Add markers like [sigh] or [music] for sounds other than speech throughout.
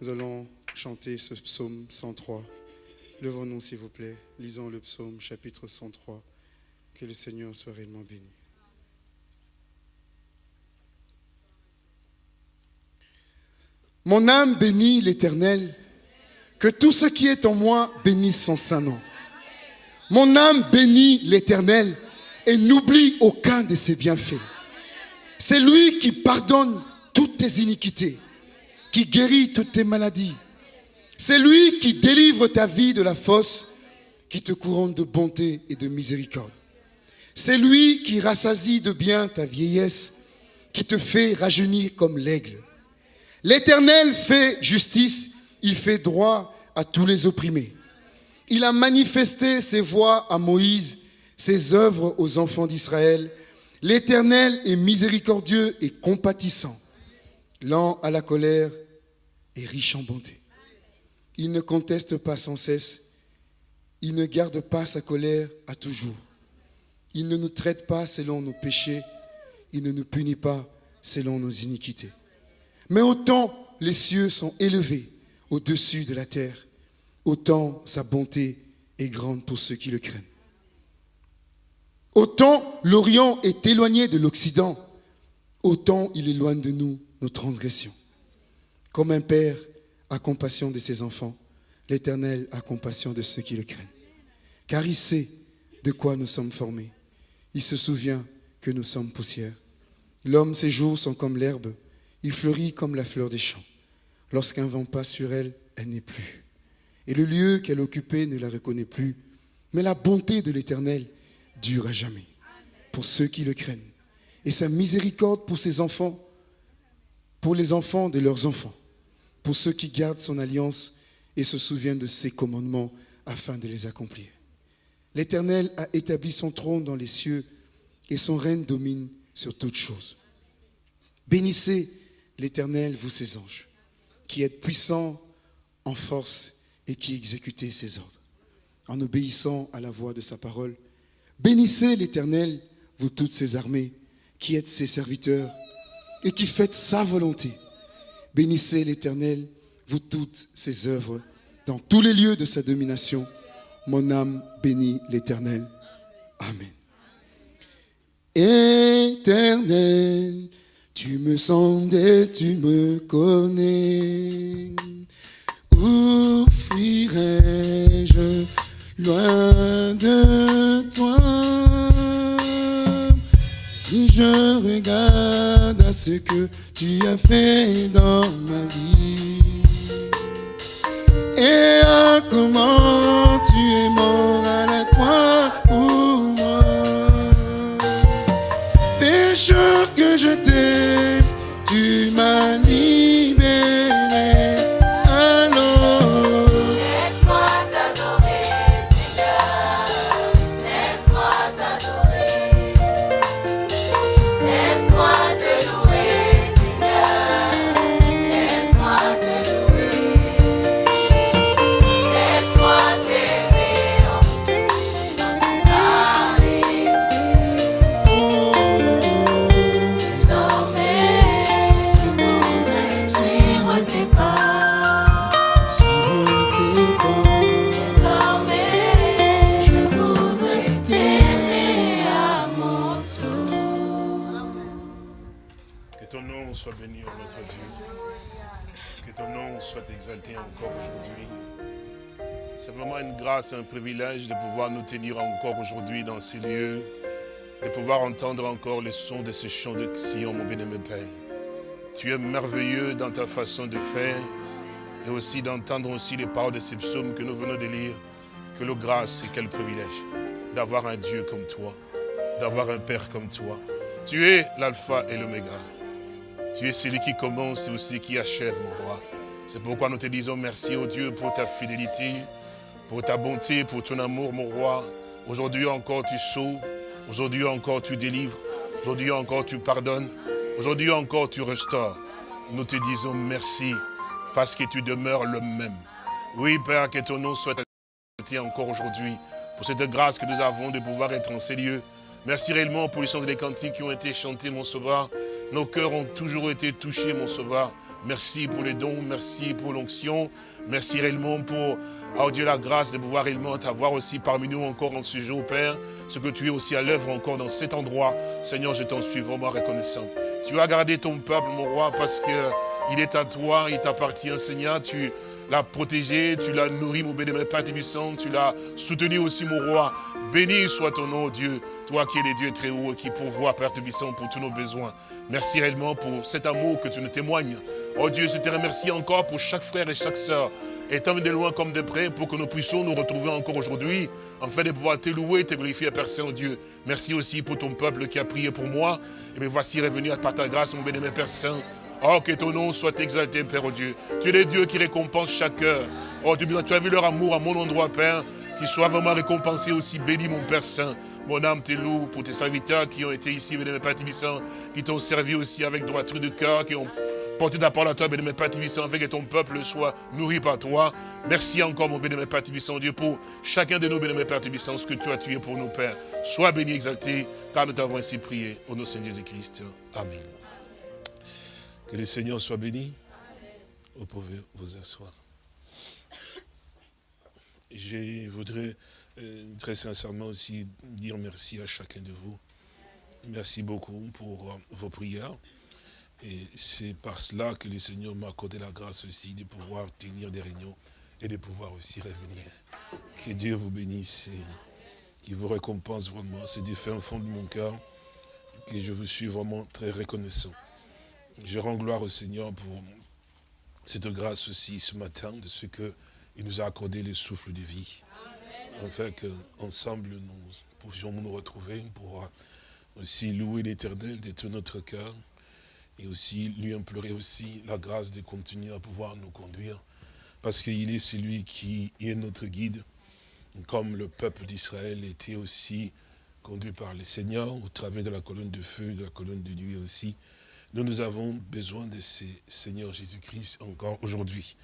Nous allons chanter ce psaume 103. Levons-nous, s'il vous plaît. Lisons le psaume, chapitre 103. Que le Seigneur soit réellement béni. Mon âme bénit l'Éternel. Que tout ce qui est en moi bénisse son saint nom. Mon âme bénit l'Éternel et n'oublie aucun de ses bienfaits. C'est lui qui pardonne toutes tes iniquités, qui guérit toutes tes maladies. C'est lui qui délivre ta vie de la fosse, qui te couronne de bonté et de miséricorde. C'est lui qui rassasie de bien ta vieillesse, qui te fait rajeunir comme l'aigle. L'Éternel fait justice, il fait droit à tous les opprimés. Il a manifesté ses voies à Moïse, ses œuvres aux enfants d'Israël. L'Éternel est miséricordieux et compatissant, lent à la colère riche en bonté. Il ne conteste pas sans cesse, il ne garde pas sa colère à toujours. Il ne nous traite pas selon nos péchés, il ne nous punit pas selon nos iniquités. Mais autant les cieux sont élevés au-dessus de la terre, autant sa bonté est grande pour ceux qui le craignent. Autant l'Orient est éloigné de l'Occident, autant il éloigne de nous nos transgressions. Comme un père a compassion de ses enfants, l'Éternel a compassion de ceux qui le craignent. Car il sait de quoi nous sommes formés. Il se souvient que nous sommes poussière. L'homme, ses jours sont comme l'herbe. Il fleurit comme la fleur des champs. Lorsqu'un vent passe sur elle, elle n'est plus. Et le lieu qu'elle occupait ne la reconnaît plus. Mais la bonté de l'Éternel dure à jamais pour ceux qui le craignent. Et sa miséricorde pour ses enfants, pour les enfants de leurs enfants, pour ceux qui gardent son alliance et se souviennent de ses commandements afin de les accomplir. L'Éternel a établi son trône dans les cieux et son règne domine sur toutes choses. Bénissez l'Éternel, vous ses anges, qui êtes puissants en force et qui exécutez ses ordres, en obéissant à la voix de sa parole. Bénissez l'Éternel, vous toutes ses armées, qui êtes ses serviteurs et qui faites sa volonté. Bénissez l'Éternel, vous toutes ses œuvres, dans tous les lieux de sa domination. Mon âme bénit l'Éternel. Amen. Éternel, tu me sondes et tu me connais. Où fuirai-je loin de toi? Si je regarde à ce que tu as fait dans ma vie et à comment tu es mort à la croix pour moi pécheur que je t'aime, tenir encore aujourd'hui dans ces lieux, de pouvoir entendre encore le son de ce chant de Sion, mon bien-aimé Père. Tu es merveilleux dans ta façon de faire et aussi d'entendre aussi les paroles de ces psaumes que nous venons de lire. Que le grâce et quel privilège d'avoir un Dieu comme toi, d'avoir un Père comme toi. Tu es l'alpha et l'oméga. Tu es celui qui commence et aussi qui achève, mon roi. C'est pourquoi nous te disons merci, au Dieu, pour ta fidélité, pour ta bonté, pour ton amour, mon roi. Aujourd'hui encore, tu sauves. Aujourd'hui encore, tu délivres. Aujourd'hui encore, tu pardonnes. Aujourd'hui encore, tu restaures. Nous te disons merci parce que tu demeures le même. Oui, Père, que ton nom soit exalté encore aujourd'hui pour cette grâce que nous avons de pouvoir être en ces lieux. Merci réellement pour les chants et les cantiques qui ont été chantés, mon sauveur. Nos cœurs ont toujours été touchés, mon sauveur. Merci pour les dons, merci pour l'onction, merci réellement pour, oh Dieu, la grâce de pouvoir réellement t'avoir aussi parmi nous encore en ce jour, Père, ce que tu es aussi à l'œuvre encore dans cet endroit. Seigneur, je t'en suis vraiment reconnaissant. Tu as gardé ton peuple, mon roi, parce que il est à toi, il t'appartient, Seigneur. Tu l'as protégé, tu l'as nourri, mon bénémoine Père Tébissant, tu l'as soutenu aussi, mon roi. Béni soit ton nom, Dieu, toi qui es le Dieu très haut et qui pourvoit, Père Tébissant, pour tous nos besoins. Merci réellement pour cet amour que tu nous témoignes. Oh Dieu, je te remercie encore pour chaque frère et chaque sœur, étant de loin comme de près, pour que nous puissions nous retrouver encore aujourd'hui, afin de pouvoir te louer, te glorifier, Père Saint-Dieu. Merci aussi pour ton peuple qui a prié pour moi. Et me voici revenu par ta grâce, mon bénémoine Père Saint. Oh, que ton nom soit exalté, Père oh Dieu. Tu es le Dieu qui récompense chaque cœur. Oh, tu as vu leur amour à mon endroit, Père. Qu'ils soient vraiment récompensés aussi. Béni, mon Père Saint. Mon âme te loue pour tes serviteurs qui ont été ici, bénémoine Père Tibissant, qui t'ont servi aussi avec droiture de cœur, qui ont porté ta parole à toi, bénémoine Père Tibissant, afin que ton peuple soit nourri par toi. Merci encore, mon bénémoine Père Tibissant, Dieu, pour chacun de nous, bénémoine Père Tibissant, ce que tu as tué pour nous, Père. Sois béni, exalté, car nous t'avons ainsi prié. Au nom de Seigneur Jésus-Christ. Amen. Que le Seigneur soit béni. Vous pouvez vous asseoir. Je voudrais euh, très sincèrement aussi dire merci à chacun de vous. Merci beaucoup pour euh, vos prières. Et c'est par cela que le Seigneur m'a accordé la grâce aussi de pouvoir tenir des réunions et de pouvoir aussi revenir. Que Dieu vous bénisse et qu'il vous récompense vraiment. C'est du fin fond de mon cœur que je vous suis vraiment très reconnaissant. Je rends gloire au Seigneur pour cette grâce aussi ce matin de ce qu'il nous a accordé le souffle de vie. Afin qu'ensemble nous pouvions nous retrouver pour aussi louer l'éternel de tout notre cœur et aussi lui implorer aussi la grâce de continuer à pouvoir nous conduire parce qu'il est celui qui est notre guide comme le peuple d'Israël était aussi conduit par le Seigneur au travers de la colonne de feu, de la colonne de nuit aussi. Nous, nous avons besoin de ce Seigneur Jésus-Christ encore aujourd'hui.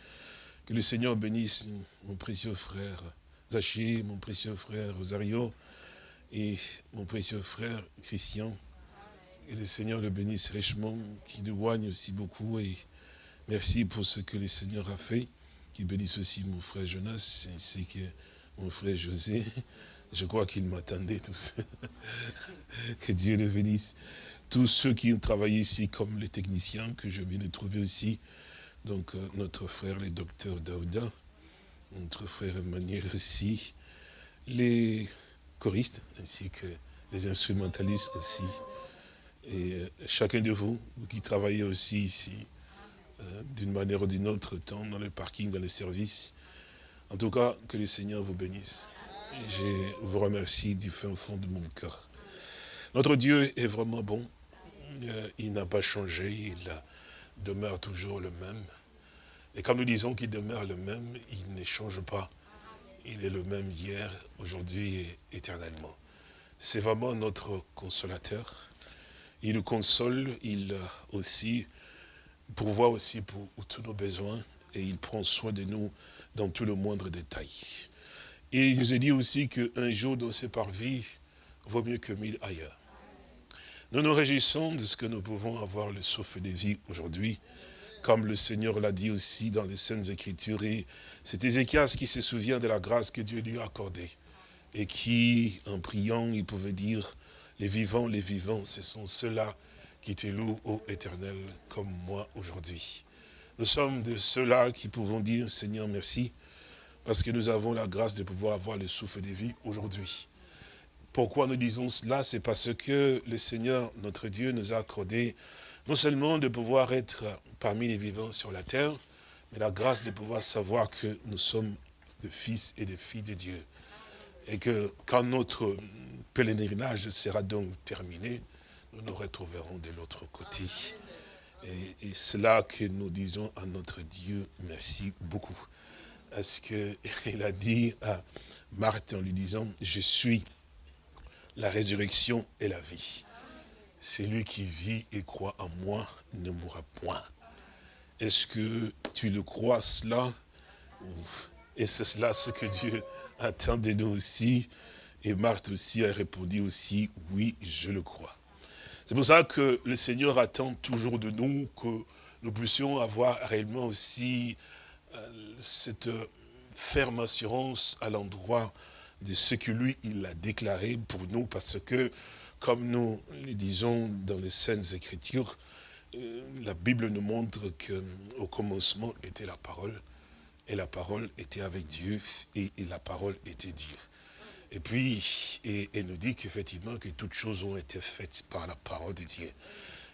Que le Seigneur bénisse mon précieux frère Zaché, mon précieux frère Rosario et mon précieux frère Christian. Et le Seigneur le bénisse richement, qui nous loigne aussi beaucoup. Et merci pour ce que le Seigneur a fait. Qui bénisse aussi mon frère Jonas, ainsi que mon frère José. Je crois qu'il m'attendait tous. [laughs] que Dieu le bénisse tous ceux qui ont travaillé ici, comme les techniciens que je viens de trouver aussi. Donc, euh, notre frère, le docteur Daouda, notre frère Emmanuel aussi, les choristes, ainsi que les instrumentalistes aussi. Et euh, chacun de vous, vous qui travaillez aussi ici, euh, d'une manière ou d'une autre, tant dans le parking, dans les services. En tout cas, que le Seigneur vous bénisse. Je vous remercie du fin fond de mon cœur. Notre Dieu est vraiment bon. Euh, il n'a pas changé, il demeure toujours le même. Et quand nous disons qu'il demeure le même, il ne change pas. Il est le même hier, aujourd'hui et éternellement. C'est vraiment notre consolateur. Il nous console, il aussi pourvoit aussi pour tous nos besoins et il prend soin de nous dans tout le moindre détail. Et il nous a dit aussi qu'un jour dans ses parvis vaut mieux que mille ailleurs. Nous nous réjouissons de ce que nous pouvons avoir le souffle de vie aujourd'hui, comme le Seigneur l'a dit aussi dans les Saintes Écritures. Et c'est Ézéchias qui se souvient de la grâce que Dieu lui a accordée. Et qui, en priant, il pouvait dire, les vivants, les vivants, ce sont ceux-là qui te louent, ô éternel, comme moi aujourd'hui. Nous sommes de ceux-là qui pouvons dire, Seigneur, merci, parce que nous avons la grâce de pouvoir avoir le souffle de vie aujourd'hui. Pourquoi nous disons cela? C'est parce que le Seigneur, notre Dieu, nous a accordé non seulement de pouvoir être parmi les vivants sur la terre, mais la grâce de pouvoir savoir que nous sommes des fils et des filles de Dieu. Et que quand notre pèlerinage sera donc terminé, nous nous retrouverons de l'autre côté. Et, et c'est que nous disons à notre Dieu merci beaucoup. Parce qu'il [laughs] a dit à Marthe en lui disant, je suis la résurrection et la vie. Celui qui vit et croit en moi ne mourra point. Est-ce que tu le crois cela? Et c'est cela ce que Dieu attend de nous aussi. Et Marthe aussi a répondu aussi, oui, je le crois. C'est pour ça que le Seigneur attend toujours de nous que nous puissions avoir réellement aussi euh, cette ferme assurance à l'endroit de ce que lui, il a déclaré pour nous, parce que, comme nous le disons dans les Saintes Écritures, euh, la Bible nous montre qu'au commencement était la parole, et la parole était avec Dieu, et, et la parole était Dieu. Et puis, et, elle nous dit qu'effectivement, que toutes choses ont été faites par la parole de Dieu.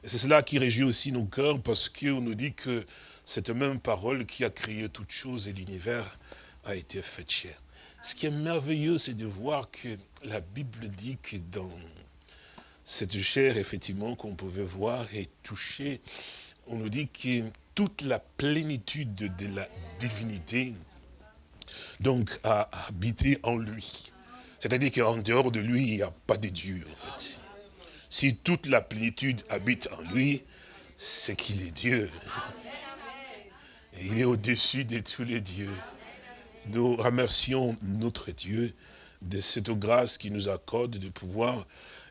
Et c'est cela qui réjouit aussi nos cœurs, parce qu'on nous dit que cette même parole qui a créé toutes choses et l'univers a été faite chair. Ce qui est merveilleux, c'est de voir que la Bible dit que dans cette chair, effectivement, qu'on pouvait voir et toucher, on nous dit que toute la plénitude de la divinité, donc, a habité en lui. C'est-à-dire qu'en dehors de lui, il n'y a pas de Dieu, en. Si toute la plénitude habite en lui, c'est qu'il est Dieu. Il est au-dessus de tous les dieux. Nous remercions notre Dieu de cette grâce qu'il nous accorde de pouvoir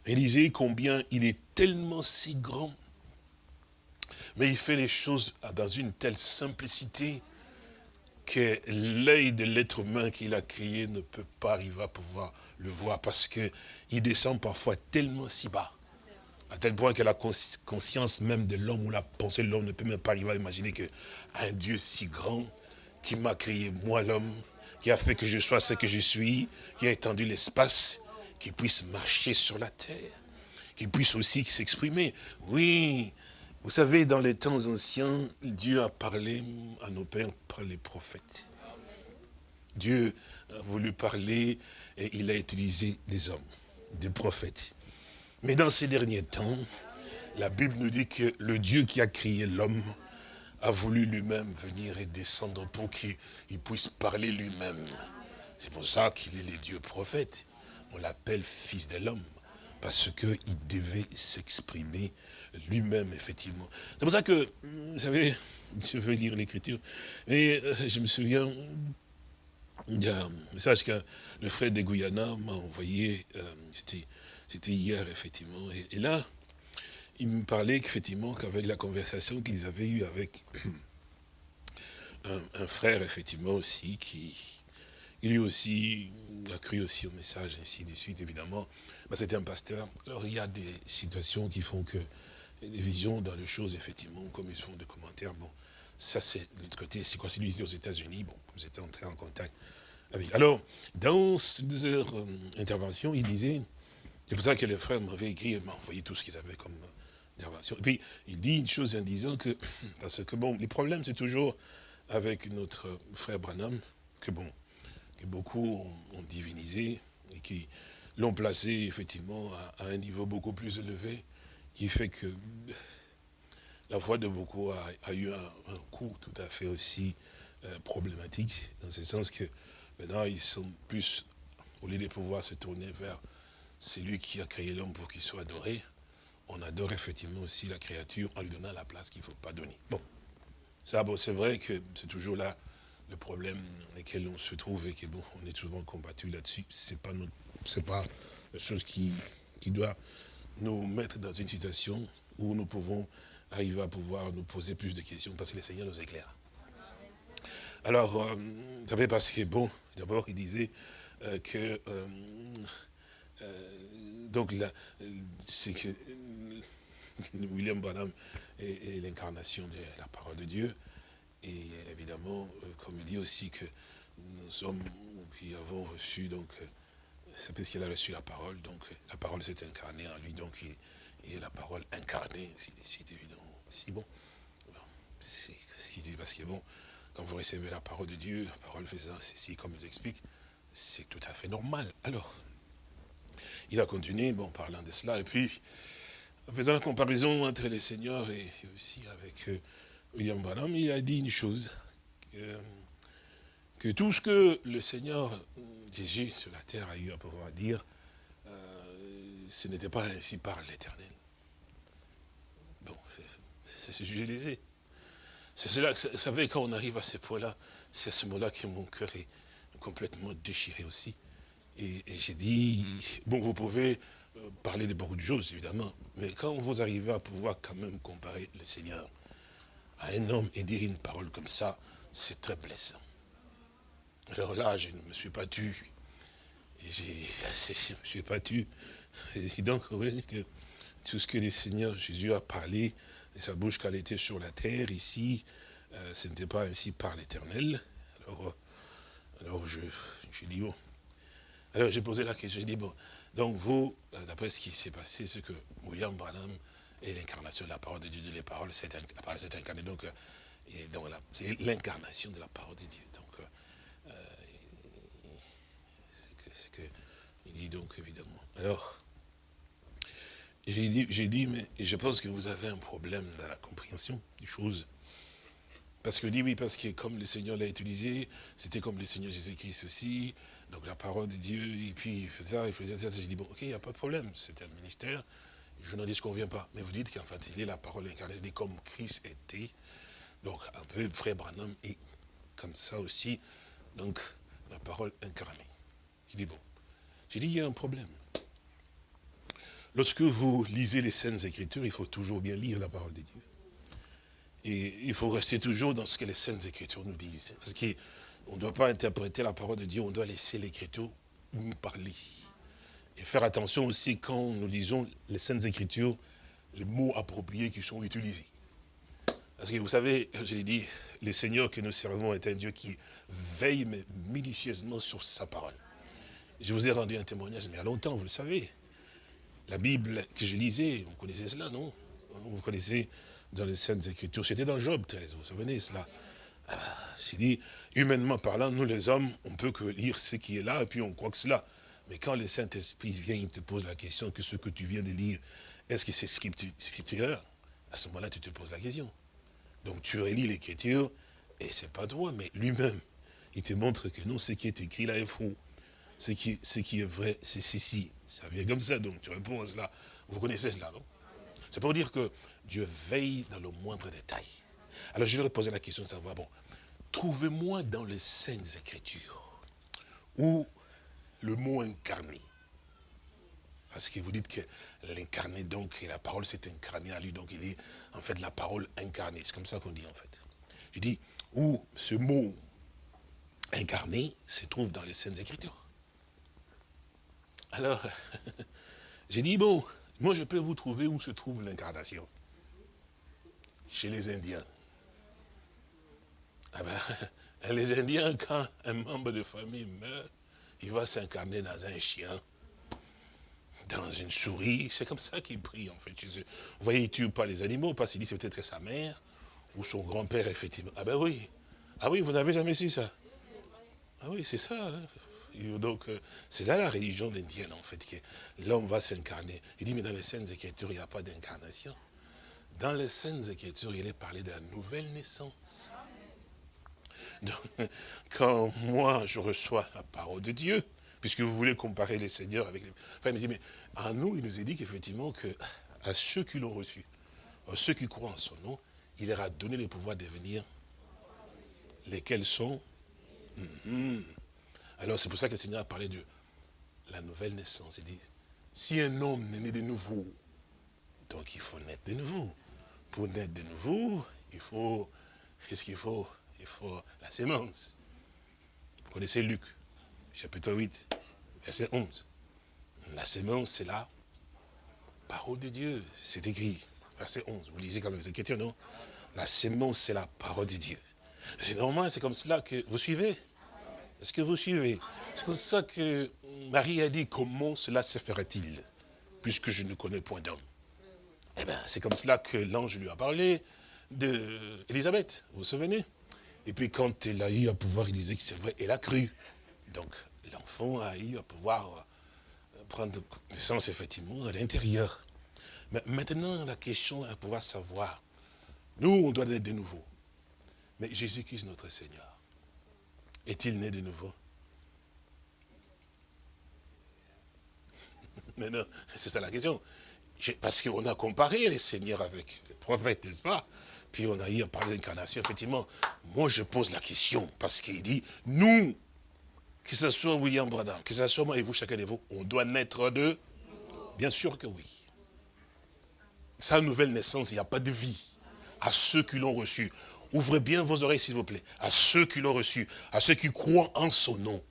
réaliser combien il est tellement si grand. Mais il fait les choses dans une telle simplicité que l'œil de l'être humain qu'il a créé ne peut pas arriver à pouvoir le voir parce qu'il descend parfois tellement si bas. À tel point que la conscience même de l'homme ou la pensée de l'homme ne peut même pas arriver à imaginer qu'un Dieu si grand qui m'a créé, moi l'homme, qui a fait que je sois ce que je suis, qui a étendu l'espace, qui puisse marcher sur la terre, qui puisse aussi s'exprimer. Oui, vous savez, dans les temps anciens, Dieu a parlé à nos pères par les prophètes. Dieu a voulu parler et il a utilisé des hommes, des prophètes. Mais dans ces derniers temps, la Bible nous dit que le Dieu qui a créé l'homme a voulu lui-même venir et descendre pour qu'il puisse parler lui-même. C'est pour ça qu'il est le Dieu prophète. On l'appelle fils de l'homme, parce qu'il devait s'exprimer lui-même, effectivement. C'est pour ça que, vous savez, [laughs] je veux lire l'écriture, mais euh, je me souviens, il y a un message que le frère de Guyana m'a envoyé, euh, c'était hier, effectivement, et, et là, il me parlait effectivement qu'avec la conversation qu'ils avaient eue avec [clears throat] un, frère, effectivement, aussi, qui lui aussi a cru aussi au message, ainsi de suite, évidemment. Ben, C'était un pasteur. Alors, il y a des situations qui font que des visions dans les choses, effectivement, comme ils font des commentaires, bon, ça c'est de l'autre côté, c'est quoi, c'est lui aux États-Unis, bon, vous étiez entré en contact avec. Alors, dans leur euh, intervention, il disait, c'est pour ça que les frères m'avaient écrit, m'ont envoyé tout ce qu'ils avaient comme. Et puis, il dit une chose en disant que, [clears throat] parce que bon, les problèmes, c'est toujours avec notre frère Branham, que bon, que beaucoup ont, divinisé, et qui l'ont placé, effectivement, à, un niveau beaucoup plus élevé, qui fait que la foi de beaucoup a, eu un, un, coup tout à fait aussi euh, problématique, dans ce sens que maintenant ils sont plus, au lieu de pouvoir se tourner vers celui qui a créé l'homme pour qu'il soit adoré, on adore effectivement aussi la créature en lui donnant la place qu'il ne faut pas donner. Bon, ça bon, c'est vrai que c'est toujours là le problème dans lequel on se trouve et que bon, on est souvent combattu là-dessus. C'est pas pas la chose qui, doit nous mettre dans une situation où nous pouvons arriver à pouvoir nous poser plus de questions parce que le Seigneur nous éclaire. Alors, euh, vous savez, parce que, bon, d'abord, il disait euh, que, euh, donc, c'est que [laughs] William Branham est, l'incarnation de la parole de Dieu. Et évidemment, comme il dit aussi que nous sommes, qui avons reçu, donc, c'est parce qu'il a reçu la parole, donc la parole s'est incarnée en lui, donc il, est la parole incarnée, c'est évident. Si bon, c'est ce qu'il dit, parce que bon, quand vous recevez la parole de Dieu, la parole faisant ceci, comme il explique, c'est tout à fait normal. Alors, il a continué, bon, parlant de cela, et puis, en faisant la comparaison entre les seigneurs et, aussi avec euh, William Branham, il a dit une chose, que, que tout ce que le Seigneur Jésus sur la terre a eu à pouvoir dire, euh, ce n'était pas ainsi par l'éternel. Bon, c'est ce sujet lésé. C'est cela, vous savez, quand on arrive à ce point-là, c'est à ce moment-là que mon cœur est complètement déchiré aussi. Et, et j'ai dit, bon, vous pouvez euh, parler de beaucoup de choses, évidemment. Mais quand vous arrivez à pouvoir quand même comparer le Seigneur à un homme et dire une parole comme ça, c'est très blessant. Alors là, je ne me suis pas tu. Et [laughs] je ne me suis pas tu. Et donc, vous voyez que tout ce que le Seigneur Jésus a parlé, de sa bouche qu'elle était sur la terre, ici, euh, ce n'était pas ainsi par l'éternel. Alors, euh, alors je, je dis, bon. Alors j'ai posé la question, je dis, bon, donc vous, euh, d'après ce qui s'est passé, c'est que William Branham est l'incarnation de la parole de Dieu, de les paroles, c'est inc- la parole s'est incarnée, donc, euh, c'est l'incarnation de la parole de Dieu. Donc, euh, c'est que, que- il dit donc évidemment. Alors, j'ai dit, j'ai dit, mais je pense que vous avez un problème dans la compréhension des choses. Parce que oui, parce que comme le Seigneur l'a utilisé, c'était comme le Seigneur Jésus-Christ aussi, donc la parole de Dieu, et puis il faisait ça, il faisait ça. J'ai dit, bon, ok, il n'y a pas de problème, c'est un ministère, je n'en dis qu'on vient pas. Mais vous dites qu'en fait, il est la parole incarnée, c'est comme Christ était, donc un peu frère Branham, et comme ça aussi, donc la parole incarnée. J'ai dit, bon, j'ai dit, il y a un problème. Lorsque vous lisez les Saintes Écritures, il faut toujours bien lire la parole de Dieu. Et il faut rester toujours dans ce que les Saintes Écritures nous disent. Parce qu'on ne doit pas interpréter la parole de Dieu, on doit laisser l'Écriture nous parler. Et faire attention aussi quand nous lisons les Saintes Écritures, les mots appropriés qui sont utilisés. Parce que vous savez, je l'ai dit, le Seigneur que nous servons est un Dieu qui veille minutieusement sur sa parole. Je vous ai rendu un témoignage, mais il y a longtemps, vous le savez. La Bible que je lisais, vous connaissez cela, non? Vous connaissez dans les Saintes Écritures. C'était dans Job 13, vous vous souvenez cela? Ah, J'ai dit, humainement parlant, nous les hommes, on peut que lire ce qui est là, et puis on croit que c'est là. Mais quand le Saint-Esprit vient, il te pose la question que ce que tu viens de lire, est-ce que c'est scriptu- scripturaire? À ce moment-là, tu te poses la question. Donc tu relis l'écriture, et c'est pas toi, mais lui-même. Il te montre que non, ce qui est écrit là est faux. Ce qui, ce qui est vrai, c'est ceci. Ça vient comme ça, donc tu réponds à cela. Vous connaissez cela, non? C'est pour dire que Dieu veille dans le moindre détail. Alors je vais poser la question de savoir, bon, trouvez-moi dans les Saintes Écritures où le mot incarné, parce que vous dites que l'incarné, donc, et la parole s'est incarnée à lui, donc il est en fait la parole incarnée. C'est comme ça qu'on dit en fait. Je dis, où ce mot incarné se trouve dans les Saintes Écritures. Alors, [laughs] j'ai dit, bon, moi je peux vous trouver où se trouve l'incarnation. Chez les Indiens. Ah ben, [laughs] les Indiens, quand un membre de famille meurt, il va s'incarner dans un chien, dans une souris. C'est comme ça qu'il prie, en fait. Vous voyez, il ne tue pas les animaux, parce qu'il dit c'est peut-être sa mère ou son grand-père, effectivement. Ah ben oui. Ah oui, vous n'avez jamais su ça Ah oui, c'est ça. hein. Donc, euh, c'est là la religion indienne, en fait, que l'homme va s'incarner. Il dit, mais dans les Saintes Écritures, il n'y a pas d'incarnation. Dans les Saintes Écritures, il est parlé de la nouvelle naissance. Donc, [laughs] quand moi, je reçois la parole de Dieu, puisque vous voulez comparer les seigneurs avec les... Enfin, il me dit, mais à nous, il nous est dit qu'effectivement, que à ceux qui l'ont reçu, à ceux qui croient en son nom, il leur a donné le pouvoir de devenir lesquels sont? Mhm. Alors c'est pour ça que le Seigneur a parlé de la nouvelle naissance. Il dit, si un homme est né de nouveau, donc il faut naître de nouveau. Pour naître de nouveau, il faut, qu'est-ce qu'il faut? Il faut la sémence. Vous connaissez Luc, chapitre 8, verset 11. La sémence, c'est la parole de Dieu. C'est écrit, verset 11. Vous lisez comme les Écritures, non? La sémence, c'est la parole de Dieu. C'est normal, c'est comme cela que vous suivez. Est-ce que vous suivez? C'est comme ça que Marie a dit, comment cela se fera-t-il Puisque je ne connais point d'homme? Eh bien, c'est comme cela que l'ange lui a parlé d'Élisabeth, vous vous souvenez? Et puis quand elle a eu à pouvoir, il disait que c'est vrai, elle a cru. Donc, l'enfant a eu à pouvoir euh, prendre naissance, effectivement, à l'intérieur. Mais maintenant, la question est à pouvoir savoir, nous, on doit naître de nouveau. Mais Jésus-Christ, notre Seigneur, est-il né de nouveau? Mais non, c'est ça la question. Parce qu'on a comparé les seigneurs avec les prophètes, n'est-ce pas? Puis on a eu à parler d'incarnation, effectivement. Moi, je pose la question, parce qu'il dit, nous, que ce soit William Branham, que ce soit moi et vous, chacun de vous, on doit naître de? Bien sûr que oui. Sa nouvelle naissance, il n'y a pas de vie. À ceux qui l'ont reçu. Ouvrez bien vos oreilles, s'il vous plaît. À ceux qui l'ont reçu. À ceux qui croient en son nom.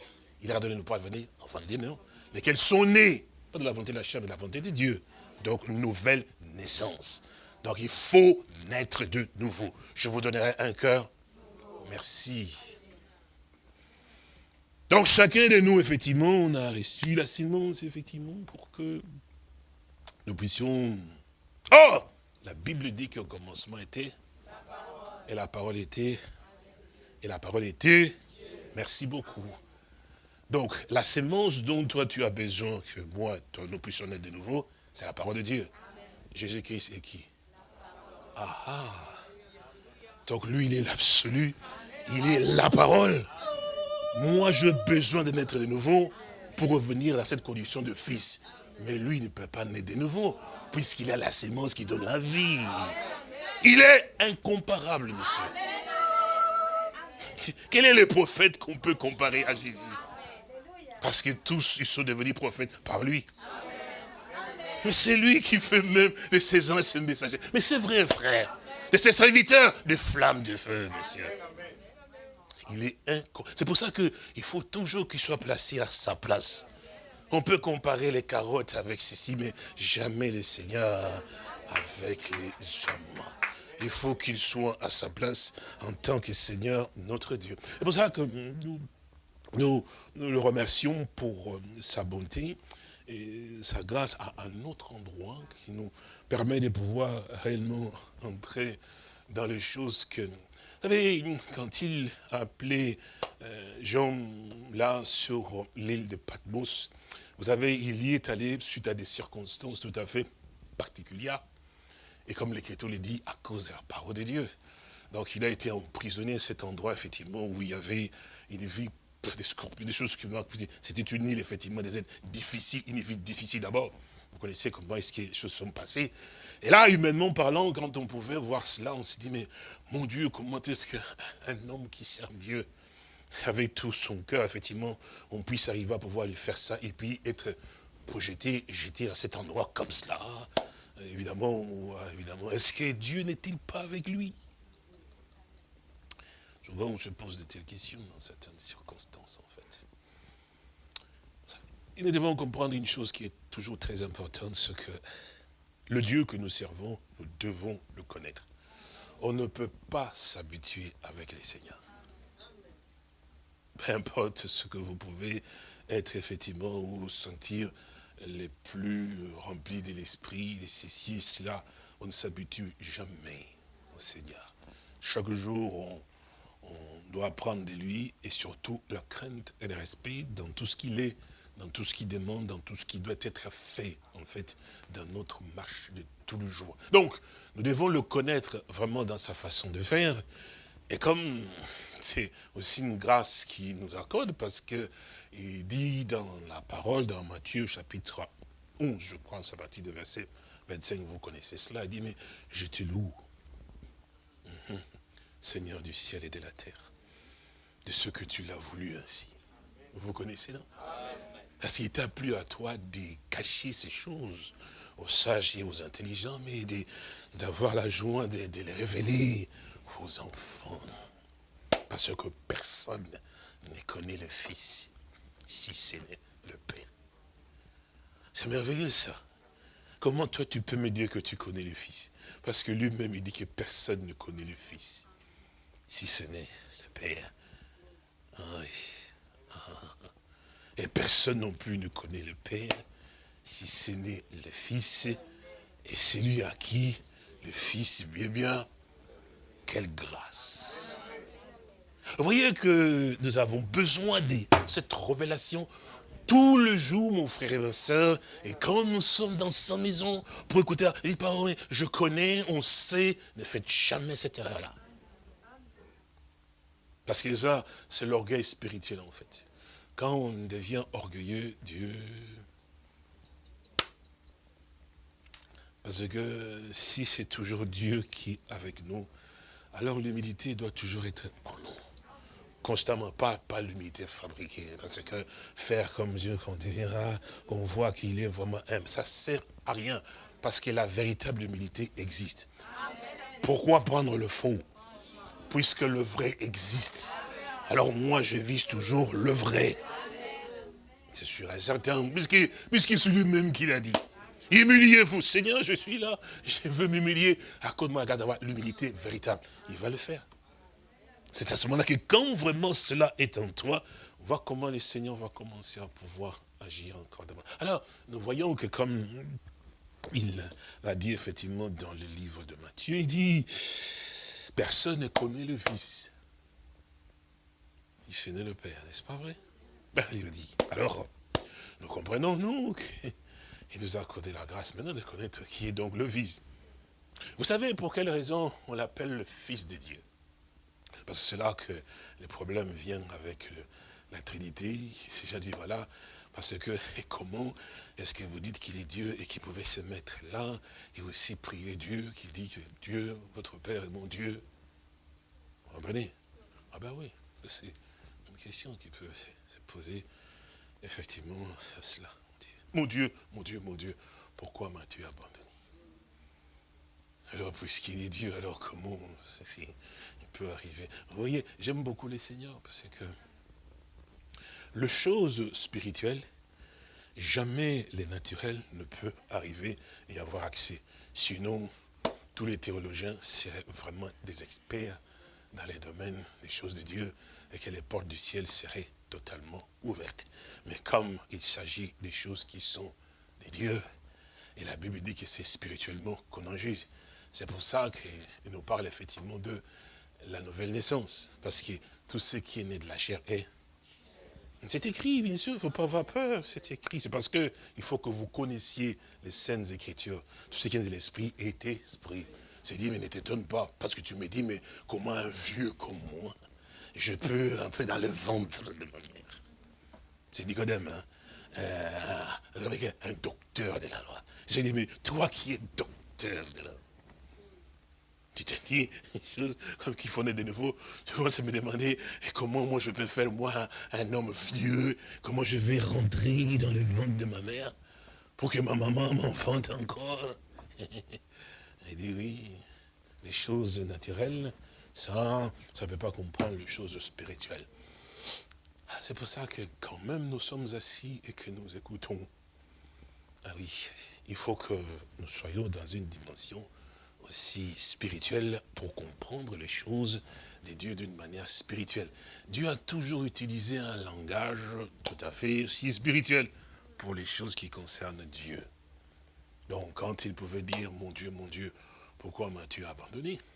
Il a donné pouvoir de venir, enfin de non Lesquels sont nés, pas de la volonté de la chair, mais de la volonté de Dieu. Donc, nouvelle naissance. Donc, il faut naître de nouveau. Je vous donnerai un cœur. Merci. Donc, chacun de nous, effectivement, on a reçu la sémence, effectivement, pour que nous puissions... Oh La Bible dit qu'au commencement était... Et la parole était... Et la parole était... Merci beaucoup. Donc, la sémence dont toi tu as besoin, que moi, toi, nous puissions naître de nouveau, c'est la parole de Dieu. Jésus-Christ est qui? Ah ah Donc lui, il est l'absolu, il est la parole. Moi, j'ai besoin de naître de nouveau pour revenir à cette condition de fils. Mais lui, il ne peut pas naître de nouveau, puisqu'il a la sémence qui donne la vie. Il est incomparable, monsieur. Quel est le prophète qu'on peut comparer à Jésus? Parce que tous, ils sont devenus prophètes par lui. Mais c'est lui qui fait même de ses gens et ses messagers. Mais c'est vrai, frère. De ses serviteurs, des flammes de feu, monsieur. Il est C'est pour ça qu'il faut toujours qu'il soit placé à sa place. On peut comparer les carottes avec ceci, mais jamais le Seigneur avec les hommes. Il faut qu'il soit à sa place en tant que Seigneur, notre Dieu. C'est pour ça que nous, le remercions pour euh, sa bonté et sa grâce à un autre endroit qui nous permet de pouvoir réellement entrer dans les choses que... Vous savez, quand il a appelé euh, Jean là sur l'île de Patmos, vous savez, il y est allé suite à des circonstances tout à fait particulières. Et comme l'Écriture le dit, à cause de la parole de Dieu. Donc il a été emprisonné à cet endroit, effectivement, où il y avait une vie, des scorpions, des choses qui C'était une île, effectivement, des êtres difficiles, une vie difficile d'abord. Vous connaissez comment est-ce que les choses sont passées. Et là, humainement parlant, quand on pouvait voir cela, on s'est dit, mais mon Dieu, comment est-ce qu'un [laughs] homme qui sert Dieu, avec tout son cœur, effectivement, on puisse arriver à pouvoir lui faire ça, et puis être projeté, jeté à cet endroit comme cela? Évidemment, évidemment. Est-ce que Dieu n'est-il pas avec lui? Souvent, on se pose de telles questions dans certaines circonstances, en fait. Et nous devons comprendre une chose qui est toujours très importante, c'est que le Dieu que nous servons, nous devons le connaître. On ne peut pas s'habituer avec les seigneurs. Peu importe ce que vous pouvez être effectivement ou sentir les plus remplis de l'esprit, de ceci et cela, on ne s'habitue jamais au Seigneur. Chaque jour, on, on doit apprendre de lui et surtout la crainte et le respect dans tout ce qu'il est, dans tout ce qu'il demande, dans tout ce qui doit être fait, en fait, dans notre marche de tous les jours. Donc, nous devons le connaître vraiment dans sa façon de faire. Et comme c'est aussi une grâce qui nous accorde, parce que il dit dans la parole, dans Matthieu chapitre 11, je crois, à partir de verset 25, vous connaissez cela, il dit, mais je te loue, Mhm. Seigneur du ciel et de la terre, de ce que tu l'as voulu ainsi. Vous connaissez, non? Parce qu'il t'a plu à toi de cacher ces choses aux sages et aux intelligents, mais d'avoir la joie de, de les révéler aux enfants. Parce que personne ne connaît le Fils, si ce n'est le Père. C'est merveilleux ça. Comment toi tu peux me dire que tu connais le Fils? Parce que lui-même il dit que personne ne connaît le Fils, si ce n'est le Père. Et personne non plus ne connaît le Père, si ce n'est le Fils, et celui à qui le Fils vient bien. Quelle grâce. Vous voyez que nous avons besoin de cette révélation tout le jour, mon frère et ma soeur, et quand nous sommes dans sa maison, pour écouter les paroles, je connais, on sait, ne faites jamais cette erreur-là. Parce que ça, c'est l'orgueil spirituel, en fait. Quand on devient orgueilleux, Dieu... Parce que si c'est toujours Dieu qui est avec nous, alors l'humilité doit toujours être en nous constamment, pas, pas l'humilité fabriquée. Parce que faire comme Dieu, qu'on dira, qu'on voit qu'il est vraiment humble, ça sert à rien. Parce que la véritable humilité existe. Pourquoi prendre le faux? Puisque le vrai existe. Alors moi, je vise toujours le vrai. C'est sûr et certain, puisqu'il puisqu'il c'est lui-même qui l'a dit. Humiliez-vous. Seigneur, je suis là. Je veux m'humilier à cause de moi, d'avoir l'humilité véritable. Il va le faire. C'est à ce moment-là que quand vraiment cela est en toi, on voit comment le Seigneur va commencer à pouvoir agir encore devant. Alors, nous voyons que comme il l'a dit effectivement dans le livre de Matthieu, il dit, personne ne connaît le Fils. Il connaît le Père, n'est-ce pas vrai? Ben, Il dit, alors, nous comprenons, nous, qu'il nous a accordé la grâce maintenant de connaître qui est donc le Fils. Vous savez pour quelle raison on l'appelle le Fils de Dieu? Parce que c'est là que les problèmes viennent avec euh, la Trinité. Déjà dit, voilà, parce que, [laughs] comment est-ce que vous dites qu'il est Dieu et qu'il pouvait se mettre là et aussi prier Dieu, qui dit que Dieu, votre Père est mon Dieu? Vous comprenez? Ah ben oui, c'est une question qui peut se, se poser effectivement à cela. Mon Dieu, mon Dieu, mon Dieu, pourquoi m'as-tu abandonné? Alors, puisqu'il est Dieu, alors comment peut arriver Vous voyez, j'aime beaucoup les seigneurs, parce que le chose spirituelle, jamais les naturels ne peut arriver et avoir accès. Sinon, tous les théologiens seraient vraiment des experts dans les domaines des choses de Dieu et que les portes du ciel seraient totalement ouvertes. Mais comme il s'agit des choses qui sont des dieux, et la Bible dit que c'est spirituellement qu'on en juge, c'est pour ça qu'il nous parle effectivement de la nouvelle naissance. Parce que tout ce qui est né de la chair est c'est écrit, bien sûr, il ne faut pas avoir peur, c'est écrit. C'est parce que il faut que vous connaissiez les saintes écritures. Tout ce qui est de l'esprit est esprit. C'est dit, mais ne t'étonne pas, parce que tu me dis, mais comment un vieux comme moi, je peux entrer dans le ventre de ma mère? C'est Nicodème, hein? Euh, un docteur de la loi. J'ai dit, mais toi qui es docteur de la loi, tu te dis des choses comme qu'il faut naître de nouveau. Tu commences à me demander comment moi je peux faire, moi, un homme vieux, comment je vais rentrer dans le ventre de ma mère pour que ma maman m'enfante encore? [laughs] Il dit oui, les choses naturelles, ça, ça ne peut pas comprendre les choses spirituelles. Ah, C'est pour ça que quand même nous sommes assis et que nous écoutons, ah oui, il faut que nous soyons dans une dimension aussi spirituelle pour comprendre les choses de Dieu d'une manière spirituelle. Dieu a toujours utilisé un langage tout à fait aussi spirituel pour les choses qui concernent Dieu. Donc quand il pouvait dire, mon Dieu, mon Dieu, pourquoi m'as-tu abandonné? [laughs]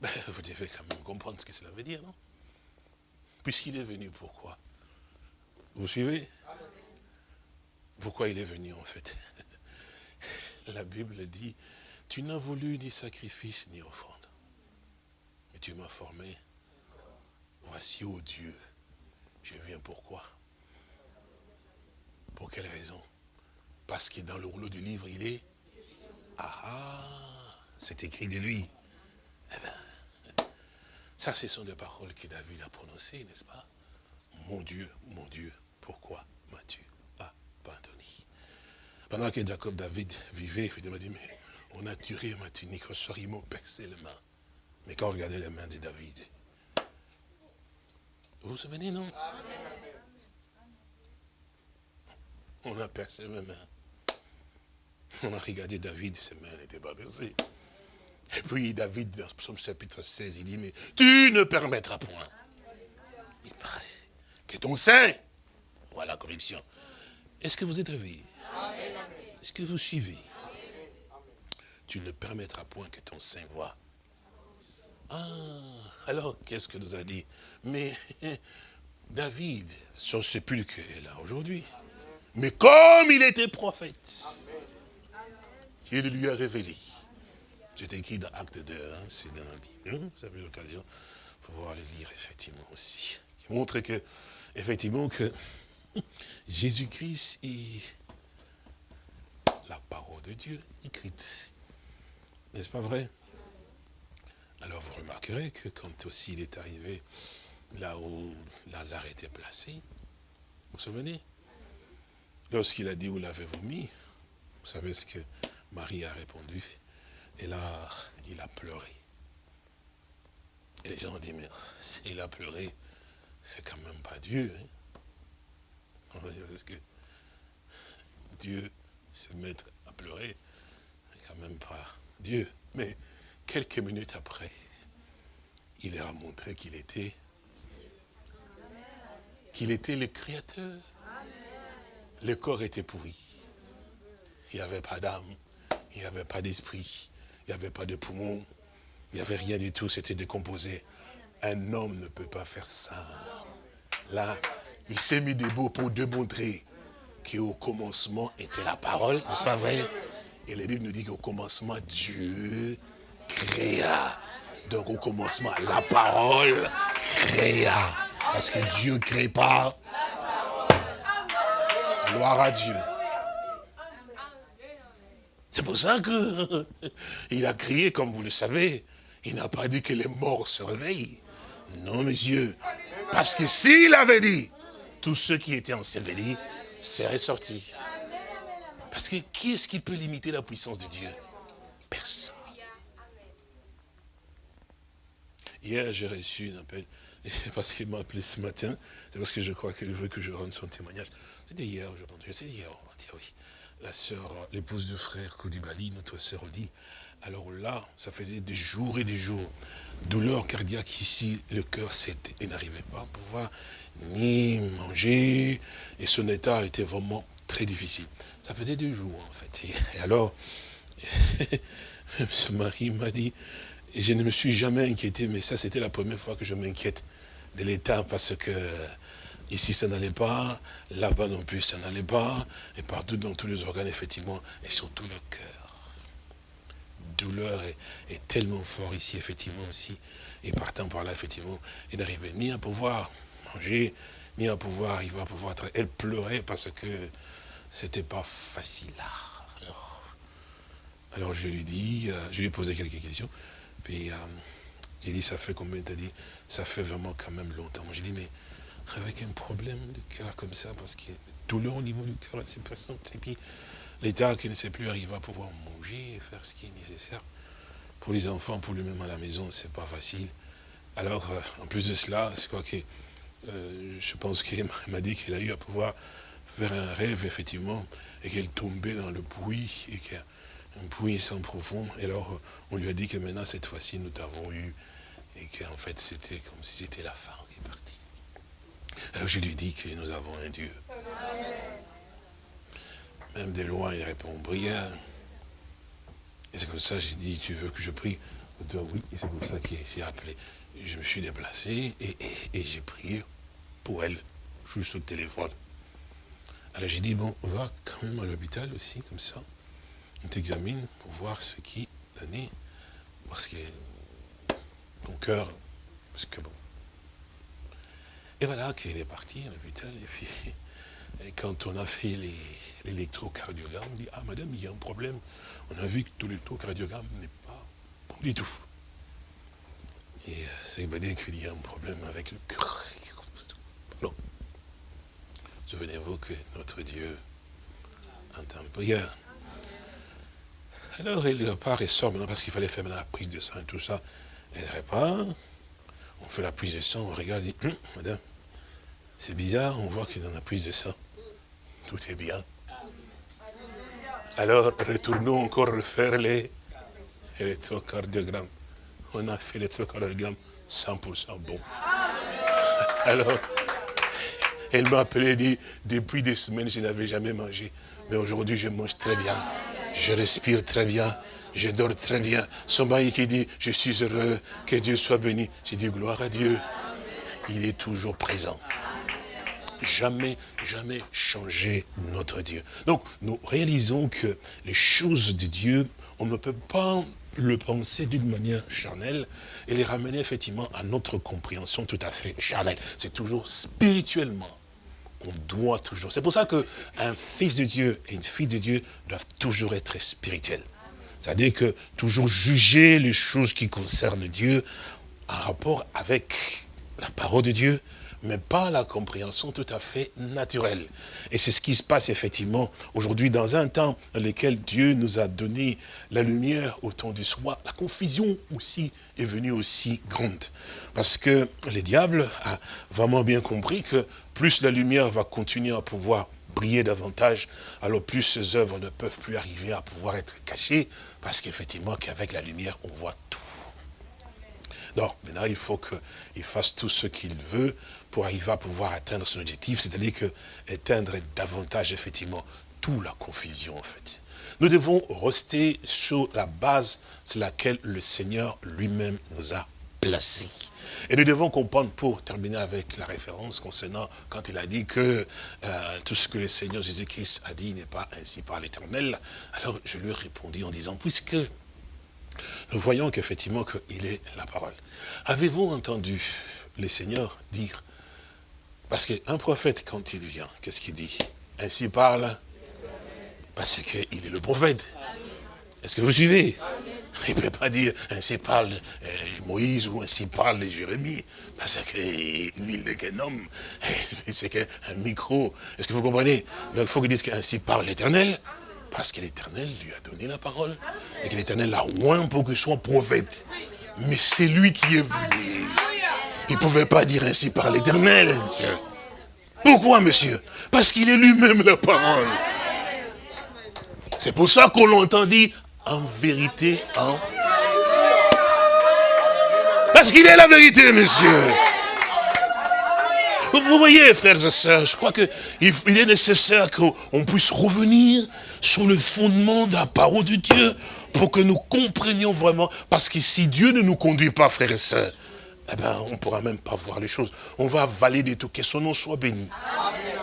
Ben, Vous devez quand même comprendre ce que cela veut dire, non? Puisqu'il est venu, pourquoi? Vous suivez? Pourquoi il est venu en fait? [laughs] la Bible dit, tu n'as voulu ni sacrifice ni offrande, mais tu m'as formé. Voici, ô Dieu, je viens pourquoi Pour quelle raison? Parce que dans le rouleau du livre, il est Ah ah C'est écrit de lui. Eh bien, ça, ce sont des paroles que David a prononcées, n'est-ce pas? Mon Dieu, mon Dieu, pourquoi m'as-tu pendant que Jacob David vivait, il m'a dit, mais on a tiré ma tunique au soir, ils m'ont percé les mains. Mais quand on regardait les mains de David, vous vous souvenez, non? On a percé mes mains. On a regardé David, ses mains n'étaient pas percées. Et puis David, dans Psaume chapitre 16, il dit, mais tu ne permettras point. Il paraît que ton sein, voilà la corruption. Est-ce que vous êtes réveillés est-ce que vous suivez? Tu ne permettras point que ton sein voit. Ah, alors qu'est-ce que nous a dit? Mais [laughs] David, son sépulcre est là aujourd'hui. Mais comme il était prophète, il lui a révélé. C'est écrit dans Acte 2, hein, c'est dans la Bible. Hein, vous avez l'occasion de pouvoir le lire effectivement aussi. Qui montre que, effectivement, que [laughs] Jésus-Christ est la parole de Dieu écrite. N'est-ce pas vrai? Alors vous remarquerez que quand aussi il est arrivé là où Lazare était placé, vous vous souvenez? Lorsqu'il a dit où l'avez vomi, vous savez ce que Marie a répondu? Et là, il a pleuré. Et les gens ont dit, mais s'il a pleuré, c'est quand même pas Dieu. hein? Parce que Dieu se mettre à pleurer, quand même pas Dieu. Mais quelques minutes après, il leur a montré qu'il était, qu'il était le Créateur. Le corps était pourri. Il n'y avait pas d'âme, il n'y avait pas d'esprit, il n'y avait pas de poumons, il n'y avait rien du tout, c'était décomposé. Un homme ne peut pas faire ça. Là, il s'est mis debout pour démontrer qu'au commencement était la parole, n'est-ce pas vrai? Et la Bible nous dit qu'au commencement, Dieu créa. Donc au commencement, la parole créa. Parce que Dieu ne crée pas. Gloire à Dieu. C'est pour ça que [laughs] il a crié, comme vous le savez. Il n'a pas dit que les morts se réveillent. Non, monsieur. Parce que s'il avait dit, tous ceux qui étaient ensevelis seraient sortis. Parce que qui est-ce qui peut limiter la puissance de Dieu? Personne. Hier, j'ai reçu un appel, c'est [laughs] parce qu'il m'a appelé ce matin, c'est parce que je crois qu'il veut que je rende son témoignage. C'était hier, je pense, c'était hier, on va dire, oui. La sœur, l'épouse de frère Koudibali, notre sœur Odile, alors là, ça faisait des jours et des jours. Douleur cardiaque ici, le cœur et n'arrivait pas à pouvoir ni manger, et son état était vraiment très difficile. Ça faisait des jours, en fait. Et, alors, [laughs] ce mari m'a dit, je ne me suis jamais inquiété, mais ça c'était la première fois que je m'inquiète de l'état parce que ici ça n'allait pas, là-bas non plus ça n'allait pas, et partout dans tous les organes effectivement, et surtout le cœur. Douleur est, tellement fort ici effectivement aussi, et partant par là effectivement, il n'arrivait ni à pouvoir manger, ni à pouvoir arriver à pouvoir. Elle pleurait parce que c'était pas facile. Alors, alors je lui dis, euh, je lui ai posé quelques questions. Puis euh, j'ai dit, ça fait combien T'as dit, ça fait vraiment quand même longtemps. J'ai dit, mais avec un problème de cœur comme ça, parce qu'il y a une douleur au niveau du cœur, c'est personne. Et puis l'état qui ne sait plus arriver à pouvoir manger et faire ce qui est nécessaire. Pour les enfants, pour lui-même à la maison, c'est pas facile. Alors, euh, en plus de cela, je que euh, je pense qu'elle m'a dit qu'elle a eu à pouvoir faire un rêve, effectivement, et qu'elle tombait dans le puits, et qu'un puits sans profond. Et alors, on lui a dit que maintenant, cette fois-ci, nous t'avons eu, et qu'en fait, c'était comme si c'était la fin qui est partie. Alors, je lui dis que nous avons un Dieu. Même de loin, il répond, prière. Et c'est comme ça, j'ai dit, tu veux que je prie? Oui, et c'est comme ça qu'il s'est appelé. Je me suis déplacé et, et- j'ai prié pour elle, juste au téléphone. Alors j'ai dit, bon, va quand même à l'hôpital aussi, comme ça. On t'examine pour voir ce qui est. Parce que ton cœur, parce que bon. Et voilà qu'il est parti à l'hôpital. Et puis, et quand on a fait les- l'électrocardiogramme, dit, ah madame, il y a un problème. On a vu que tout l'électrocardiogramme n'est pas bon du tout. Et ça veut dire qu'il y a un problème avec le cœur. Souvenez-vous que notre Dieu entend prière. Alors, il repart et sort maintenant parce qu'il fallait faire la prise de sang et tout ça. Elle repart, on fait la prise de sang, on regarde, et dit, Hum, madame, c'est bizarre, on voit que dans la prise de sang, tout est bien. Alors, retournons encore refaire les électrocardiogrammes. On a fait l'électrocardiogramme 100% bon. [laughs] Alors, elle m'a appelé et dit, depuis des semaines, je n'avais jamais mangé. Mais aujourd'hui, je mange très bien. Je respire très bien. Je dors très bien. Son mari qui dit, je suis heureux, que Dieu soit béni. J'ai dit, gloire à Dieu. Il est toujours présent. Jamais, jamais changer notre Dieu. Donc, nous réalisons que les choses de Dieu, on ne peut pas le penser d'une manière charnelle et les ramener effectivement à notre compréhension tout à fait charnelle. C'est toujours spirituellement on doit toujours. C'est pour ça qu'un fils de Dieu et une fille de Dieu doivent toujours être spirituels. C'est-à-dire que toujours juger les choses qui concernent Dieu en rapport avec la parole de Dieu, mais pas la compréhension tout à fait naturelle. Et c'est ce qui se passe effectivement aujourd'hui dans un temps dans lequel Dieu nous a donné la lumière au temps du soir. La confusion aussi est venue aussi grande. Parce que le diable a vraiment bien compris que plus la lumière va continuer à pouvoir briller davantage, alors plus ces œuvres ne peuvent plus arriver à pouvoir être cachées, parce qu'effectivement qu'avec la lumière, on voit tout. Non, maintenant il faut qu'il fasse tout ce qu'il veut pour arriver à pouvoir atteindre son objectif, c'est-à-dire que éteindre davantage effectivement toute la confusion en fait. Nous devons rester sur la base sur laquelle le Seigneur lui-même nous a placés. Et nous devons comprendre, pour terminer avec la référence concernant quand il a dit que euh, tout ce que le Seigneur Jésus-Christ a dit n'est pas ainsi par l'éternel, alors je lui ai répondu en disant, puisque nous voyons qu'effectivement qu'il est la parole. Avez-vous entendu le Seigneur dire Parce qu'un prophète, quand il vient, qu'est-ce qu'il dit? Ainsi parle Parce qu'il est le prophète. Est-ce que vous suivez? Il ne peut pas dire ainsi parle euh, Moïse ou ainsi parle Jérémie, parce que lui, il n'est qu'un homme, c'est qu'un micro. Est-ce que vous comprenez? Donc il faut qu'il dise qu'ainsi parle l'éternel, parce que l'éternel lui a donné la parole, et que l'éternel l'a oint pour qu'il soit prophète. Mais c'est lui qui est venu. Il ne pouvait pas dire ainsi par l'éternel, monsieur. Pourquoi, monsieur? Parce qu'il est lui-même la parole. C'est pour ça qu'on l'entend dire en vérité, en... Parce qu'il est la vérité, monsieur. Vous voyez, frères et sœurs, je crois qu'il il est nécessaire qu'on puisse revenir sur le fondement de la parole de Dieu pour que nous comprenions vraiment. Parce que si Dieu ne nous conduit pas, frères et sœurs, eh ben, on ne pourra même pas voir les choses. On va valider tout. Que son nom soit béni.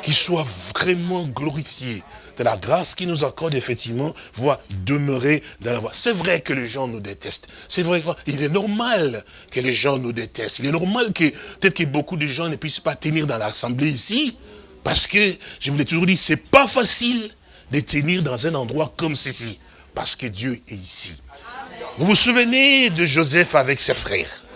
Qu'il soit vraiment glorifié de la grâce qui nous accorde effectivement, voit demeurer dans la voie. C'est vrai que les gens nous détestent. C'est vrai qu'il est normal que les gens nous détestent. Il est normal que peut-être que beaucoup de gens ne puissent pas tenir dans l'assemblée ici, parce que, je vous l'ai toujours dit, c'est pas facile de tenir dans un endroit comme ceci, parce que Dieu est ici. Vous vous souvenez de Joseph avec ses frères?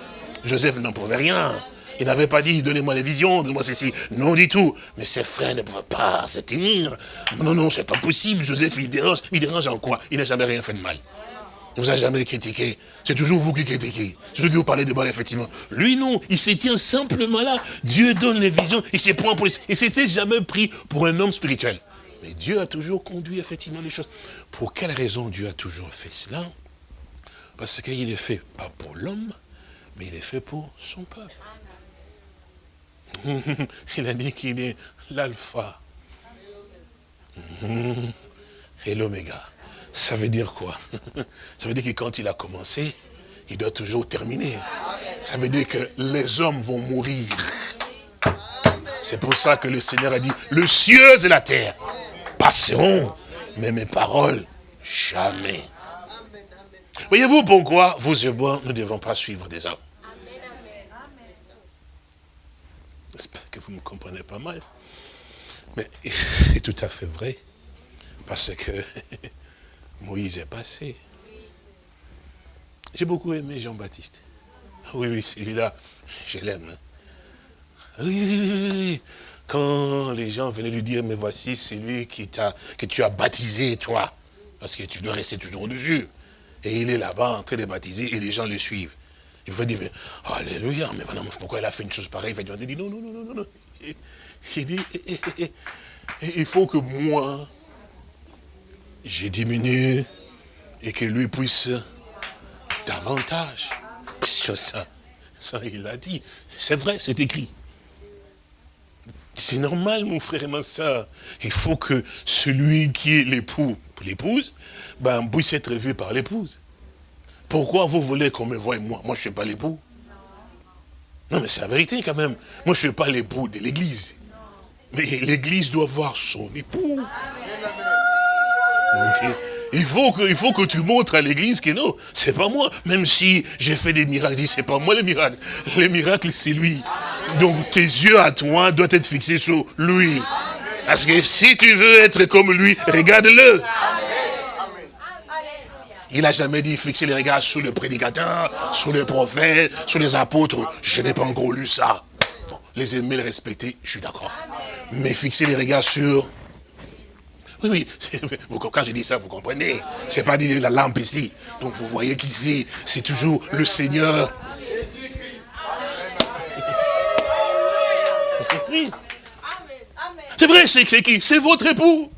Joseph n'en pouvait rien. Il n'avait pas dit, donnez-moi les visions, donnez-moi ceci. Non du tout. Mais ses frères ne pouvaient pas se tenir. Non, non, c'est pas possible. Joseph, il dérange. Il dérange en quoi? Il n'a jamais rien fait de mal. Il ne vous a jamais critiqué. C'est toujours vous qui critiquez. C'est toujours qui vous parlez de mal, effectivement. Lui, non. Il se simplement là. Dieu donne les visions. Il s'est prend pour les... Il s'était jamais pris pour un homme spirituel. Mais Dieu a toujours conduit, effectivement, les choses. Pour quelle raison Dieu a toujours fait cela? Parce qu'il est fait pas pour l'homme, mais il est fait pour son peuple. [laughs] Il a dit qu'il est l'alpha [laughs] et l'oméga. Ça veut dire quoi? [laughs] Ça veut dire que quand il a commencé, il doit toujours terminer. Ça veut dire que les hommes vont mourir. C'est pour ça que le Seigneur a dit, le cieux et la terre passeront, mais mes paroles, jamais. Voyez-vous pourquoi vous et moi, nous ne devons pas suivre des hommes? J'espère que vous me comprenez pas mal. Mais [laughs] c'est tout à fait vrai. Parce que [laughs] Moïse est passé. J'ai beaucoup aimé Jean-Baptiste. Oui, oui, celui-là, je l'aime. hein. Oui, oui, oui. Quand les gens venaient lui dire, mais voici celui qui que tu as baptisé, toi. Parce que tu dois rester toujours dessus. Et il est là-bas en train de baptiser et les gens le suivent. Il va dire, mais Alléluia, mais vraiment, pourquoi il a fait une chose pareille? Il dit, non, non, non, non, non, non. Il- dit, eh, eh, eh, il faut que moi, je diminue et que lui puisse davantage. Puisque ça, ça, il l'a dit. C'est vrai, c'est écrit. C'est normal, mon frère et ma soeur. Il faut que celui qui est l'époux, l'épouse, ben, puisse être vu par l'épouse. Pourquoi vous voulez qu'on me voie moi? Moi, je ne suis pas l'époux. Non, mais c'est la vérité quand même. Moi, je ne suis pas l'époux de l'église. Mais l'église doit voir son époux. Ok. Il faut, que, il faut que tu montres à l'église que non, c'est pas moi. Même si j'ai fait des miracles, c'est pas moi le miracle. Les miracles, c'est lui. Donc tes yeux à toi doivent être fixés sur lui. Parce que si tu veux être comme lui, regarde-le. Il n'a jamais dit fixer les regards sur le prédicateur, sur le prophète, sur les apôtres. Je n'ai pas encore lu ça. Bon, les aimer, les respecter, je suis d'accord. Mais fixer les regards sur... Oui, oui, [laughs] vous- quand je dis ça, vous comprenez. Je n'ai pas dit la lampe ici. Donc vous voyez qu'ici, c'est toujours le Seigneur. Oui. C'est vrai, c'est qui? C'est votre époux.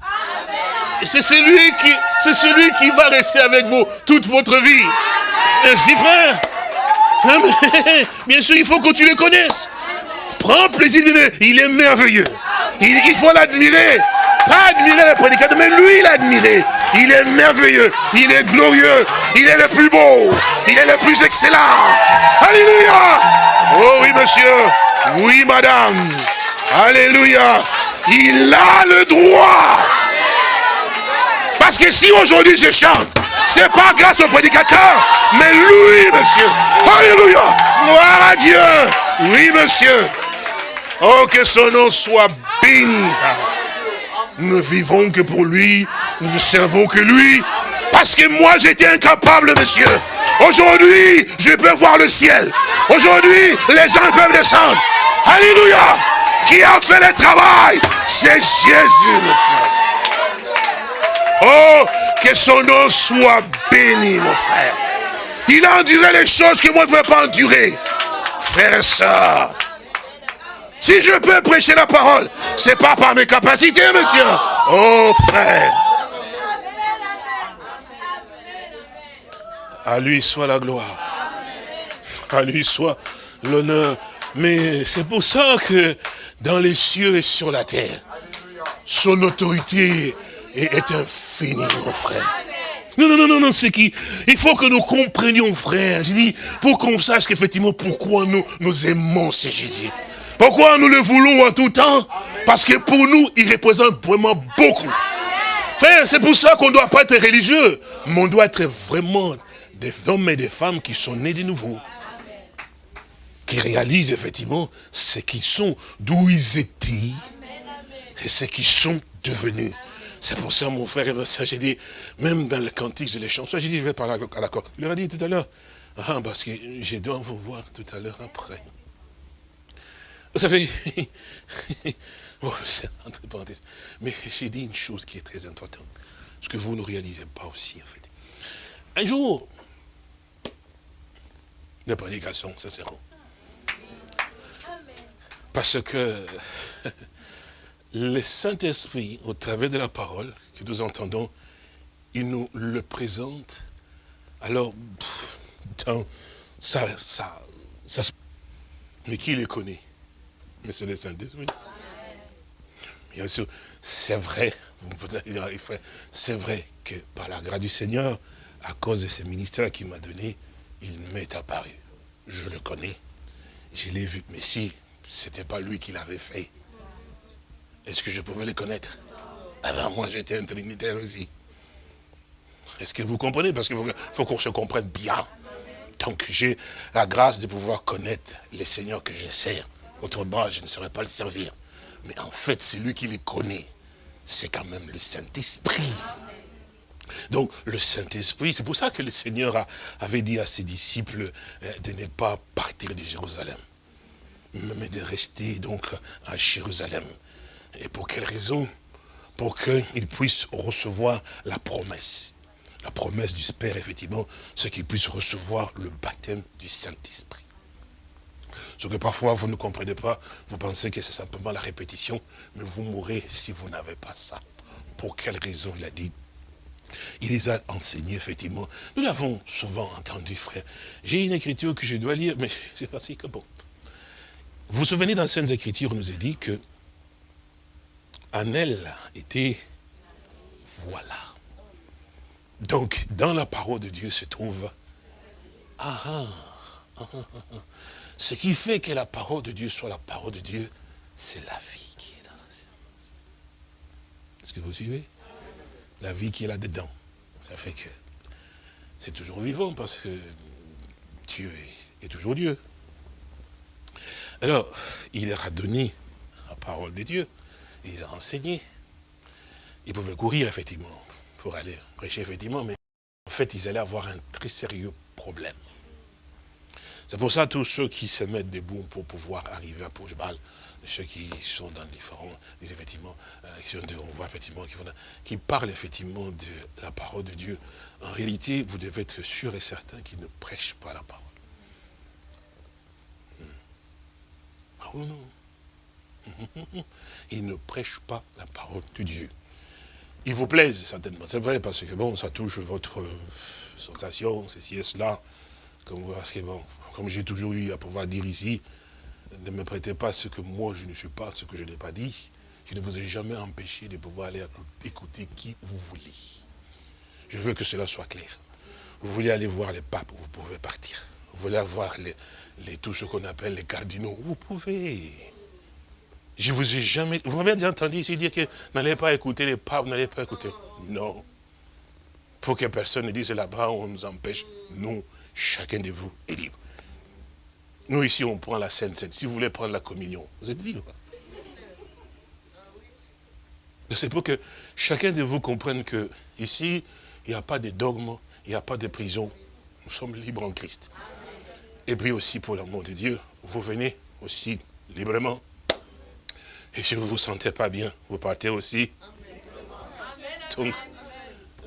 C'est celui qui, celui qui va rester avec vous toute votre vie. Ainsi, frère. [laughs] Bien sûr, il faut que tu le connaisses. Prends plaisir. Il est merveilleux. Il, il faut l'admirer. Pas admirer le prédicateur, mais lui l'admirer. Il est merveilleux. Il est glorieux. Il est le plus beau. Il est le plus excellent. Alléluia. Oh oui, monsieur. Oui, madame. Alléluia. Il a le droit. Parce que si aujourd'hui je chante, c'est pas grâce au prédicateur, mais lui, monsieur. Alléluia. Gloire à Dieu. Oui, monsieur. Oh, que son nom soit béni. Nous ne vivons que pour lui, nous ne servons que lui. Parce que moi, j'étais incapable, monsieur. Aujourd'hui, je peux voir le ciel. Aujourd'hui, les gens peuvent descendre. Alléluia. Qui a fait le travail? C'est Jésus, monsieur. Oh, que son nom soit béni, mon frère. Il a enduré les choses que moi je ne veux pas endurer. Frère et sœur, si je peux prêcher la parole, c'est pas par mes capacités, monsieur. Oh, frère. À lui soit la gloire. À lui soit l'honneur. Mais c'est pour ça que dans les cieux et sur la terre, son autorité est, infinie, mon frère. Non, non, non, non, non, c'est qui? Il faut que nous comprenions, frère. Je dis, pour qu'on sache qu'effectivement, pourquoi nous, nous aimons ce Jésus. Pourquoi nous le voulons en tout temps? Parce que pour nous, il représente vraiment beaucoup. Frère, c'est pour ça qu'on ne doit pas être religieux. Mais on doit être vraiment des hommes et des femmes qui sont nés de nouveau. Qui réalisent effectivement ce qu'ils sont, d'où ils étaient et ce qu'ils sont devenus. C'est pour ça, mon frère et ma soeur, j'ai dit, même dans le cantique de les chansons, j'ai dit, je vais parler à la corde. Il leur a dit tout à l'heure, ah, parce que je dois vous voir tout à l'heure après. Vous savez, [laughs] oh, entre parenthèses, mais j'ai dit une chose qui est très importante, ce que vous ne réalisez pas aussi, en fait. Un jour, la prédication, ça bon. Parce que [laughs] le Saint-Esprit, au travers de la parole que nous entendons, il nous le présente. Alors, ça, ça, ça, mais qui les connaît? Mais c'est le Saint-Esprit. Bien sûr, c'est vrai, vous allez dire, c'est vrai que par la grâce du Seigneur, à cause de ce ministère qu'il m'a donné, il m'est apparu. Je le connais, je l'ai vu. Mais si ce n'était pas lui qui l'avait fait, est-ce que je pouvais le connaître? Alors moi j'étais un trinitaire aussi. Est-ce que vous comprenez? Parce qu'il faut, qu'on se comprenne bien. Donc j'ai la grâce de pouvoir connaître les seigneurs que je sers. Autrement, je ne saurais pas le servir. Mais en fait, c'est lui qui les connaît. C'est quand même le Saint-Esprit. Donc, le Saint-Esprit, c'est pour ça que le Seigneur avait dit à ses disciples euh, de ne pas partir de Jérusalem, mais de rester donc à Jérusalem. Et pour quelle raison? Pour qu'ils puissent recevoir la promesse. La promesse du Père, effectivement, c'est qu'ils puissent recevoir le baptême du Saint-Esprit. Ce que parfois vous ne comprenez pas, vous pensez que c'est simplement la répétition, mais vous mourrez si vous n'avez pas ça. Pour quelle raison il a dit? Il les a enseignés, effectivement. Nous l'avons souvent entendu, frère. J'ai une écriture que je dois lire, mais [laughs] c'est parce que bon. Vous vous souvenez dans les Écritures, on nous a dit que en elle était voilà. Donc, dans la parole de Dieu se trouve ah, ah, ah, ah, ah. Ce qui fait que la parole de Dieu soit la parole de Dieu, c'est la vie qui est dans la science. Est-ce que vous suivez? La vie qui est là-dedans. Ça fait que c'est toujours vivant parce que Dieu est toujours Dieu. Alors, il leur a donné la parole de Dieu. Il les a enseignés. Ils pouvaient courir, effectivement, pour aller prêcher, effectivement, mais fait, ils allaient avoir un très sérieux problème. C'est pour ça tous ceux qui se mettent debout pour pouvoir arriver à Pojbal, ceux qui sont dans différents, effectivement, euh, qui sont de- effectivement, qui parlent effectivement de la parole de Dieu. En réalité, vous devez être sûr et certain qu'ils ne prêchent pas la parole. Hmm. Oui, non. Ils ne prêchent pas la parole de Dieu. Ils vous plaisent, certainement. C'est vrai, parce que bon, ça touche votre sensation, ceci et cela. Comme, parce que bon, comme j'ai toujours eu à pouvoir dire ici, ne me prêtez pas ce que moi je ne suis pas, ce que je n'ai pas dit. Je ne vous ai jamais empêché de pouvoir aller écou- écouter qui vous voulez. Je veux que cela soit clair. Vous voulez aller voir les papes, vous pouvez partir. Vous voulez voir les, tout ce qu'on appelle les cardinaux, vous pouvez. Je vous ai jamais... Vous m'avez déjà entendu ici dire que n'allez pas écouter les papes, n'allez pas écouter... Non. Pour que personne ne dise là-bas, on nous empêche. Nous, chacun de vous est libre. Nous, ici, on prend la Sainte Seine. Si vous voulez prendre la communion, vous êtes libre. C'est pour que chacun de vous comprenne que ici, il n'y a pas de dogme, il n'y a pas de prison. Nous sommes libres en Christ. Et puis aussi, pour l'amour de Dieu, vous venez aussi librement. Et si vous ne vous sentez pas bien, vous partez aussi. Donc,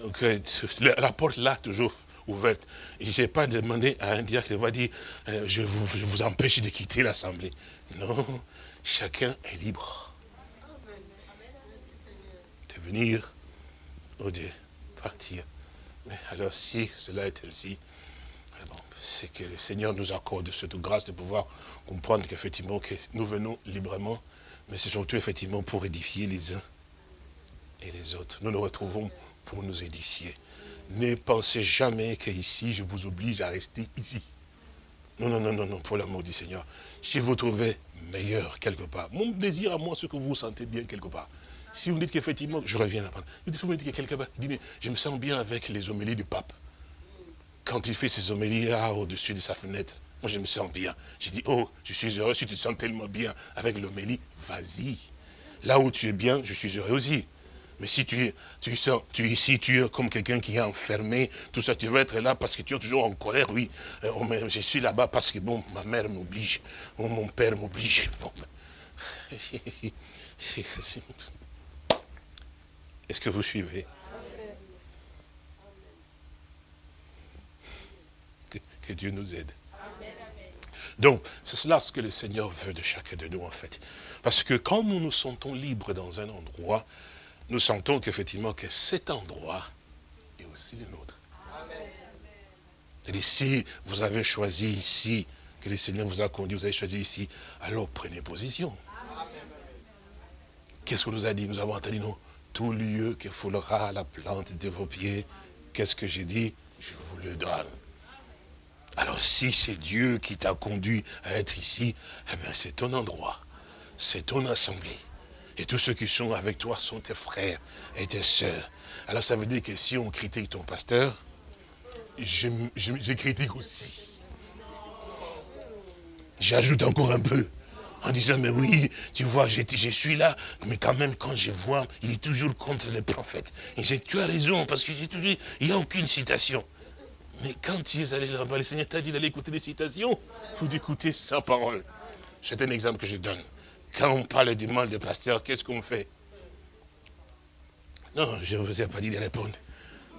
donc, euh, la porte là, toujours ouverte. Je n'ai pas demandé à un diacre de dire, euh, je, vous, je vous empêche de quitter l'assemblée. Non, chacun est libre de venir ou de partir. Mais alors, si cela est ainsi, c'est que le Seigneur nous accorde cette grâce de pouvoir comprendre qu'effectivement, que nous venons librement, mais c'est surtout effectivement pour édifier les uns et les autres. Nous nous retrouvons pour nous édifier. Ne pensez jamais qu'ici, je vous oblige à rester ici. Non, non, non, non, non, pour l'amour du Seigneur. Si vous trouvez meilleur quelque part, mon désir à moi, c'est que vous vous sentez bien quelque part. Si vous me dites qu'effectivement, je reviens vous dites, vous me dites que quelque part, il dit, mais je me sens bien avec les homélies du pape. Quand il fait ses homélies là, au-dessus de sa fenêtre, moi je me sens bien. Je dis, oh, je suis heureux, si tu te sens tellement bien avec l'homélie, vas-y. Là où tu es bien, je suis heureux aussi. Mais si tu, es- tu, sens, tu, si tu es comme quelqu'un qui est enfermé, tout ça, tu veux être là parce que tu es toujours en colère, oui. Euh, oh, je suis là-bas parce que, bon, ma mère m'oblige, ou mon père m'oblige. Bon, ben, [laughs] Est-ce que vous suivez? Que, Dieu nous aide. Donc, c'est cela ce que le Seigneur veut de chacun de nous, en fait. Parce que quand nous nous sentons libres dans un endroit, nous sentons qu'effectivement que cet endroit est aussi le nôtre. C'est-à-dire, si vous avez choisi ici, que le Seigneur vous a conduit, vous avez choisi ici, alors prenez position. Qu'est-ce qu'on nous a dit? Nous avons entendu, non? Tout lieu que foulera la plante de vos pieds, qu'est-ce que j'ai dit? Je vous le donne. Alors si c'est Dieu qui t'a conduit à être ici, eh bien c'est ton endroit, c'est ton assemblée. Et tous ceux qui sont avec toi sont tes frères et tes sœurs. Alors ça veut dire que si on critique ton pasteur, je, je- je critique aussi. J'ajoute encore un peu. En disant, mais oui, tu vois, je, suis là, mais quand même, quand je vois, il est toujours contre les prophètes. Et j'ai, tu as raison, parce que j'ai il n'y a aucune citation. Mais quand tu es allé là-bas, le Seigneur t'a dit d'aller écouter des citations ou d'écouter sa parole. C'est un exemple que je donne. Quand on parle du mal de pasteur, qu'est-ce qu'on fait? Non, je ne vous ai pas dit de répondre.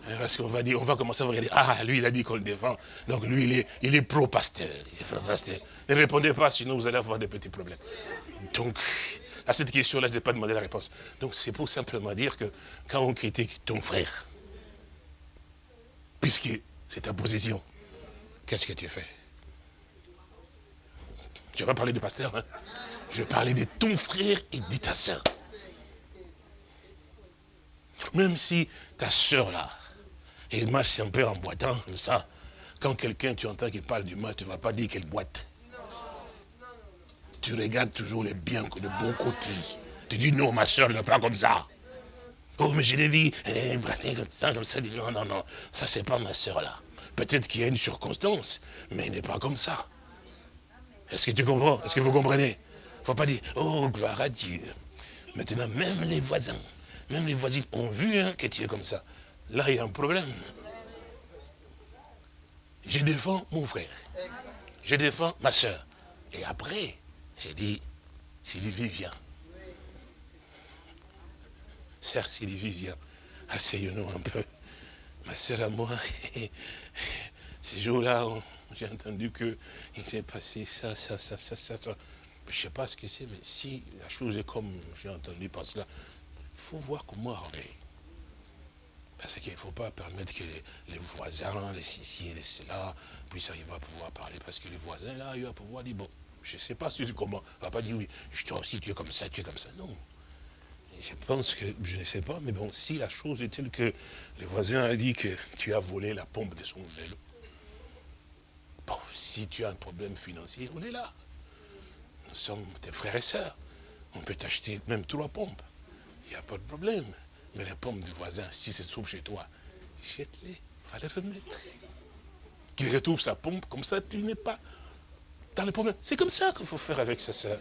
Hein, Parce qu'on va dire, on va commencer à regarder, ah, lui, il a dit qu'on le défend. Donc lui, il est, il est pro-pasteur. Pro-pasteur. Ne répondez pas, sinon vous allez avoir des petits problèmes. Donc, à cette question-là, je n'ai pas demandé la réponse. Donc c'est pour simplement dire que quand on critique ton frère, puisque c'est ta position, qu'est-ce que tu fais? Je vais pas parler de pasteur, hein? je vais parler de ton frère et de ta soeur. Même si ta soeur là, elle marche un peu en boitant comme ça, quand quelqu'un tu entends qu'il parle du mal, tu ne vas pas dire qu'elle boite. Tu regardes toujours les biens, le bon côté. Tu dis non, ma soeur n'est pas comme ça. Oh, mais je l'ai vu, elle est branlée comme ça, comme ça. Non, non, non, ça c'est pas ma soeur là. Peut-être qu'il y a une circonstance, mais elle n'est pas comme ça. Est-ce que tu comprends? Est-ce que vous comprenez? Il ne faut pas dire, oh, gloire à Dieu. Maintenant, même les voisins, même les voisines ont vu hein, que tu es comme ça. Là, il y a un problème. je défends mon frère. Je défends ma soeur. Et après, j'ai dit, Sylvie vient. Sœur Sylvie vient. Asseyons-nous un peu. Ma soeur à moi, [laughs] ces jours-là, on- j'ai entendu que il s'est passé ça, ça, ça, ça, ça, ça. Je ne sais pas ce que c'est, mais si la chose est comme j'ai entendu par cela, il faut voir comment arranger. Parce qu'il ne faut pas permettre que les, voisins, les ceci et les cela, puissent arriver à pouvoir parler. Parce que les voisins, là, ils vont pouvoir dire, bon, je ne sais pas si comment. On ne va pas dire, oui, je toi aussi, tu es comme ça, tu es comme ça. Non. Je pense que, je ne sais pas, mais bon, si la chose est telle que les voisins ont dit que tu as volé la pompe de son vélo, bon, si tu as un problème financier, on est là. Nous sommes tes frères et sœurs. On peut t'acheter même trois pompes. Il n'y a pas de problème. Mais les pommes du voisin, si se trouve chez toi, jette-les, va les remettre. Qu'il retrouve sa pompe, comme ça tu n'es pas dans le problème. C'est comme ça qu'il faut faire avec sa sœur.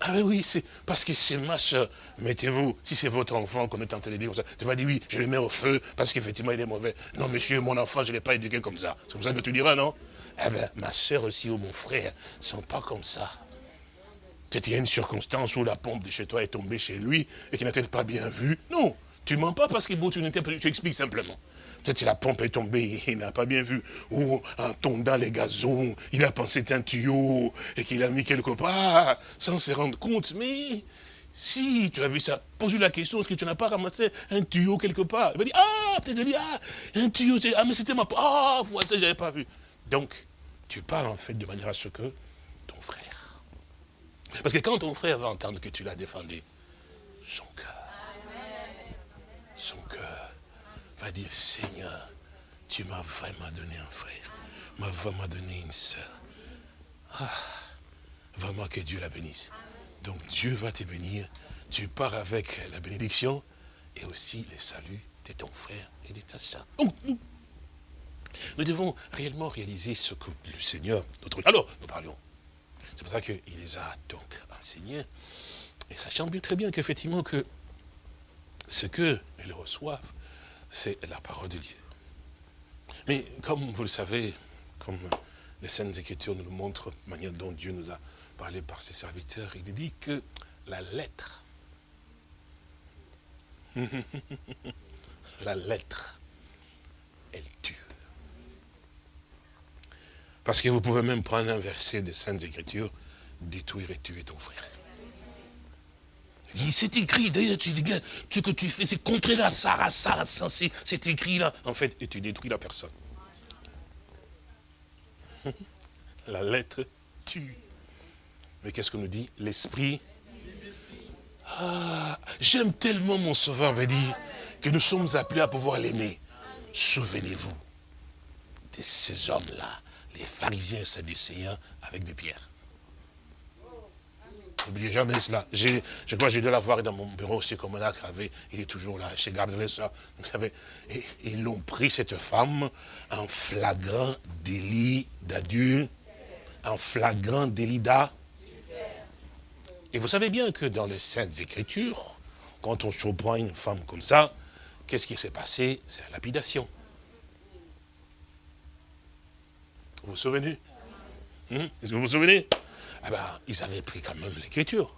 Ah oui, c'est parce que c'est ma soeur. Mettez-vous, si c'est votre enfant qu'on est en train de dire comme ça, tu vas dire oui, je le mets au feu parce qu'effectivement il est mauvais. Non, monsieur, mon enfant, je ne l'ai pas éduqué comme ça. C'est comme ça que tu diras, non? Eh bien, ma soeur aussi ou mon frère ne sont pas comme ça. Peut-être y a une circonstance où la pompe de chez toi est tombée chez lui et qu'il n'a peut-être pas bien vu? Non, tu mens pas parce que bon, tu n'interprètes, tu expliques simplement. Peut-être la pompe est tombée, [laughs] il n'a pas bien vu. Ou en tondant les gazons, il a pensé un tuyau et qu'il a mis quelque part sans se rendre compte. Mais si tu as vu ça, pose-lui la question, est-ce que tu n'as pas ramassé un tuyau quelque part? Il va dire, ah, peut-être dire, ah, un tuyau, ah, mais c'était ma. Ah, voilà, ça, je n'avais pas vu. Donc, tu parles en fait de manière à ce que ton frère parce que quand ton frère va entendre que tu l'as défendu, son cœur, son cœur va dire, Seigneur, tu m'as vraiment donné un frère, m'as vraiment donné une sœur. Ah, vraiment que Dieu la bénisse. Donc Dieu va te bénir, tu pars avec la bénédiction et aussi le salut de ton frère et de ta sœur. Donc nous, devons réellement réaliser ce que le Seigneur, notre... Alors, nous parlions c'est pour ça qu'il les a donc enseignés. Et sachant bien très bien qu'effectivement que ce qu'ils reçoivent, c'est la parole de Dieu. Mais comme vous le savez, comme les Saintes Écritures nous le montrent, la manière dont Dieu nous a parlé par ses serviteurs, il dit que la lettre, [laughs] la lettre, elle tue. Parce que vous pouvez même prendre un verset des Saintes Écritures, détruire et tuer ton frère. C'est écrit, d'ailleurs, tu dis, ce que tu fais, c'est contraire à ça, à ça, à ça, c'est- écrit là. En fait, et tu détruis la personne. [laughs] La lettre tue. Mais qu'est-ce qu'on nous dit? L'esprit. Ah, j'aime tellement mon sauveur, dit, que nous sommes appelés à pouvoir l'aimer. Souvenez-vous de ces hommes-là, les pharisiens et sadducéens avec des pierres. N'oubliez jamais cela. Je crois que j'ai dû l'avoir dans mon bureau, c'est comme là avait, il est toujours là, je garderai ça. Vous savez, et ils l'ont pris, cette femme, en flagrant délit d'adulte, en flagrant délit d'art. Et vous savez bien que dans les Saintes Écritures, quand on surprend une femme comme ça, qu'est-ce qui s'est passé? C'est la lapidation. Vous vous souvenez? Hein? Est-ce que vous vous souvenez? Eh ben, ils avaient pris quand même l'écriture.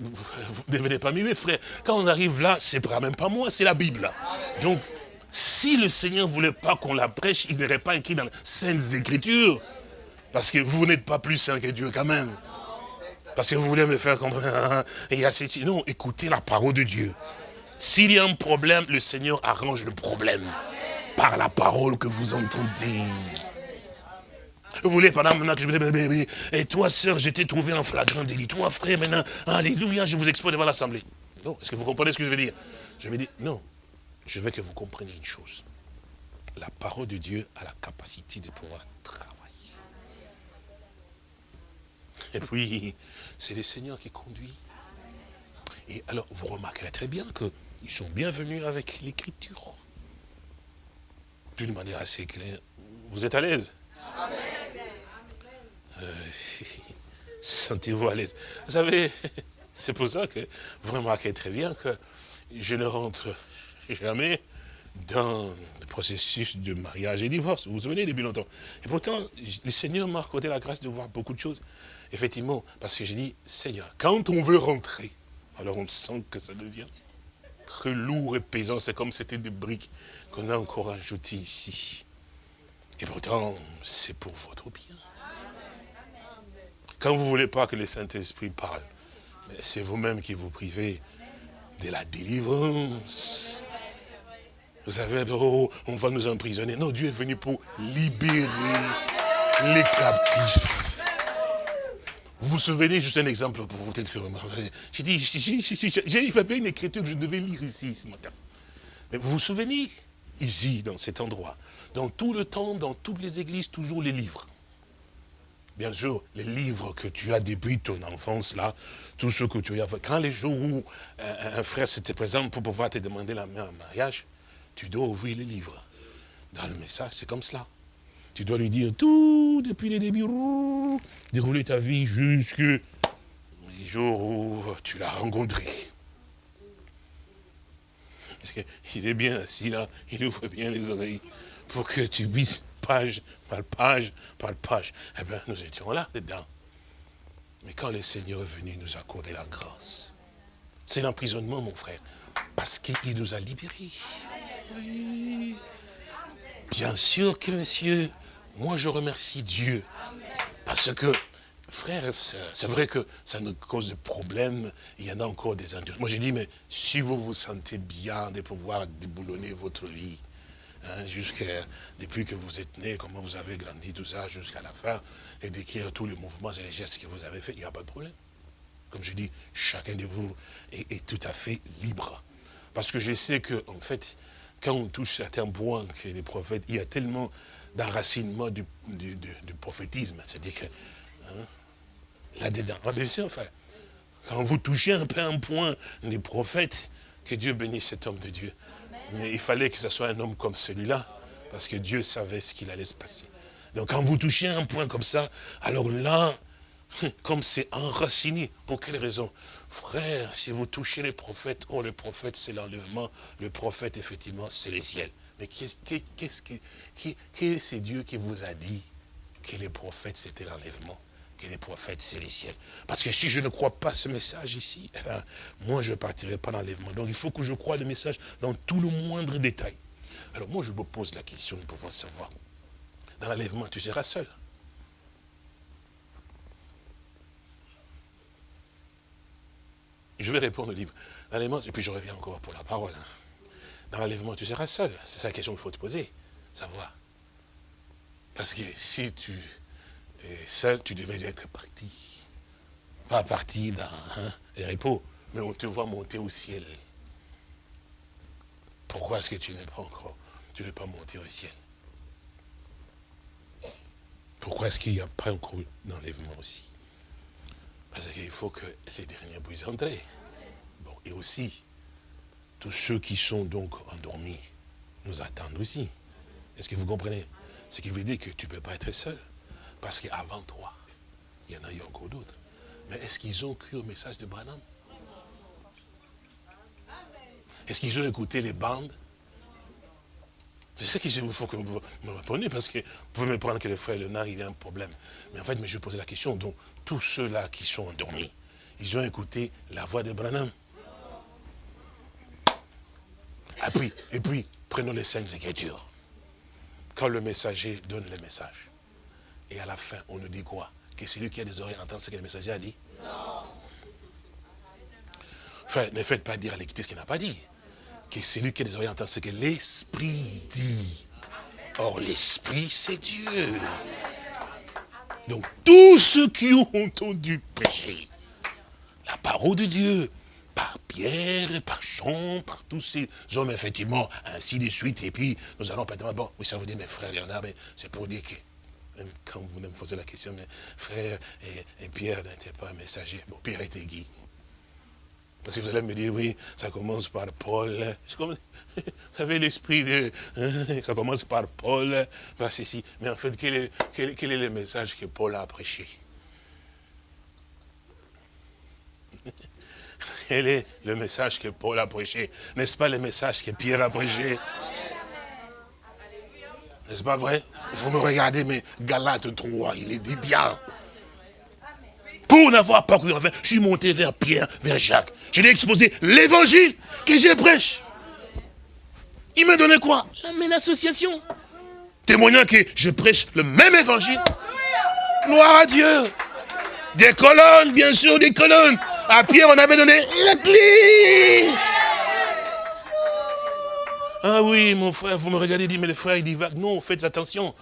Vous ne devenez pas mieux, frère. Quand on arrive là, c'est pas même pas moi, c'est la Bible. Donc, si le Seigneur ne voulait pas qu'on la prêche, il n'aurait pas écrit dans les Saintes Écritures. Parce que vous n'êtes pas plus saint que Dieu quand même. Parce que vous voulez me faire comprendre. y a ceci. Non, écoutez la parole de Dieu. S'il y a un problème, le Seigneur arrange le problème par la parole que vous entendez. Vous voulez, pendant maintenant que je me dis, et toi, sœur, je t'ai trouvé en flagrant délit. Toi, frère, maintenant, alléluia, je vous expose devant l'Assemblée. Non, est-ce que vous comprenez ce que je veux dire? Je me dis, non, je veux que vous compreniez une chose. La parole de Dieu a la capacité de pouvoir travailler. Et puis, c'est le Seigneur qui conduit. Et alors, vous remarquerez très bien qu'ils sont bienvenus avec l'écriture. D'une manière assez claire. Vous êtes à l'aise? Euh, [laughs] Sentez-vous à l'aise. Vous savez, [laughs] c'est pour ça que vous remarquez très bien que je ne rentre jamais dans le processus de mariage et divorce. Vous vous souvenez depuis longtemps. Et pourtant, le Seigneur m'a accordé la grâce de voir beaucoup de choses. Effectivement, parce que j'ai dit, Seigneur, quand on veut rentrer, alors on sent que ça devient très lourd et pesant. C'est comme c'était des briques qu'on a encore ajoutées ici. Et pourtant, c'est pour votre bien. Quand vous ne voulez pas que le Saint-Esprit parle, c'est vous-même qui vous privez de la délivrance. Vous savez, oh, on va nous emprisonner. Non, Dieu est venu pour libérer les captifs. Vous vous souvenez, juste un exemple pour vous, peut-être que j'ai dit, j'ai fait une écriture que je devais lire ici ce matin. Mais vous vous souvenez, ici, dans cet endroit, dans tout le temps, dans toutes les églises, toujours les livres. Bien sûr, les livres que tu as depuis ton enfance, là, tout ce que tu as. Quand les jours où un, frère s'était présent pour pouvoir te demander la main en mariage, tu dois ouvrir les livres. Dans le message, c'est comme cela. Tu dois lui dire tout depuis les débuts, dérouler ta vie jusqu'au les jours où tu l'as rencontré. Parce qu'il est bien assis là, il ouvre bien les oreilles pour que tu puisses page par page par page. Eh bien, nous étions là dedans. Mais quand le Seigneur est venu nous accorder la grâce, c'est l'emprisonnement, mon frère, parce qu'il nous a libérés. Oui. Bien sûr que, monsieur, moi, je remercie Dieu. Parce que, frère, c'est vrai que ça nous cause des problèmes. Il y en a encore des endurants. Moi, j'ai dit, mais si vous vous sentez bien de pouvoir déboulonner votre vie, hein, depuis que vous êtes né, comment vous avez grandi, tout ça, jusqu'à la fin, et d'écrire tous les mouvements et les gestes que vous avez faits, il n'y a pas de problème. Comme je dis, chacun de vous est, tout à fait libre. Parce que je sais que, en fait, quand on touche certains points que les prophètes, il y a tellement d'enracinement du, prophétisme. C'est-à-dire que, hein, là-dedans, ah, bien sûr, enfin, quand vous touchez un peu un point des prophètes, que Dieu bénisse cet homme de Dieu. Mais il fallait que ce soit un homme comme celui-là, parce que Dieu savait ce qu'il allait se passer. Donc quand vous touchez un point comme ça, alors là, [laughs] comme c'est enraciné, pour quelle raison? Frère, si vous touchez les prophètes, oh le prophète c'est l'enlèvement, le prophète effectivement c'est les ciels. Mais qu'est-ce que, qui, c'est Dieu qui vous a dit que les prophètes c'était l'enlèvement? Que les prophètes, c'est les ciels. Parce que si je ne crois pas ce message ici, eh ben, moi, je ne partirai pas l'enlèvement. Donc, il faut que je croie le message dans tout le moindre détail. Alors, moi, je me pose la question de pouvoir savoir. Dans l'enlèvement, tu seras seul. Je vais répondre au livre. L'enlèvement, et puis je reviens encore pour la parole. Hein dans l'enlèvement, tu seras seul. C'est ça la question qu'il faut te poser, savoir. Parce que si tu es seul, tu devais être parti. Pas parti dans hein, les repos, mais on te voit monter au ciel. Pourquoi est-ce que tu n'es pas encore, tu n'es pas monté au ciel? Pourquoi est-ce qu'il n'y a pas encore d'enlèvement aussi? Parce qu'il faut que les derniers puissent entrer. Bon, et aussi, tous ceux qui sont donc endormis nous attendent aussi. Est-ce que vous comprenez? Ce qui veut dire que tu ne peux pas être seul. Parce qu'avant toi, il y en a eu encore d'autres. Mais est-ce qu'ils ont cru au message de Branham? Est-ce qu'ils ont écouté les bandes? C'est ce qu'il faut que vous me répondiez, parce que vous pouvez me prendre que le frère Léonard, il a un problème. Mais en fait, mais je pose la question, donc tous ceux-là qui sont endormis, ils ont écouté la voix de Branham. Et puis, et puis, prenons les scènes écritures. Quand le messager donne le message, et à la fin, on nous dit quoi? Que c'est lui qui a des oreilles entend ce que le messager a dit? Non. Enfin, ne faites pas dire à l'équité ce qu'il n'a pas dit. Que c'est lui qui a des oreilles entend ce que l'Esprit dit. Or, l'Esprit, c'est Dieu. Donc, tous ceux qui ont entendu prêcher la parole de Dieu, par Pierre, par Jean, par tous ces hommes, effectivement, ainsi de suite. Et puis, nous allons peut-être, bon, oui, ça vous dit, mes frères Léonard, mais c'est pour dire que, quand vous me posez la question, mes frères et, Pierre n'étaient pas messagers. Bon, Pierre était Guy. Parce que vous allez me dire, oui, ça commence par Paul. [laughs] Vous savez, l'esprit de... Hein, ça commence par Paul, par ceci. Mais en fait, quel est le message que Paul a prêché? [laughs] Quel est le message que Paul a prêché? N'est-ce pas le message que Pierre a prêché? N'est-ce pas vrai? Vous me regardez, mais Galate 3, il est dit bien. Pour n'avoir pas cru, enfin, je suis monté vers Pierre, vers Jacques. Je lui ai exposé l'évangile que j'ai prêche. Il m'a donné quoi? Même association. Témoignant que je prêche le même évangile. Gloire à Dieu. Des colonnes, bien sûr, des colonnes. À Pierre, on avait donné la. Ah oui, mon frère, vous me regardez, dit, mais le frère, il dit, non, faites attention.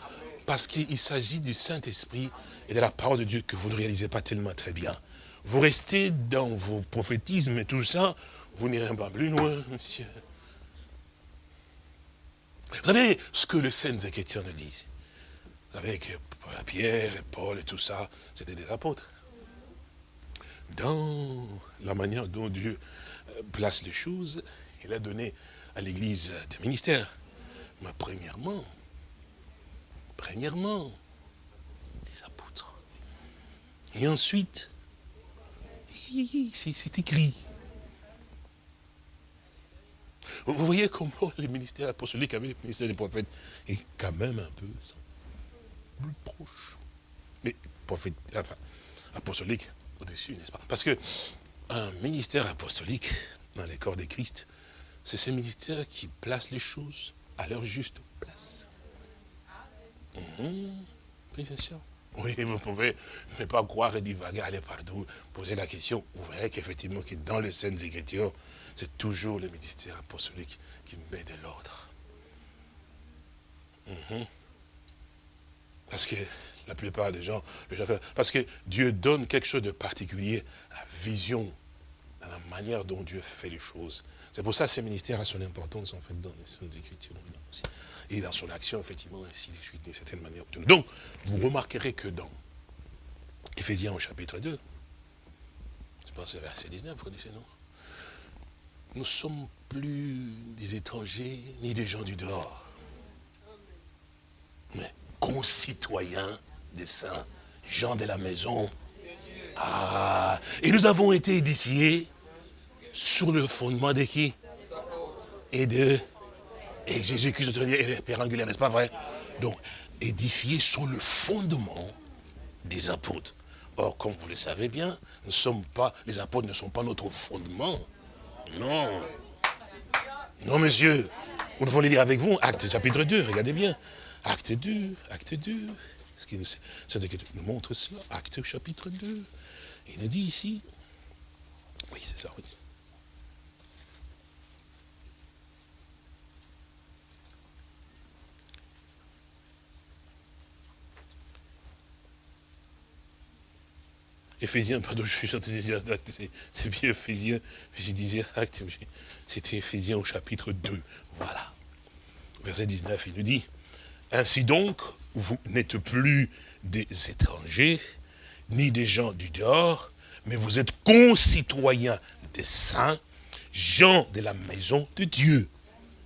Parce qu'il s'agit du Saint-Esprit et de la parole de Dieu que vous ne réalisez pas tellement très bien. Vous restez dans vos prophétismes et tout ça, vous n'irez pas plus loin, monsieur. Vous savez ce que les saints Écritures nous disent? Vous savez que Pierre et Paul et tout ça, c'était des apôtres. Dans la manière dont Dieu place les choses, il a donné à l'église des ministères. Mais premièrement, premièrement, des apôtres. Et ensuite, c'est écrit. Vous voyez comment les ministères apostoliques avec les ministères des prophètes? Est quand même un peu plus proche. Mais prophète, enfin, apostolique au-dessus, n'est-ce pas? Parce que un ministère apostolique dans les corps de Christ, c'est ce ministère qui place les choses à leur juste place. Mhm. Oui, bien sûr. Oui, vous pouvez ne pas croire et divaguer, aller partout, poser la question. Vous verrez qu'effectivement, que dans les scènes Écritures, c'est toujours le ministère apostolique qui met de l'ordre. Mhm. Parce que la plupart des gens, parce que Dieu donne quelque chose de particulier, la vision, dans la manière dont Dieu fait les choses. C'est pour ça que ce ministère a son importance, en fait, dans les Saintes Écritures. Et dans son action, effectivement, ainsi de suite, d'une certaine manière. Donc, vous remarquerez que dans Éphésiens au chapitre 2, je pense c'est verset 19, vous connaissez, non? Nous sommes plus des étrangers, ni des gens du dehors. Mais concitoyens des saints, gens de la maison. Ah, et nous avons été édifiés sur le fondement de qui? Et de... Et Jésus-Christ est le Père angulaire, n'est-ce pas vrai? Donc, édifié sur le fondement des apôtres. Or, comme vous le savez bien, ne sommes pas, les apôtres ne sont pas notre fondement. Non. Non, monsieur. Nous devons les lire avec vous. Acte chapitre 2, regardez bien. Acte 2, acte 2. Ce qui nous, nous montre cela. Acte chapitre 2. Il nous dit ici. Oui, c'est ça, oui. Éphésiens, pardon, je suis c'est bien Éphésiens, je disais c'était Éphésiens au chapitre 2, voilà. Verset 19, il nous dit, ainsi donc, vous n'êtes plus des étrangers, ni des gens du dehors, mais vous êtes concitoyens des saints, gens de la maison de Dieu.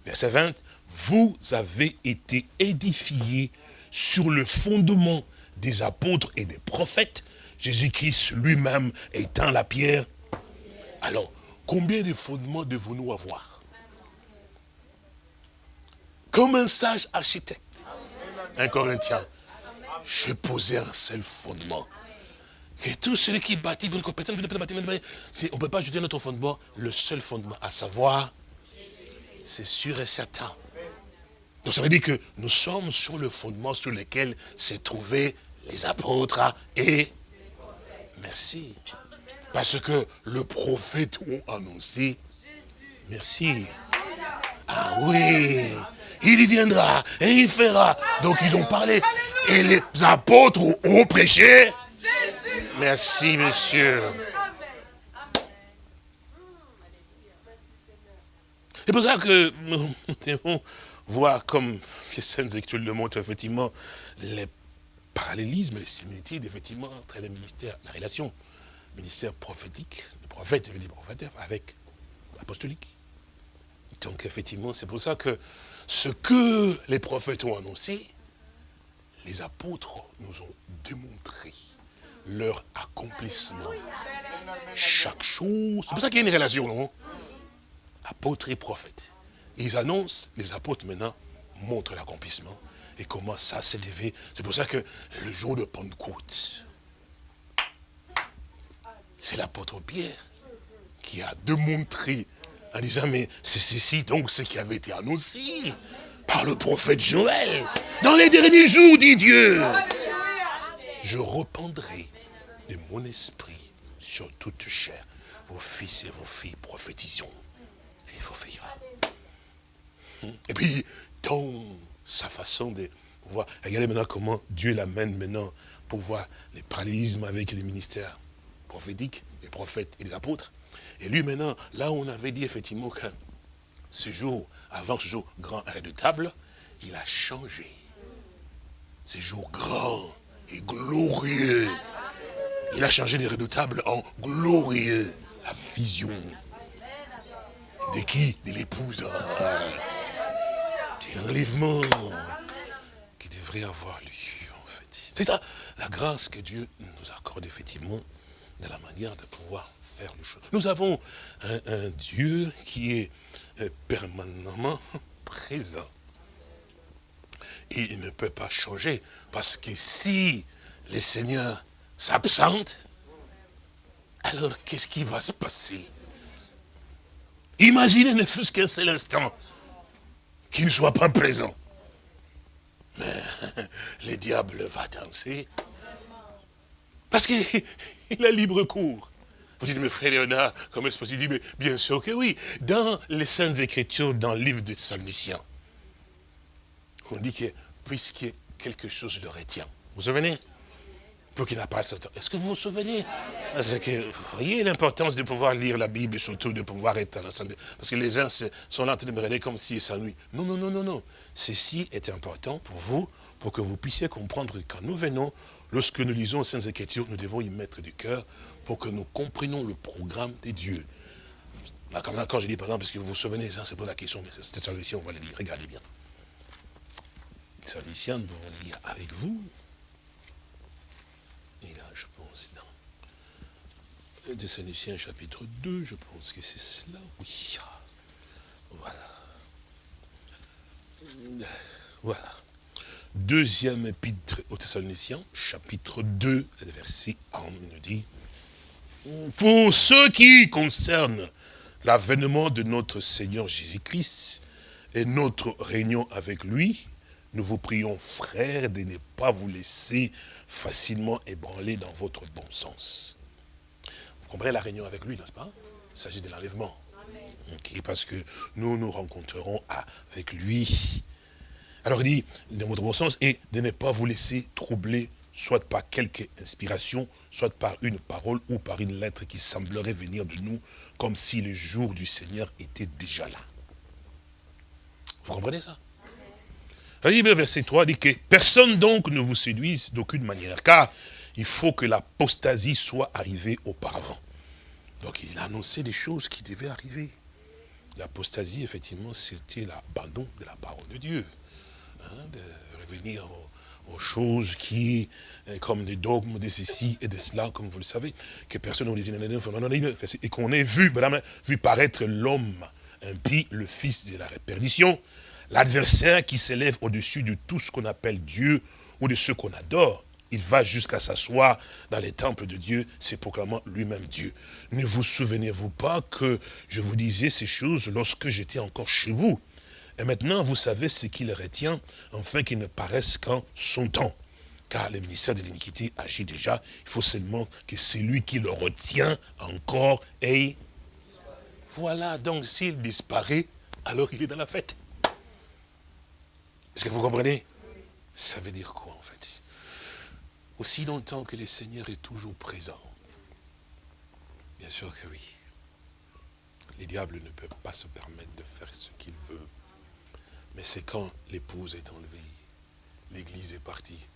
Verset 20, vous avez été édifiés sur le fondement des apôtres et des prophètes, Jésus-Christ lui-même étant la pierre. Alors, combien de fondements devons-nous avoir? Comme un sage architecte, un Corinthien, je posais un seul fondement. Et tout celui qui bâtit, personne ne peut bâtir, on ne peut pas ajouter notre fondement, le seul fondement, à savoir, c'est sûr et certain. Donc ça veut dire que nous sommes sur le fondement sur lequel s'est trouvé les apôtres et Merci. Parce que le prophète ont annoncé. Merci. Ah oui. Il y viendra et il fera. Donc ils ont parlé. Et les apôtres ont prêché. Merci, monsieur. C'est pour ça que nous devons voir, comme les scènes Écritures le montrent, effectivement, les parallélisme, les similitudes, effectivement, entre le ministère, la relation, ministère prophétique, le prophète et le prophète, avec l'apostolique. Donc, effectivement, c'est pour ça que ce que les prophètes ont annoncé, les apôtres nous ont démontré leur accomplissement. Chaque chose. C'est pour ça qu'il y a une relation, non? Apôtre et prophète. Ils annoncent, les apôtres maintenant montre l'accomplissement et comment ça s'est levé? C'est pour ça que le jour de Pentecôte, c'est l'apôtre Pierre qui a démontré en disant, mais c'est ceci donc ce qui avait été annoncé par le prophète Joël. Dans les derniers jours, dit Dieu, je rependrai de mon esprit sur toute chair. Vos fils et vos filles prophétiseront. Et vos filles. Et puis, dans sa façon de voir, regardez maintenant comment Dieu l'amène maintenant pour voir les parallélismes avec les ministères prophétiques, les prophètes et les apôtres. Et lui maintenant, là où on avait dit effectivement que ce jour, avant ce jour grand et redoutable, il a changé. Ce jour grand et glorieux. Il a changé les redoutables en glorieux. La vision. De qui? De l'épouse. L'enlèvement qui devrait avoir lieu, en fait. C'est ça, la grâce que Dieu nous accorde, effectivement, de la manière de pouvoir faire les choses. Nous avons un, Dieu qui est euh, permanemment présent. Et il ne peut pas changer, parce que si le Seigneur s'absente, alors qu'est-ce qui va se passer? Imaginez ne fût-ce qu'un seul instant qu'il ne soit pas présent. Mais [laughs] le diable va danser. Parce qu'il [laughs] a libre cours. Vous dites, mais frère Léonard, comment est-ce possible dit, mais bien sûr que oui. Dans les Saintes Écritures, dans le livre de Salmicien, on dit que puisque quelque chose le retient. Vous vous souvenez? Pour qu'il n'a pas. Est-ce que vous vous souvenez? Que, vous voyez l'importance de pouvoir lire la Bible, surtout de pouvoir être à l'assemblée. Parce que les uns sont là en train de me regarder comme s'ils s'ennuient. Non, non, non, non, non. Ceci est important pour vous, pour que vous puissiez comprendre que quand nous venons, lorsque nous lisons les Saintes Écritures, nous devons y mettre du cœur pour que nous comprenions le programme de Dieu. Quand je dis, par exemple, parce que vous vous souvenez, hein, c'est pas la question, mais cette solution, on va le lire. Regardez bien. Saliciens nous allons le lire avec vous. Et là, je pense, Saliciens, chapitre 2, je pense que c'est cela. Oui. Voilà. Voilà. Deuxième épître aux Thessaloniciens, chapitre 2, verset 1, il nous dit, pour ce qui concerne l'avènement de notre Seigneur Jésus-Christ et notre réunion avec lui, nous vous prions, frères, de ne pas vous laisser facilement ébranler dans votre bon sens. Comprenez la réunion avec lui, n'est-ce pas? Il s'agit de l'enlèvement. Parce que nous nous rencontrerons avec lui. Alors il dit, dans votre bon sens, et de ne pas vous laisser troubler, soit par quelque inspiration, soit par une parole ou par une lettre qui semblerait venir de nous, comme si le jour du Seigneur était déjà là. Vous comprenez ça? Verset 3 dit que personne donc ne vous séduise d'aucune manière, car il faut que l'apostasie soit arrivée auparavant. Donc il a annoncé des choses qui devaient arriver. L'apostasie, effectivement, c'était l'abandon de la parole de Dieu. Hein, de revenir aux, choses qui, euh, comme des dogmes de ceci et de cela, comme vous le savez, que personne ne disait, et qu'on ait vu, vu paraître l'homme impie, le fils de la perdition, L'adversaire qui s'élève au-dessus de tout ce qu'on appelle Dieu ou de ce qu'on adore, il va jusqu'à s'asseoir dans les temples de Dieu, c'est proclamant lui-même Dieu. Ne vous souvenez-vous pas que je vous disais ces choses lorsque j'étais encore chez vous? Et maintenant, vous savez ce qui le retient, afin qu'il ne paraisse qu'en son temps. Car le ministère de l'iniquité agit déjà, il faut seulement que celui qui le retient encore ait... Voilà, donc s'il disparaît, alors il est dans la fête. Est-ce que vous comprenez? Ça veut dire quoi? Aussi longtemps que le Seigneur est toujours présent. Bien sûr que oui. Les diables ne peuvent pas se permettre de faire ce qu'il veut. Mais c'est quand l'épouse est enlevée, l'église est partie,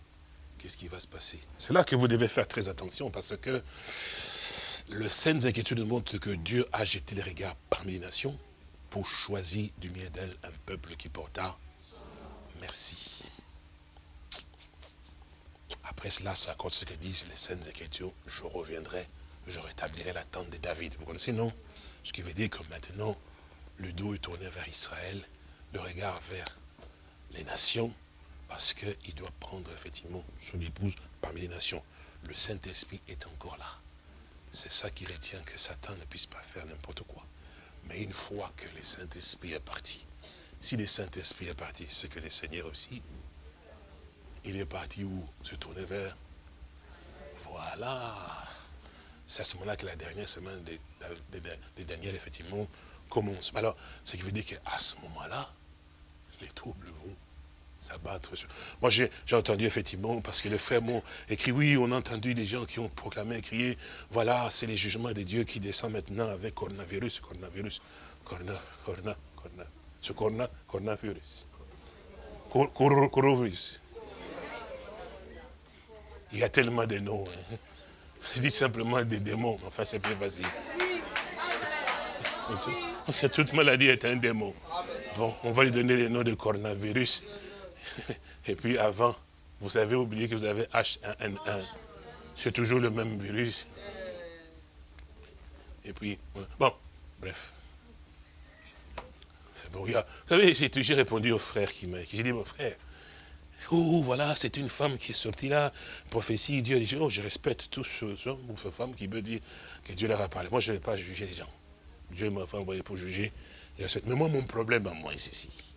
qu'est-ce qui va se passer? C'est là que vous devez faire très attention parce que le Écritures nous montre que Dieu a jeté les regards parmi les nations pour choisir du milieu d'elle un peuple qui porta merci. Après cela, ça compte ce que disent les scènes Écritures. Je reviendrai, je rétablirai la tente de David. Vous connaissez, non? Ce qui veut dire que maintenant, le dos est tourné vers Israël, le regard vers les nations, parce qu'il doit prendre effectivement son épouse parmi les nations. Le Saint-Esprit est encore là. C'est ça qui retient que Satan ne puisse pas faire n'importe quoi. Mais une fois que le Saint-Esprit est parti, si le Saint-Esprit est parti, c'est que le Seigneur aussi, il est parti où? Se tourner vers? Voilà. C'est à ce moment-là que la dernière semaine de, de- de- de Daniel, effectivement, commence. Alors, ce qui veut dire qu'à ce moment-là, les troubles vont s'abattre. Moi, j'ai entendu effectivement, parce que les frères m'ont écrit, oui, on a entendu des gens qui ont proclamé, crié, voilà, c'est les jugements de Dieu qui descendent maintenant avec coronavirus, coronavirus, corona, corona, corona, ce corona, coronavirus. Cor- cor- Coronavirus. Il y a tellement de noms. hein. Je dis simplement des démons, enfin c'est plus facile. C'est toute maladie est un démon. Bon, on va lui donner le nom de coronavirus. [laughs] Et puis avant, vous avez oublié que vous avez H1N1. C'est toujours le même virus. Et puis, bon, bref. Bon, il y a- vous savez, j'ai toujours répondu au frère qui m'a écrit. J'ai dit, mon frère, oh voilà, c'est une femme qui est sortie là, prophétie, Dieu dit, oh, je respecte tous ces hommes ou ces femmes qui veulent dire que Dieu leur a parlé. Moi, je ne vais pas juger les gens. Dieu m'a fait envoyer pour juger. Mais moi, mon problème à moi, c'est ici.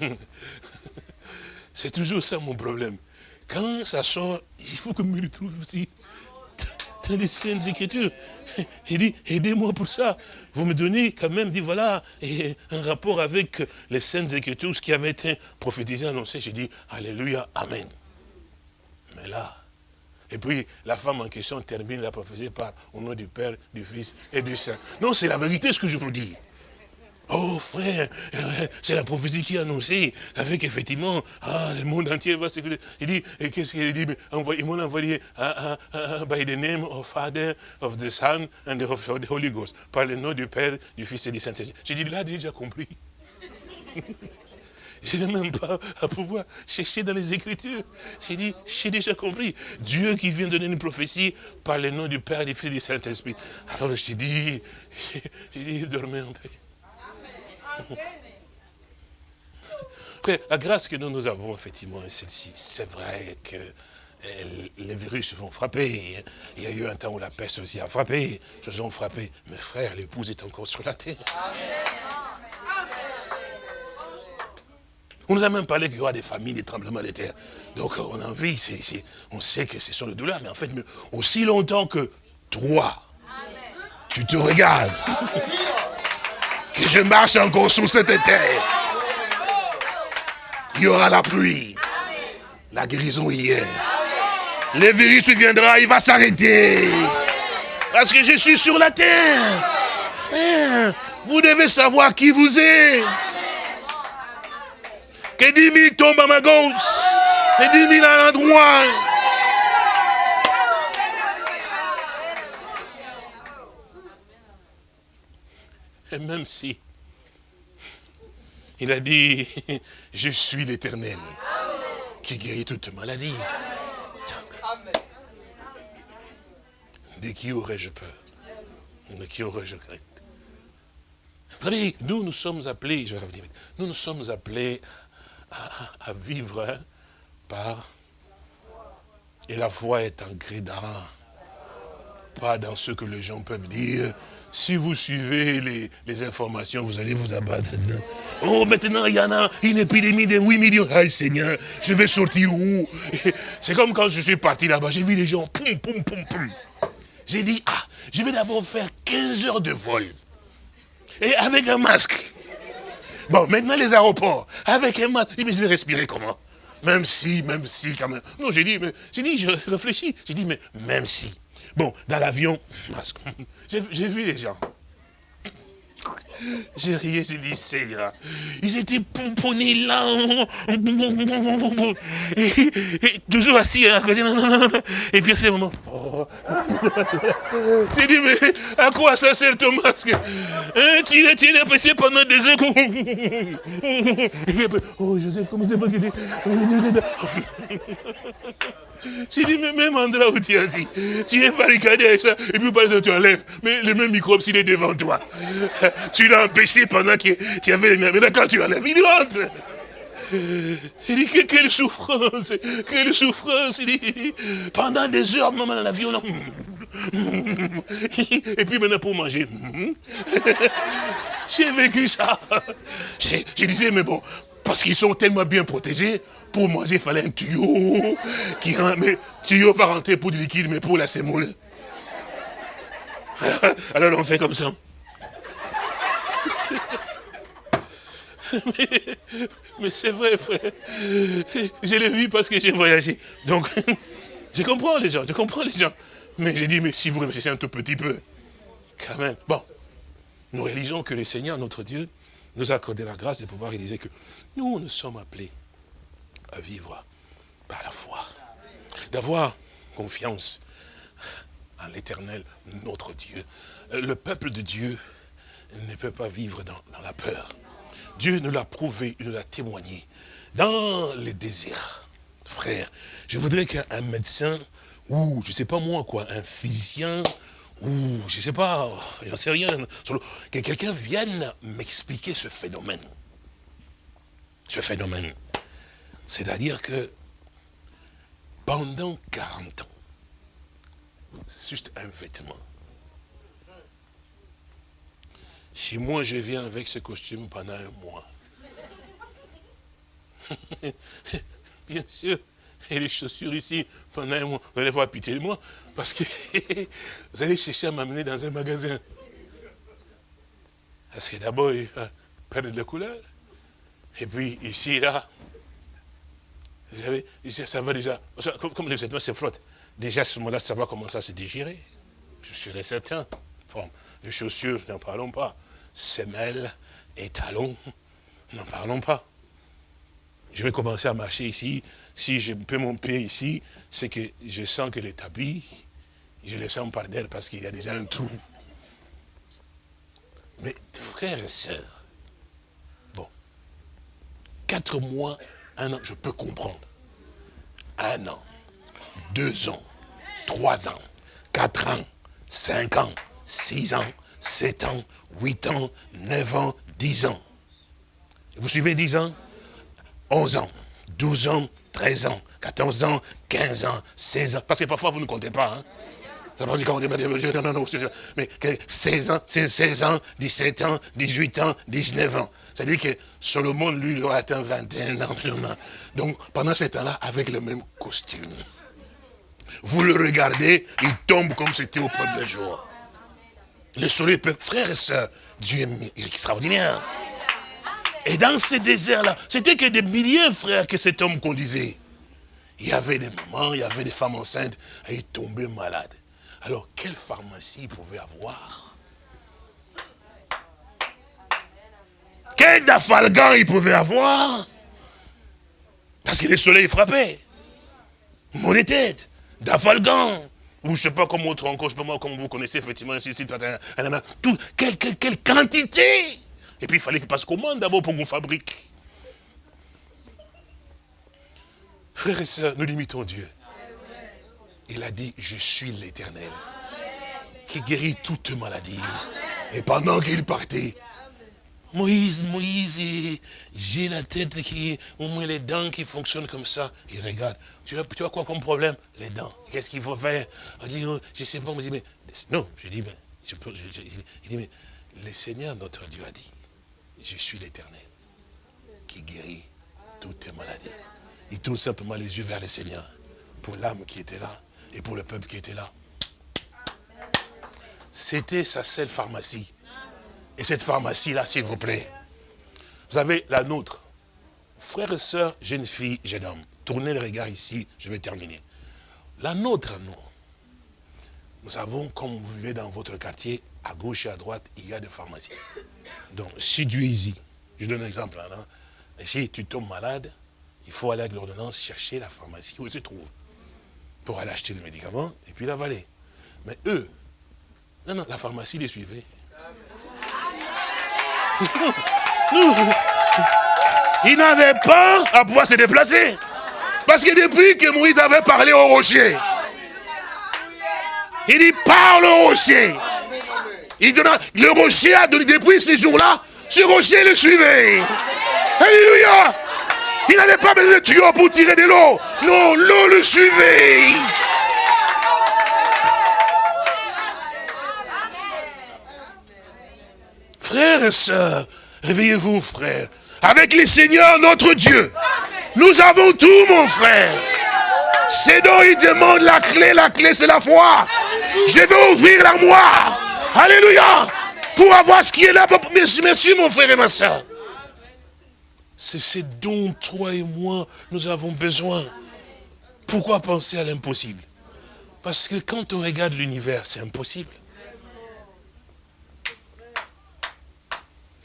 [laughs] C'est toujours ça mon problème. Quand ça sort, il faut que je me retrouve aussi dans les Saintes Écritures. [laughs] Il dit, aidez-moi pour ça. Vous me donnez quand même, dit voilà, un rapport avec les Saintes Écritures, ce qui avait été prophétisé, annoncé. J'ai dit, Alléluia, Amen. Mais là, et puis la femme en question termine la prophétie par au nom du Père, du Fils et du Saint. Non, c'est la vérité ce que je vous dis. Oh frère, euh, c'est la prophétie qui est annoncée, avec effectivement, ah, le monde entier va se... Il dit, et qu'est-ce qu'il dit? Ils m'ont envoyé ah, ah, ah, by the name of Father, of the Son, and of the Holy Ghost, par le nom du Père, du Fils et du Saint-Esprit. J'ai dit, là, j'ai déjà compris. [laughs] Je n'ai même pas à pouvoir chercher dans les Écritures. J'ai dit, j'ai déjà compris. Dieu qui vient donner une prophétie par le nom du Père, du Fils et du Saint-Esprit. Alors j'ai dit, [laughs] j'ai dit, dormez en paix. La grâce que nous, nous avons, effectivement, est celle-ci. C'est vrai que euh, les virus vont frapper. Il y a eu un temps où la peste aussi a frappé. Choses ont frappé. Mais frère, l'épouse est encore sur la terre. On nous a même parlé qu'il y aura des familles, des tremblements de terre. Donc on a envie, on sait que ce sont les douleurs, mais en fait, aussi longtemps que toi, tu te regardes, que je marche encore sur cette terre, il y aura la pluie, la guérison hier. Le virus viendra, il va s'arrêter. Parce que je suis sur la terre. Vous devez savoir qui vous êtes. Que 10 000 tombent à ma gauche. Et 10 000 à la. Et même si il a dit, [laughs] je suis l'éternel qui guérit toute maladie. De qui aurais-je peur? De qui aurais-je crainte? Savez, nous, nous sommes appelés, je vais revenir nous, nous sommes appelés à, vivre hein, par... Et la foi est en grédant, pas dans ce que les gens peuvent dire. Si vous suivez les, informations, vous allez vous abattre. Oh, maintenant, il y en a une épidémie de 8 millions. Aïe, Seigneur, je vais sortir où? [laughs] C'est comme quand je suis parti là-bas, j'ai vu les gens, poum, poum, poum, poum. J'ai dit, ah, je vais d'abord faire 15 heures de vol. Et avec un masque. Bon, maintenant les aéroports, avec un masque, mais je vais respirer comment? Même si, même si, quand même. Non, j'ai dit, mais, j'ai dit, je réfléchis. J'ai dit, mais même si. Bon, dans l'avion. J'ai vu les gens. J'ai rié, j'ai dit, Seigneur. Ils étaient pomponnés là. Et, toujours assis à côté. Et puis à ce moment. oh. J'ai dit, mais à quoi ça sert ton masque? Hein, Tu l'as tu passé pendant des heures. Et puis après, oh Joseph, comment c'est pas que J'ai dit, mais même endroit où tu es assis, tu es barricadé avec ça, et puis par exemple, tu enlèves, mais le même microbe, s'il est devant toi, [laughs] tu l'as empêché pendant qu'il y avait les Mais quand tu enlèves, il rentre. Il dit, que- quelle souffrance, quelle souffrance. Il dit, pendant des heures, même dans l'avion, là. [laughs] Et puis maintenant pour manger. [laughs] J'ai vécu ça. Je disais, mais bon, parce qu'ils sont tellement bien protégés, pour manger, il fallait un tuyau. Qui, rend- mais tuyau va rentrer pour du liquide, mais pour la semoule. Alors, alors on fait comme ça. Mais, mais c'est vrai, frère. Je l'ai vu parce que j'ai voyagé. Donc, je comprends les gens, je comprends les gens. Mais j'ai dit, mais si vous réfléchissez un tout petit peu, quand même. Bon, nous réalisons que le Seigneur, notre Dieu, nous a accordé la grâce de pouvoir réaliser que nous, nous sommes appelés à vivre par la foi. D'avoir confiance en l'éternel, notre Dieu. Le peuple de Dieu ne peut pas vivre dans, la peur. Dieu nous l'a prouvé, nous l'a témoigné. Dans les déserts, frère, je voudrais qu'un médecin, ou je ne sais pas moi quoi, un physicien, ou je ne sais pas, j'en sais rien, que quelqu'un vienne m'expliquer ce phénomène. Ce phénomène. C'est-à-dire que pendant 40 ans, c'est juste un vêtement. Si moi je viens avec ce costume pendant un mois, [laughs] bien sûr, et les chaussures ici pendant un mois, vous allez avoir pitié de moi, parce que [laughs] vous allez chercher à m'amener dans un magasin. Parce que d'abord, il va perdre de couleur. Et puis ici, là, vous savez, ça va déjà, comme, les vêtements se frottent, déjà à ce moment-là, ça va commencer à se dégirer. Je suis certain. Les chaussures, n'en parlons pas. Semelles et talons, n'en parlons pas. Je vais commencer à marcher ici. Si je peux mon pied ici, c'est que je sens que les tapis, je les sens par terre parce qu'il y a déjà un trou. Mais frères et sœurs, bon, quatre mois, un an, je peux comprendre. Un an, deux ans, trois ans, quatre ans, cinq ans, six ans, sept ans, huit ans, neuf ans, dix ans. Vous suivez dix ans? 11 ans, 12 ans, 13 ans, 14 ans, 15 ans, 16 ans. Parce que parfois, vous ne comptez pas. Hein. Mais que 16 ans, 16, 16 ans, 17 ans, 18 ans, 19 ans. C'est-à-dire que Solomon, lui, il aura atteint 21 ans. Donc, pendant ce temps-là, avec le même costume. Vous le regardez, il tombe comme c'était au premier jour. Le soleil peut, frères et sœurs, Dieu est extraordinaire. Et dans ce désert-là, c'était que des milliers, frères, que cet homme conduisait. Il y avait des mamans, il y avait des femmes enceintes, et il tombait malade. Alors, quelle pharmacie il pouvait avoir? Quel dafalgan il pouvait avoir? Parce que le soleil frappait. Mon tête, dafalgan. Ou je ne sais pas comment autre encore, je ne sais pas comme vous connaissez effectivement, ainsi, ainsi, tout, quelle, quelle, quelle quantité? Et puis il fallait qu'il passe commande d'abord pour qu'on fabrique. Frères et sœurs, nous limitons Dieu. Il a dit, je suis l'éternel, qui guérit toute maladie. Et pendant qu'il partait, Moïse, Moïse, j'ai la tête qui, au moins les dents qui fonctionnent comme ça. Il regarde, tu as, tu quoi comme problème? Les dents. Qu'est-ce qu'il faut faire? On dit, oh, je ne sais pas, mais, non, je dis, mais, mais, le Seigneur, notre Dieu, a dit, je suis l'éternel qui guérit toutes tes maladies. Il tourne simplement les yeux vers le Seigneur pour l'âme qui était là et pour le peuple qui était là. C'était sa seule pharmacie. Et cette pharmacie-là, s'il vous plaît, vous avez la nôtre. Frères et sœurs, jeune fille, jeune homme, tournez le regard ici, je vais terminer. La nôtre, nous, nous avons, comme vous vivez dans votre quartier, à gauche et à droite, il y a des pharmacies. Donc, si Dieu est ici, je donne un exemple. Hein, si tu tombes malade, il faut aller avec l'ordonnance chercher la pharmacie où elle se trouve. Pour aller acheter le médicament et puis l'avaler. Mais eux, non, non, la pharmacie les suivait. Ils n'avaient pas à pouvoir se déplacer. Parce que depuis que Moïse avait parlé au rocher, il dit parle au rocher. Il donna, le rocher a donné, depuis ces jours-là, ce rocher le suivait. Alléluia. Il n'avait pas besoin de tuyau pour tirer de l'eau. Non, l'eau le suivait. Frères et sœurs, réveillez-vous, frères. Avec les seigneurs, notre Dieu, nous avons tout, mon frère. C'est dont il demande la clé. La clé, c'est la foi. Je vais ouvrir l'armoire. Alléluia. Pour avoir ce qui est là. Merci, merci, mon frère et ma soeur. C'est ce dont toi et moi, nous avons besoin. Pourquoi penser à l'impossible? Parce que quand on regarde l'univers, c'est impossible.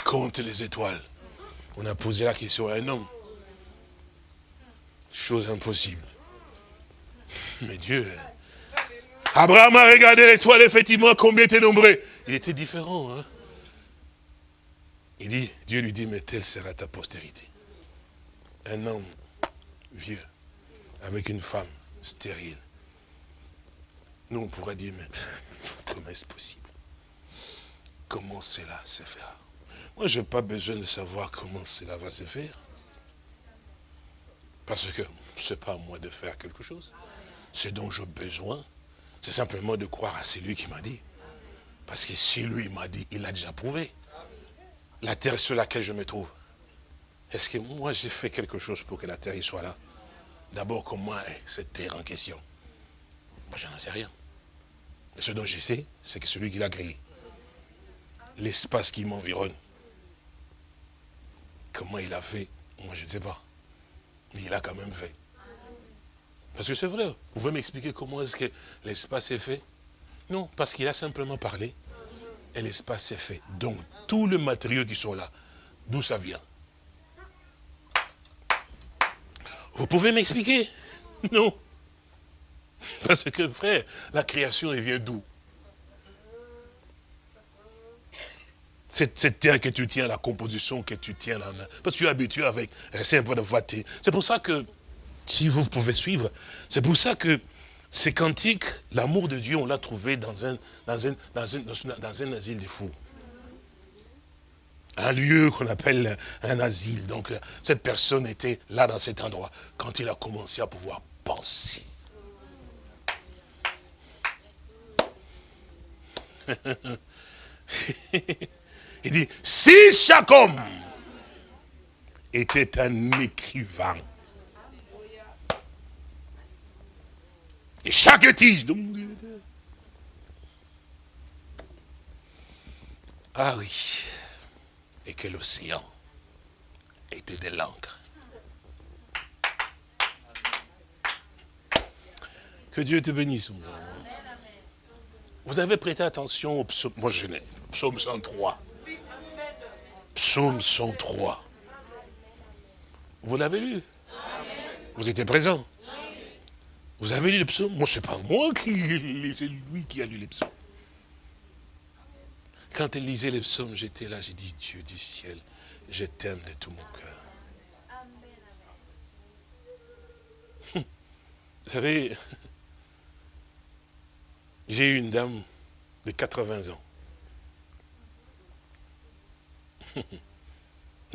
Compte les étoiles. On a posé la question à un homme. Chose impossible. Mais Dieu, Abraham a regardé l'étoile, effectivement, combien était nombreux. Il était différent. Hein? Il dit, Dieu lui dit, mais telle sera ta postérité. Un homme vieux, avec une femme stérile. Nous, on pourrait dire, mais comment est-ce possible? Comment cela se fera? Moi, je n'ai pas besoin de savoir comment cela va se faire. Parce que ce n'est pas à moi de faire quelque chose. Ce dont j'ai besoin, c'est simplement de croire à celui qui m'a dit. Parce que si lui m'a dit, il a déjà prouvé. La terre sur laquelle je me trouve. Est-ce que moi j'ai fait quelque chose pour que la terre y soit là? D'abord, comment est cette terre en question Moi, je n'en sais rien. Mais ce dont je sais, c'est que celui qui l'a créé, l'espace qui m'environne, comment il a fait, moi je ne sais pas. Mais il a quand même fait. Parce que c'est vrai, vous pouvez m'expliquer comment est-ce que l'espace est fait? Non, parce qu'il a simplement parlé, et l'espace est fait. Donc, tous les matériaux qui sont là, d'où ça vient? Vous pouvez m'expliquer? [laughs] Non. Parce que, frère, la création, elle vient d'où? Cette, terre que tu tiens, la composition que tu tiens main. Parce que tu es habitué avec. C'est pour ça que, si vous pouvez suivre, c'est pour ça que ces cantiques, l'amour de Dieu, on l'a trouvé dans un, dans, un, asile des fous. Un lieu qu'on appelle un asile. Donc, cette personne était là dans cet endroit quand il a commencé à pouvoir penser. [laughs] Il dit, si chaque homme était un écrivain, et chaque tige, ah oui, et que l'océan était de l'encre. Que Dieu te bénisse. Vous avez prêté attention au psaume, moi je n'ai, psaume 103. Psaume 103. Vous l'avez lu? Vous étiez présent? Vous avez lu le psaume Moi, ce n'est pas moi qui c'est lui qui a lu les psaumes. Quand il lisait les psaumes, j'étais là, j'ai dit, Dieu du ciel, je t'aime de tout mon cœur. Vous savez, j'ai eu une dame de 80 ans.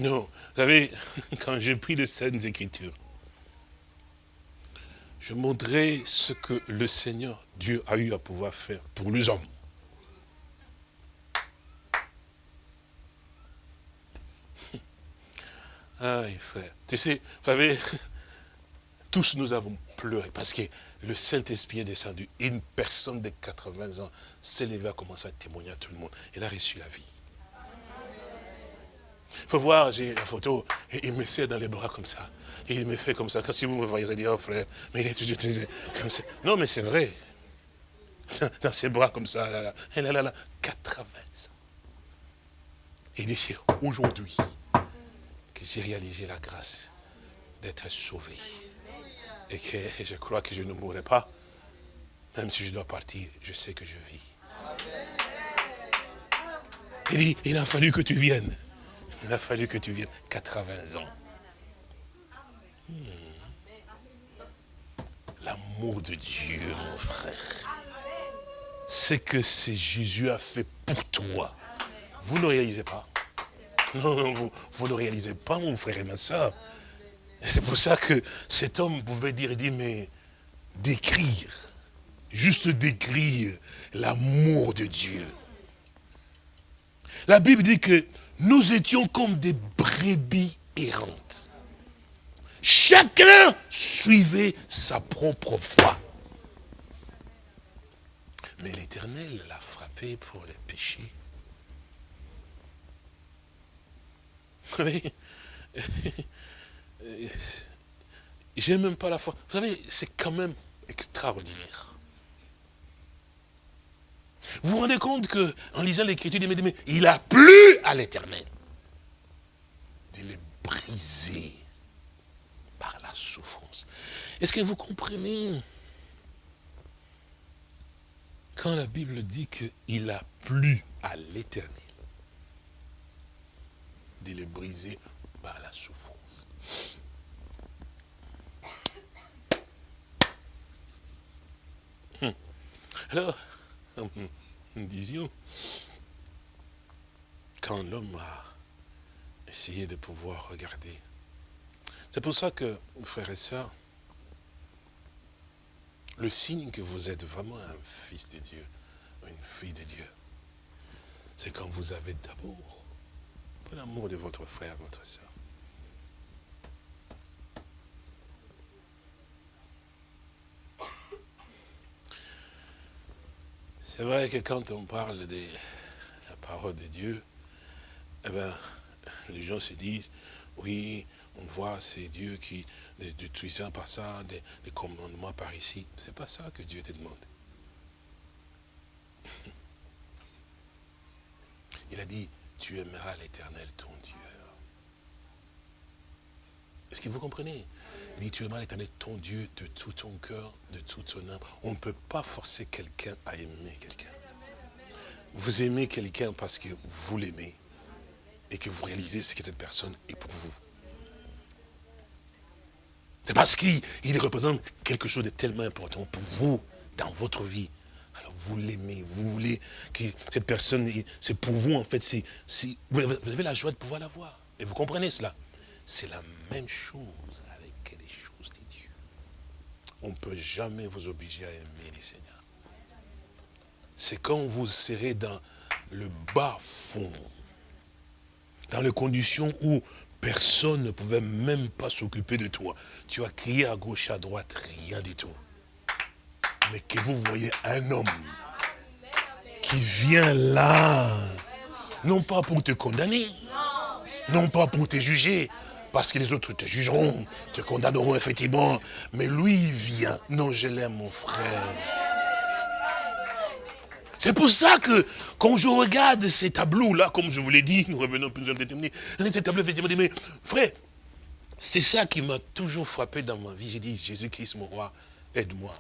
non, vous savez, [laughs] quand j'ai pris les Saintes Écritures, je montrais ce que le Seigneur, Dieu, a eu à pouvoir faire pour les hommes. [laughs] Ah, frère, tu sais, vous savez, [laughs] tous nous avons pleuré parce que le Saint-Esprit est descendu. Une personne de 80 ans s'est levée à commencer à témoigner à tout le monde. Elle a reçu la vie. Il faut voir, j'ai la photo, et il me serre dans les bras comme ça. Il me fait comme ça. Quand si vous me voyez, vous allez dire, oh frère, mais il est toujours comme ça. Non, mais c'est vrai. [laughs] Dans ses bras comme ça, là, là. Là, là, là, 80 ans. Il dit, c'est aujourd'hui que j'ai réalisé la grâce d'être sauvé. Et que je crois que je ne mourrai pas. Même si je dois partir, je sais que je vis. Il dit, il a fallu que tu viennes. Il a fallu que tu viennes 80 ans. Hmm. L'amour de Dieu, mon frère. Ce que c'est Jésus a fait pour toi. Vous ne réalisez pas. Non, vous, vous ne réalisez pas, mon frère et ma soeur. C'est pour ça que cet homme pouvait dire, il dit, mais décrire, juste décrire l'amour de Dieu. La Bible dit que nous étions comme des brebis errantes. Chacun suivait sa propre voie. Mais l'Éternel l'a frappé pour les péchés. [laughs] J'aime même pas la foi. Vous savez, c'est quand même extraordinaire. Vous vous rendez compte que, en lisant l'écriture, il il a plu à l'éternel de les briser par la souffrance. Est-ce que vous comprenez? Quand la Bible dit qu'il a plu à l'éternel de les briser par la souffrance Hum. Alors, [laughs] disions, quand l'homme a essayé de pouvoir regarder, c'est pour ça que, frères et sœurs, le signe que vous êtes vraiment un fils de Dieu, une fille de Dieu, c'est quand vous avez d'abord l'amour de votre frère, votre soeur. C'est vrai que quand on parle de la parole de Dieu, eh ben, les gens se disent, oui, on voit c'est Dieu qui, du puissant par ça, des, des commandements par ici. C'est pas ça que Dieu te demande. [laughs] Il a dit, tu aimeras l'éternel ton Dieu. Est-ce que vous comprenez? Il dit, tu aimeras l'éternel ton Dieu de tout ton cœur, de tout ton âme. On ne peut pas forcer quelqu'un à aimer quelqu'un. Vous aimez quelqu'un parce que vous l'aimez et que vous réalisez ce que cette personne est pour vous. C'est parce qu'il représente quelque chose de tellement important pour vous, dans votre vie. Alors vous l'aimez, vous voulez que cette personne, c'est pour vous en fait, vous avez la joie de pouvoir la voir. Et vous comprenez cela? C'est la même chose avec les choses de Dieu. On ne peut jamais vous obliger à aimer les seigneurs. C'est quand vous serez dans le bas fond, dans les conditions où personne ne pouvait même pas s'occuper de toi. Tu as crié à gauche, à droite, rien du tout. Mais que vous voyez un homme qui vient là, non pas pour te condamner, non pas pour te juger, parce que les autres te jugeront, te condamneront effectivement, mais lui il vient. Non, je l'aime mon frère. C'est pour ça que quand je regarde ces tableaux-là, comme je vous l'ai dit, nous revenons plus déterminés, ces tableaux, effectivement, mais frère, c'est ça qui m'a toujours frappé dans ma vie. J'ai dit, Jésus-Christ, mon roi, aide-moi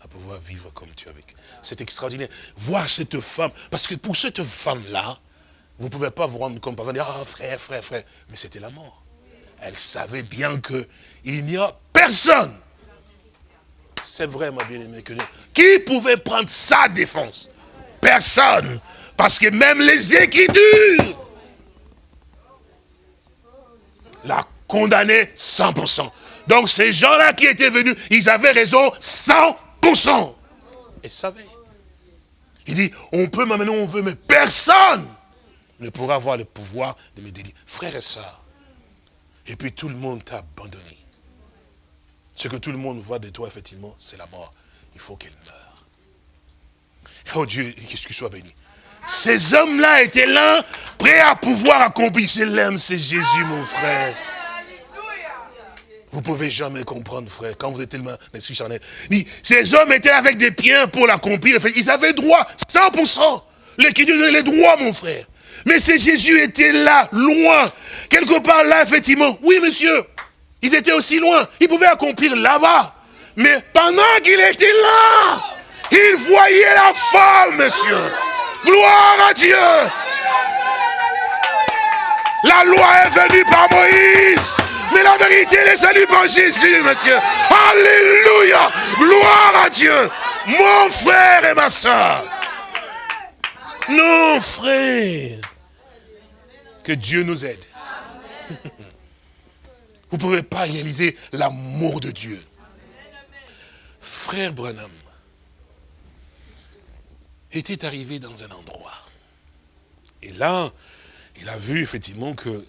à pouvoir vivre comme tu avec. C'est extraordinaire. Voir cette femme, parce que pour cette femme-là, vous ne pouvez pas vous rendre compte, par dire, ah frère, frère, frère, mais c'était la mort. Elle savait bien qu'il n'y a personne. C'est vrai, ma bien-aimée, qui pouvait prendre sa défense Personne. Parce que même les Écritures la condamné 100%. Donc ces gens-là qui étaient venus, ils avaient raison 100%. Et savaient. Il dit, on peut maintenant on veut, mais personne ne pourra avoir le pouvoir de me délivrer. Frères et sœurs, et puis tout le monde t'a abandonné. Ce que tout le monde voit de toi, effectivement, c'est la mort. Il faut qu'elle meure. Oh Dieu, qu'est-ce qu'il soit béni. Ces hommes-là étaient là, prêts à pouvoir accomplir. Je l'aime, c'est Jésus, mon frère. Vous pouvez jamais comprendre, frère, quand vous êtes tellement l'esprit charnel. Ces hommes étaient avec des piens pour l'accomplir. Ils avaient droit, 100%. L'équilibre donnait les droits, mon frère. Mais ces Jésus était là, loin. Quelque part là, effectivement. Oui, monsieur. Ils étaient aussi loin. Ils pouvaient accomplir là-bas. Mais pendant qu'il était là, il voyait la femme, monsieur. Gloire à Dieu. La loi est venue par Moïse. Mais la vérité est salue par Jésus, monsieur. Alléluia. Gloire à Dieu. Mon frère et ma soeur. Non, frère. Que Dieu nous aide. Vous ne pouvez pas réaliser l'amour de Dieu. Frère Branham était arrivé dans un endroit. Et là, il a vu effectivement que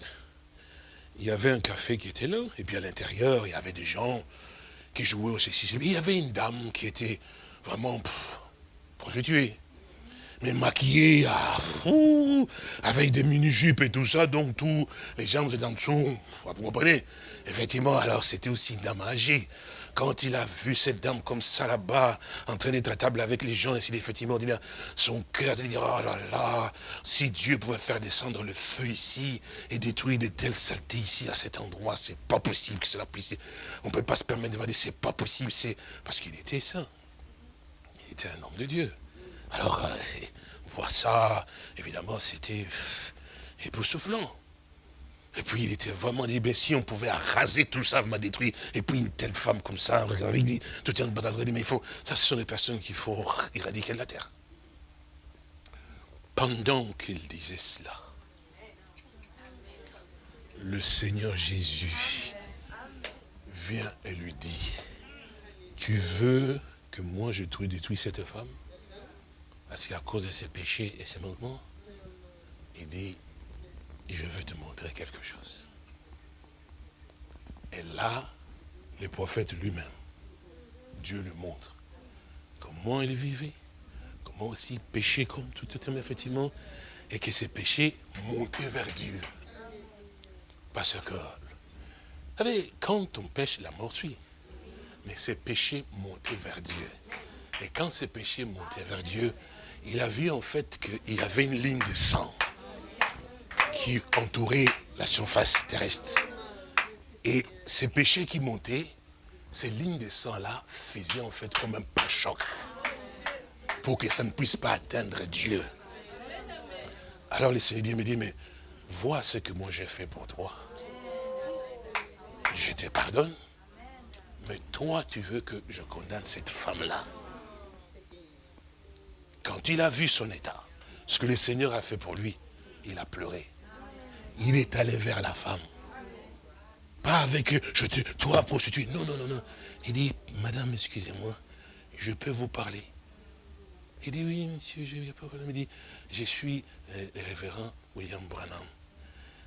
il y avait un café qui était là, et puis à l'intérieur, il y avait des gens qui jouaient au ceci. Il y avait une dame qui était vraiment pff, prostituée. Mais maquillée à fou, avec des mini-jupes et tout ça, donc tout, les gens étaient en dessous, vous comprenez? Effectivement, alors c'était aussi âgée. Quand il a vu cette dame comme ça là-bas, en train d'être table avec les gens, et s'il effectivement dit son cœur de dire, oh là là, si Dieu pouvait faire descendre le feu ici et détruire de telles saletés ici, à cet endroit, c'est pas possible que cela puisse. On ne peut pas se permettre de dire, c'est pas possible, c'est. Parce qu'il était ça. Il était un homme de Dieu. Alors, euh, voir ça, évidemment, c'était époustouflant. Et puis il était vraiment dit, si on pouvait raser tout ça, m'a détruit. Et puis une telle femme comme ça, il dit, tout est en bataille, mais il faut, ça ce sont des personnes qu'il faut éradiquer de la terre. Pendant qu'il disait cela, le Seigneur Jésus vient et lui dit, tu veux que moi je détruise cette femme? Parce qu'à cause de ses péchés et ses manquements, il dit, je veux te montrer quelque chose. Et là, le prophète lui-même, Dieu le montre comment il vivait, comment aussi pécher comme tout homme, effectivement, et que ses péchés montaient vers Dieu. Parce que, vous savez, quand on pêche, la mort suit. Mais ses péchés montaient vers Dieu. Et quand ses péchés montaient vers Dieu, il a vu en fait qu'il y avait une ligne de sang qui entourait la surface terrestre. Et ces péchés qui montaient, ces lignes de sang-là faisaient en fait comme un pas-choc pour que ça ne puisse pas atteindre Dieu. Alors le Seigneur me dit, mais vois ce que moi j'ai fait pour toi. Je te pardonne, mais toi tu veux que je condamne cette femme-là. Quand il a vu son état, ce que le Seigneur a fait pour lui, il a pleuré il est allé vers la femme. Pas avec, je te, toi prostituée. Non, non, non, non. Il dit, madame, excusez-moi, je peux vous parler. Il dit, oui, monsieur, je viens pas Il dit, je suis euh, le révérend William Branham.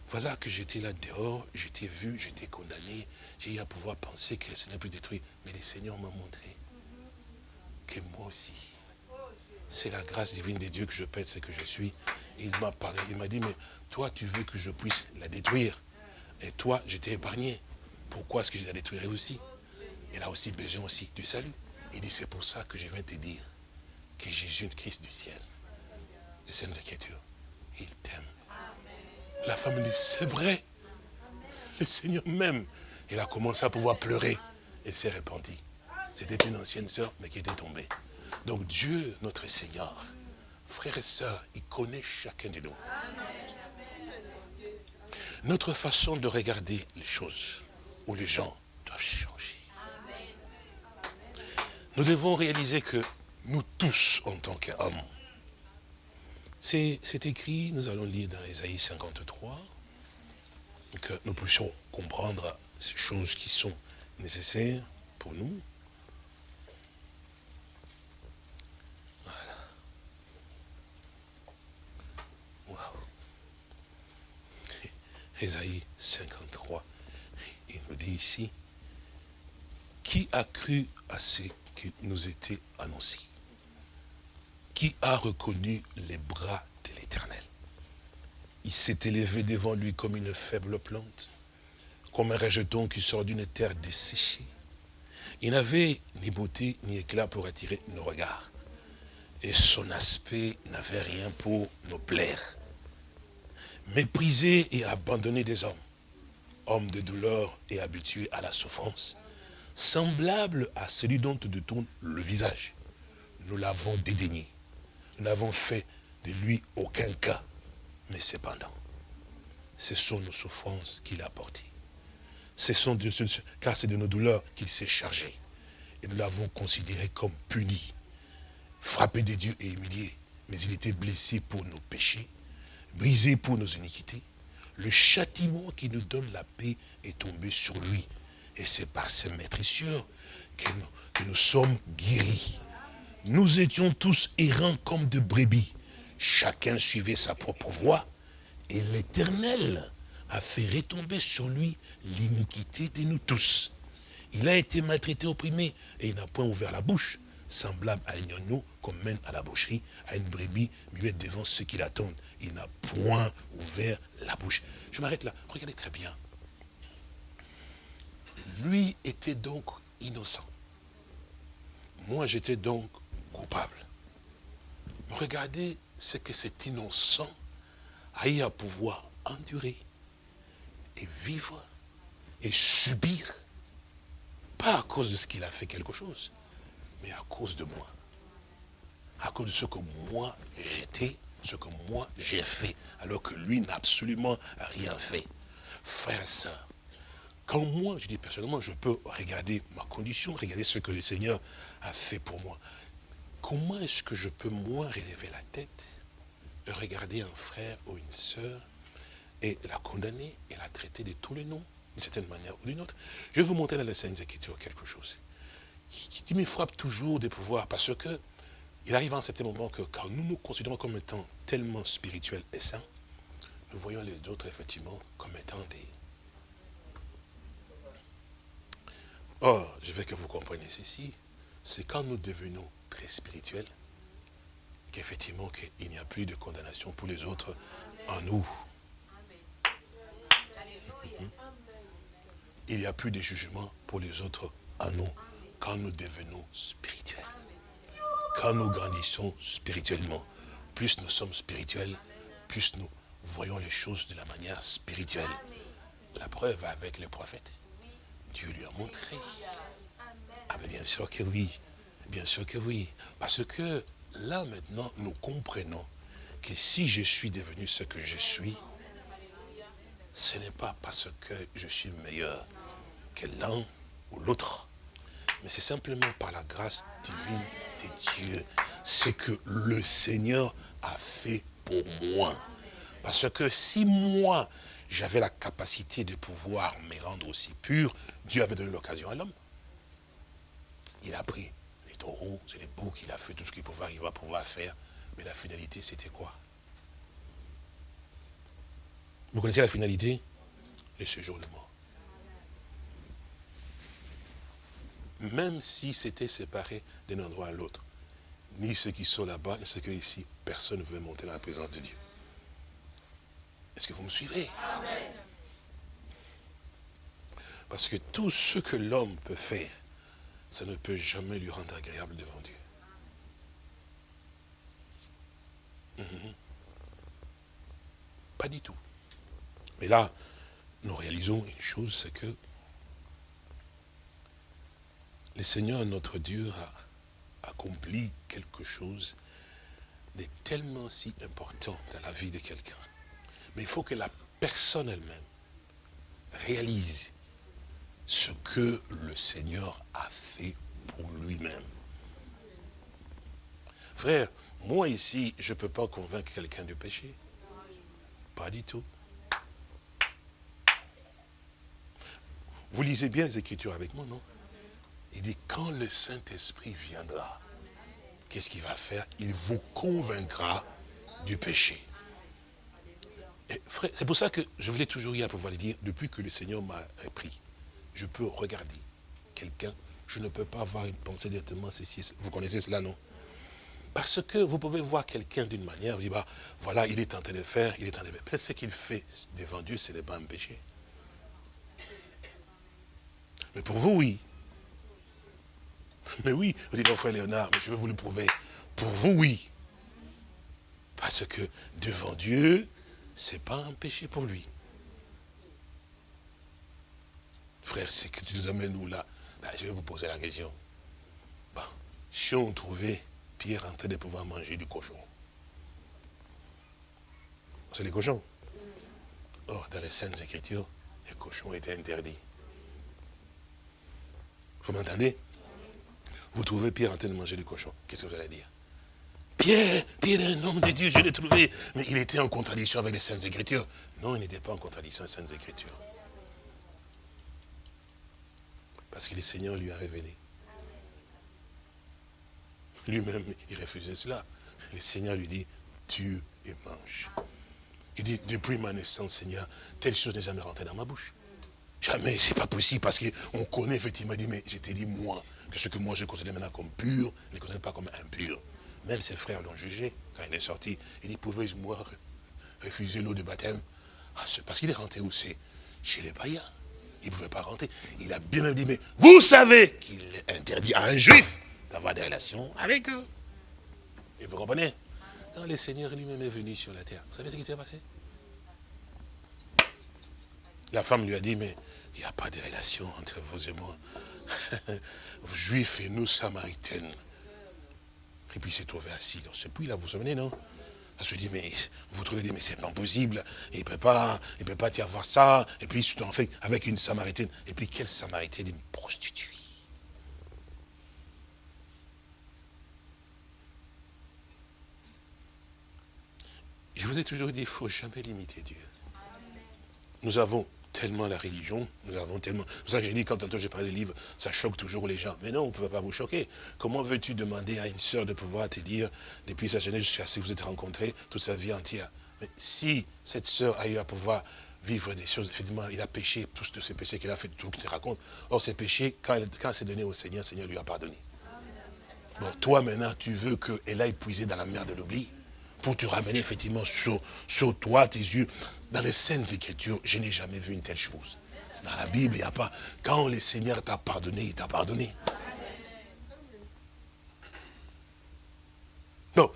Voilà que j'étais là dehors, j'étais vu, j'étais condamné, j'ai eu à pouvoir penser que ce n'est plus détruit. Mais le Seigneur m'a montré que moi aussi, c'est la grâce divine de Dieu que je pète ce que je suis. il m'a parlé, il m'a dit, mais toi, tu veux que je puisse la détruire. Et toi, je t'ai épargné. Pourquoi est-ce que je la détruirai aussi? Elle a aussi besoin aussi du salut. Il dit, c'est pour ça que je viens te dire que Jésus, Christ du ciel, les Saintes Écritures, il t'aime. La femme dit, c'est vrai. Le Seigneur même. Elle a commencé à pouvoir pleurer. Elle s'est répandue. C'était une ancienne sœur, mais qui était tombée. Donc Dieu, notre Seigneur, frères et sœurs, il connaît chacun de nous. Notre façon de regarder les choses, où les gens doivent changer. Nous devons réaliser que nous tous, en tant qu'hommes, c'est écrit, nous allons lire dans Ésaïe 53, que nous puissions comprendre ces choses qui sont nécessaires pour nous. Ésaïe 53, il nous dit ici, qui a cru à ce qui nous était annoncé? Qui a reconnu les bras de l'Éternel? Il s'est élevé devant lui comme une faible plante, comme un rejeton qui sort d'une terre desséchée. Il n'avait ni beauté ni éclat pour attirer nos regards. Et son aspect n'avait rien pour nous plaire méprisé et abandonné des hommes, homme de douleur et habitué à la souffrance, semblable à celui dont te détourne le visage. Nous l'avons dédaigné. Nous n'avons fait de lui aucun cas. Mais cependant, ce sont nos souffrances qu'il a portées. Ce sont car c'est de nos douleurs qu'il s'est chargé. Et nous l'avons considéré comme puni, frappé de Dieu et humilié. Mais il était blessé pour nos péchés brisé pour nos iniquités, le châtiment qui nous donne la paix est tombé sur lui. Et c'est par ses maîtrissures que nous, sommes guéris. Nous étions tous errants comme de brebis. Chacun suivait sa propre voie. Et l'Éternel a fait retomber sur lui l'iniquité de nous tous. Il a été maltraité, opprimé, et il n'a point ouvert la bouche, semblable à un agneau qu'on mène à la boucherie, à une brebis muette devant ceux qui l'attendent. Il n'a point ouvert la bouche. Je m'arrête là. Regardez très bien. Lui était donc innocent. Moi, j'étais donc coupable. Regardez ce que cet innocent a eu à pouvoir endurer et vivre et subir, pas à cause de ce qu'il a fait quelque chose, mais à cause de moi. À cause de ce que moi j'étais, ce que moi j'ai fait, alors que lui n'a absolument rien fait. Frères et sœurs, quand moi, je dis personnellement, je peux regarder ma condition, regarder ce que le Seigneur a fait pour moi, comment est-ce que je peux moi relever la tête regarder un frère ou une sœur et la condamner et la traiter de tous les noms, d'une certaine manière ou d'une autre? Je vais vous montrer dans les Saintes Écritures quelque chose qui, qui me frappe toujours de pouvoir, parce que il arrive à un certain moment que quand nous nous considérons comme étant tellement spirituels et saints, nous voyons les autres effectivement comme étant des... Or, je veux que vous compreniez ceci, c'est quand nous devenons très spirituels, qu'effectivement qu'il n'y a plus de condamnation pour les autres en nous. Il n'y a plus de jugement pour les autres en nous quand nous devenons spirituels. Quand nous grandissons spirituellement, plus nous sommes spirituels, plus nous voyons les choses de la manière spirituelle. La preuve avec les prophètes. Dieu lui a montré. Ah mais bien sûr que oui. Bien sûr que oui. Parce que là maintenant, nous comprenons que si je suis devenu ce que je suis, ce n'est pas parce que je suis meilleur que l'un ou l'autre, mais c'est simplement par la grâce divine de Dieu. C'est que le Seigneur a fait pour moi. Parce que si moi, j'avais la capacité de pouvoir me rendre aussi pur, Dieu avait donné l'occasion à l'homme. Il a pris les taureaux, c'est les boucs, il a fait tout ce qu'il pouvait arriver à pouvoir faire. Mais la finalité, c'était quoi? Vous connaissez la finalité? Le séjour de mort. Même si c'était séparé d'un endroit à l'autre, ni ceux qui sont là-bas, ni ceux qui sont ici, personne ne veut monter dans la présence de Dieu. Est-ce que vous me suivez? Parce que tout ce que l'homme peut faire, ça ne peut jamais lui rendre agréable devant Dieu. Mhm. Pas du tout. Mais là, nous réalisons une chose, c'est que le Seigneur, notre Dieu, a accompli quelque chose de tellement si important dans la vie de quelqu'un. Mais il faut que la personne elle-même réalise ce que le Seigneur a fait pour lui-même. Frère, moi ici, je ne peux pas convaincre quelqu'un du péché. Pas du tout. Vous lisez bien les Écritures avec moi, non? Il dit, quand le Saint-Esprit viendra, qu'est-ce qu'il va faire? Il vous convaincra du péché. C'est pour ça que je voulais toujours y à pouvoir le dire, depuis que le Seigneur m'a pris, je peux regarder quelqu'un, je ne peux pas avoir une pensée directement, ceci, vous connaissez cela, non? Parce que vous pouvez voir quelqu'un d'une manière, vous dites, bah, voilà, il est en train de faire, il est en train de faire. Peut-être ce qu'il fait devant Dieu, ce n'est pas un péché. Mais pour vous, oui. Mais oui, vous dites, non, frère Léonard, mais je vais vous le prouver. Pour vous, oui. Parce que devant Dieu, ce n'est pas un péché pour lui. Frère, c'est que tu nous amènes où là? Ben, Je vais vous poser la question. Bon, si on trouvait Pierre en train de pouvoir manger du cochon, c'est les cochons. Or, dans les Saintes Écritures, les cochons étaient interdits. Vous m'entendez? Vous trouvez Pierre en train de manger du cochon. Qu'est-ce que vous allez dire? Pierre, Pierre est un homme de Dieu, je l'ai trouvé. Mais il était en contradiction avec les Saintes Écritures. Non, il n'était pas en contradiction avec les Saintes Écritures. Parce que le Seigneur lui a révélé. Lui-même, il refusait cela. Le Seigneur lui dit, tue et mange. Il dit, depuis ma naissance, Seigneur, telle chose n'est jamais rentrée dans ma bouche. Jamais, c'est pas possible, parce qu'on connaît effectivement, il dit, mais je t'ai dit, moi, que ce que moi je considère maintenant comme pur, ne considère pas comme impur. Même ses frères l'ont jugé, quand il est sorti. Il dit, pouvais-je, moi, refuser l'eau de baptême? Ah, parce qu'il est rentré où? C'est Chez les païens. Il ne pouvait pas rentrer. Il a bien même dit, mais vous savez qu'il est interdit à un juif d'avoir des relations avec eux. Et vous comprenez? Quand le Seigneur lui-même est venu sur la terre, vous savez ce qui s'est passé? La femme lui a dit, mais il n'y a pas de relation entre vous et moi. [laughs] vous juifs et nous, samaritaines. Et puis il s'est trouvé assis dans ce puits-là, vous vous souvenez, non? Elle se dit, mais vous trouvez, mais c'est pas possible, il ne peut pas, il peut pas y avoir ça. Et puis, en fait, avec une samaritaine. Et puis, quelle samaritaine? Une prostituée. Je vous ai toujours dit, il ne faut jamais limiter Dieu. Nous avons tellement la religion, nous avons tellement... C'est pour ça que j'ai dit, quand j'ai parlé des livres, ça choque toujours les gens. Mais non, on ne peut pas vous choquer. Comment veux-tu demander à une sœur de pouvoir te dire, depuis sa jeunesse jusqu'à ce que vous êtes rencontrés, toute sa vie entière? Si cette sœur a eu à pouvoir vivre des choses, effectivement, il a péché, tous ces péchés qu'il a fait, tout ce qu'il te raconte. Or, ces péchés, quand, quand c'est donné au Seigneur, le Seigneur lui a pardonné. Bon, toi maintenant, tu veux qu'elle aille puiser dans la mer de l'oubli? Pour te ramener effectivement sur, sur toi, tes yeux. Dans les Saintes Écritures, je n'ai jamais vu une telle chose. Dans la Bible, il n'y a pas... Quand le Seigneur t'a pardonné, il t'a pardonné. Non,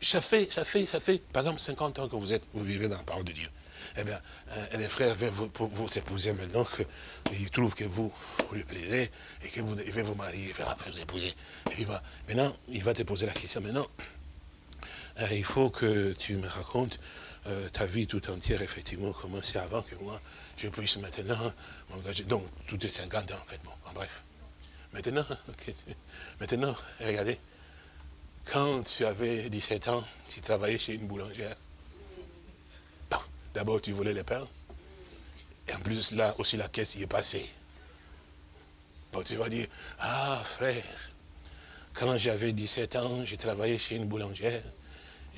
ça fait, ça fait, ça fait, par exemple, 50 ans que vous êtes, vous vivez dans la parole de Dieu. Eh bien, euh, les frères veulent vous, vous épouser maintenant, qu'ils trouvent que vous, vous lui plaisez, et que vous vous marier, faire vous épouser. Et il va, maintenant, il va te poser la question, maintenant, il faut que tu me racontes euh, ta vie tout entière, effectivement, comment c'est avant que moi, je puisse maintenant m'engager. Donc, tout est 50 ans, en fait, bon, en bref. Maintenant, [laughs] maintenant, regardez, quand tu avais 17 ans, tu travaillais chez une boulangère. D'abord, tu volais les pains. Et en plus, là aussi, la caisse y est passée. Bon, tu vas dire, ah, frère, quand j'avais 17 ans, j'ai travaillé chez une boulangère.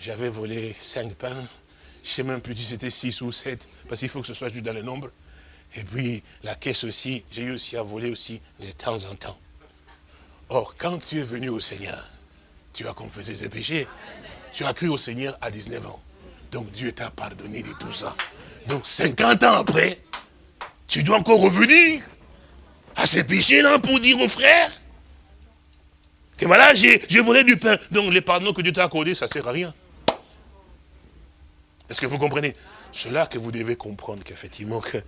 J'avais volé 5 pains. Je ne sais même plus si c'était 6 ou 7, parce qu'il faut que ce soit juste dans le nombre. Et puis, la caisse aussi, j'ai eu aussi à voler aussi de temps en temps. Or, quand tu es venu au Seigneur, tu as confessé ses péchés. Tu as cru au Seigneur à 19 ans. Donc Dieu t'a pardonné de tout ça. Donc 50 ans après, tu dois encore revenir à ces péchés-là pour dire aux frères que voilà, j'ai volé du pain. Donc les pardons que Dieu t'a accordé, ça ne sert à rien. Est-ce que vous comprenez? C'est là que vous devez comprendre qu'effectivement, que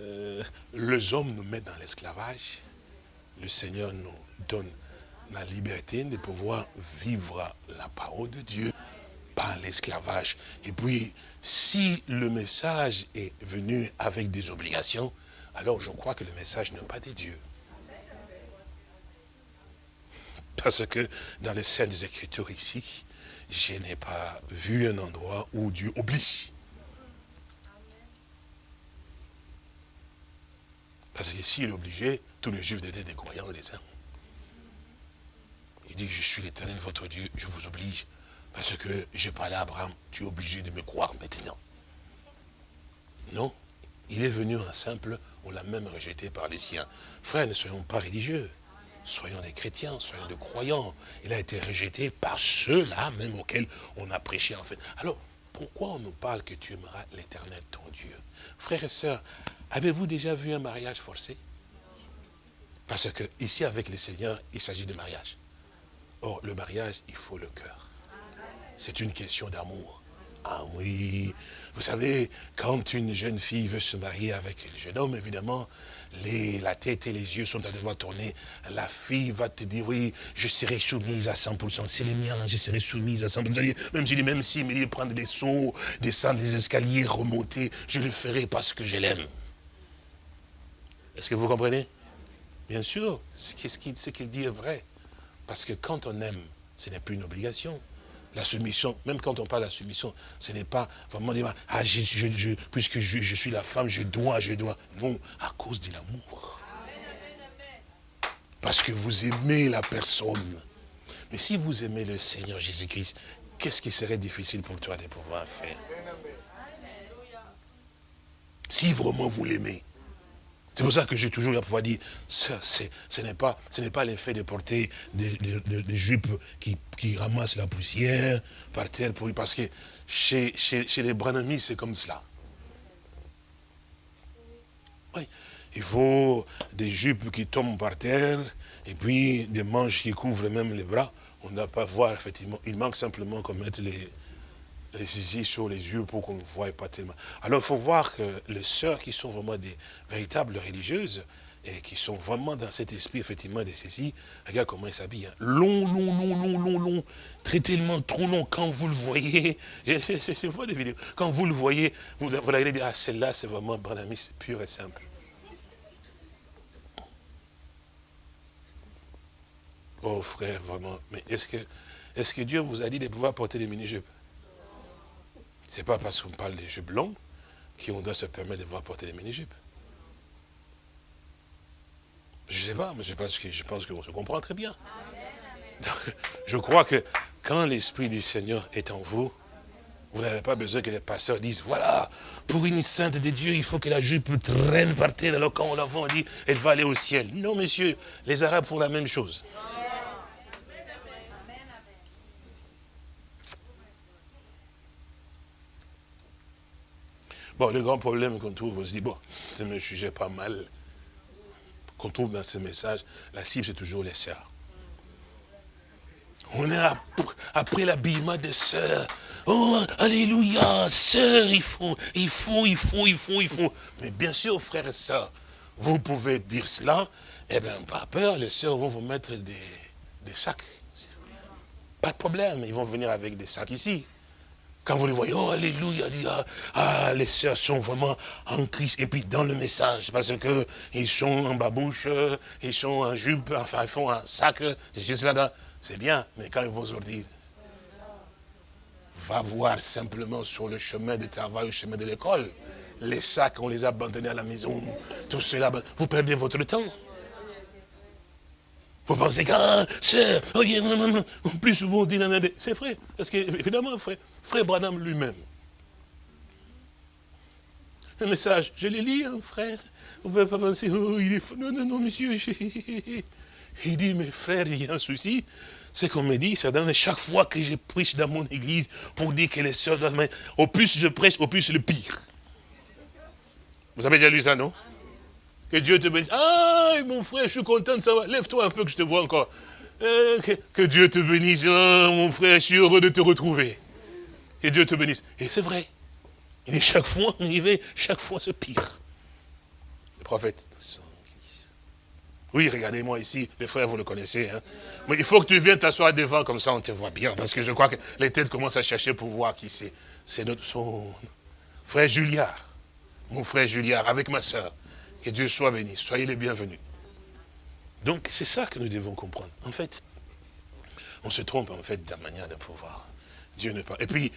euh, les hommes nous mettent dans l'esclavage. Le Seigneur nous donne la liberté de pouvoir vivre la parole de Dieu par l'esclavage. Et puis, si le message est venu avec des obligations, alors je crois que le message n'est pas de Dieu. Parce que dans les Saintes Écritures ici, je n'ai pas vu un endroit où Dieu oblige. Parce que s'il obligeait, tous les juifs étaient des croyants et des saints. Il dit, je suis l'éternel votre Dieu, je vous oblige. Parce que j'ai parlé à Abraham, tu es obligé de me croire maintenant. Non, il est venu en simple, on l'a même rejeté par les siens. Frères, ne soyons pas religieux. Soyons des chrétiens, soyons des croyants. Il a été rejeté par ceux-là même auxquels on a prêché en fait. Alors, pourquoi on nous parle que tu aimeras l'éternel ton Dieu? Frères et sœurs, avez-vous déjà vu un mariage forcé? Parce que ici avec le Seigneur, il s'agit de mariage. Or, le mariage, il faut le cœur. C'est une question d'amour. Ah oui, vous savez, quand une jeune fille veut se marier avec le jeune homme, évidemment, la tête et les yeux sont à devoir tourner. La fille va te dire, oui, je serai soumise à 100%. C'est les miens, je serai soumise à 100%. Même si, même si dit prendre des sauts, descendre des escaliers, remonter, je le ferai parce que je l'aime. Est-ce que vous comprenez? Bien sûr, ce qu'il dit est vrai. Parce que quand on aime, ce n'est plus une obligation. La soumission, même quand on parle de la soumission, ce n'est pas vraiment dire, ah, puisque je suis la femme, je dois, je dois. Non, à cause de l'amour. Parce que vous aimez la personne. Mais si vous aimez le Seigneur Jésus-Christ, qu'est-ce qui serait difficile pour toi de pouvoir faire? Si vraiment vous l'aimez. C'est pour ça que j'ai toujours à pouvoir dire, ce n'est pas, l'effet de porter des, jupes qui, ramassent la poussière par terre, pour, parce que chez, chez, chez les Branamis, c'est comme cela. Il faut des jupes qui tombent par terre, et puis des manches qui couvrent même les bras. On ne doit pas voir, effectivement. Il manque simplement qu'on mette les, les zizi sur les yeux pour qu'on ne voie pas tellement. Alors il faut voir que les sœurs qui sont vraiment des véritables religieuses, et qui sont vraiment dans cet esprit, effectivement, de ceci, regarde comment elles s'habillent. hein. Long, long, long, long, long, long, très tellement trop long. Quand vous le voyez, [laughs] je, vois des vidéos, quand vous le voyez, vous, vous allez dire, ah, celle-là, c'est vraiment Branamis, pur et simple. Oh frère, vraiment, mais est-ce que, est que Dieu vous a dit de pouvoir porter des mini-jupes? C'est pas parce qu'on parle des jupes longues qu'on doit se permettre de pouvoir porter des mini-jupes. Je sais pas, mais je pense que je qu'on se comprend très bien. [laughs] Je crois que quand l'Esprit du Seigneur est en vous, vous n'avez pas besoin que les pasteurs disent, voilà, pour une sainte de Dieu, il faut que la jupe traîne par terre. Alors quand on la voit, on dit, elle va aller au ciel. Non, monsieur, les Arabes font la même chose. Bon, le grand problème qu'on trouve, on se dit, bon, c'est un sujet pas mal, qu'on trouve dans ce message, la cible, c'est toujours les sœurs. On est ap- après l'habillement des sœurs. Oh, alléluia, sœurs, il faut, il faut, il faut, il faut, il faut. Mais bien sûr, frères et sœurs, vous pouvez dire cela, eh bien, pas peur, les sœurs vont vous mettre des sacs. Pas de problème, ils vont venir avec des sacs ici. Quand vous les voyez, oh alléluia, ah, ah, les sœurs sont vraiment en Christ. Et puis dans le message, parce que ils sont en babouche, euh, ils sont en jupe, enfin ils font un sac, c'est juste là-dedans. C'est bien, mais quand ils vont sortir, va voir simplement sur le chemin de travail, au chemin de l'école. Les sacs, on les a abandonnés à la maison. Tout cela, vous perdez votre temps. Vous pensez que, ah, c'est, oh, non, non. plus souvent on dit, c'est vrai. Parce que, évidemment, frère, frère Branham lui-même, un message, je l'ai lu, hein, frère. Vous ne pouvez pas penser, oh, il est. Non, non, non, monsieur. [laughs] Il dit, mais frère, il y a un souci. C'est qu'on me dit, c'est dans chaque fois que je prêche dans mon église pour dire que les sœurs doivent. Au plus je prêche, au plus le pire. Vous avez déjà lu ça, non? Que Dieu te bénisse. Ah, mon frère, je suis content de savoir. Lève-toi un peu que je te vois encore. Euh, que, Dieu te bénisse. Ah, mon frère, je suis heureux de te retrouver. Que Dieu te bénisse. Et c'est vrai. Il dit, chaque fois, il va, chaque fois, c'est pire. Le prophète. Oui, regardez-moi ici, les frères, vous le connaissez. hein. Mais il faut que tu viennes t'asseoir devant, comme ça on te voit bien. Parce que je crois que les têtes commencent à chercher pour voir qui c'est. C'est notre son frère Juliard. Mon frère Juliard, avec ma soeur. Que Dieu soit béni. Soyez les bienvenus. Donc, c'est ça que nous devons comprendre. En fait, on se trompe, en fait, de la manière de pouvoir. Dieu ne pas. Et puis,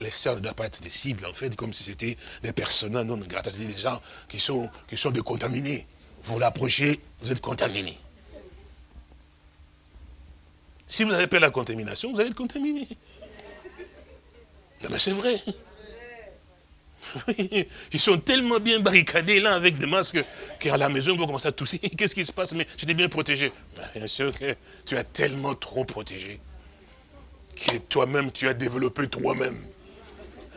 les sœurs ne doivent pas être des cibles, en fait, comme si c'était des personnages non grata, c'est-à-dire des gens qui sont, qui sont des contaminés. Vous l'approchez, vous êtes contaminé. Si vous n'avez pas la contamination, vous allez être contaminé. Non, mais c'est vrai. [laughs] Ils sont tellement bien barricadés là avec des masques qu'à la maison, ils vont commencer à tousser. [laughs] Qu'est-ce qui se passe? Mais j'étais bien protégé. Ben, Bien sûr que tu as tellement trop protégé que toi-même, tu as développé toi-même.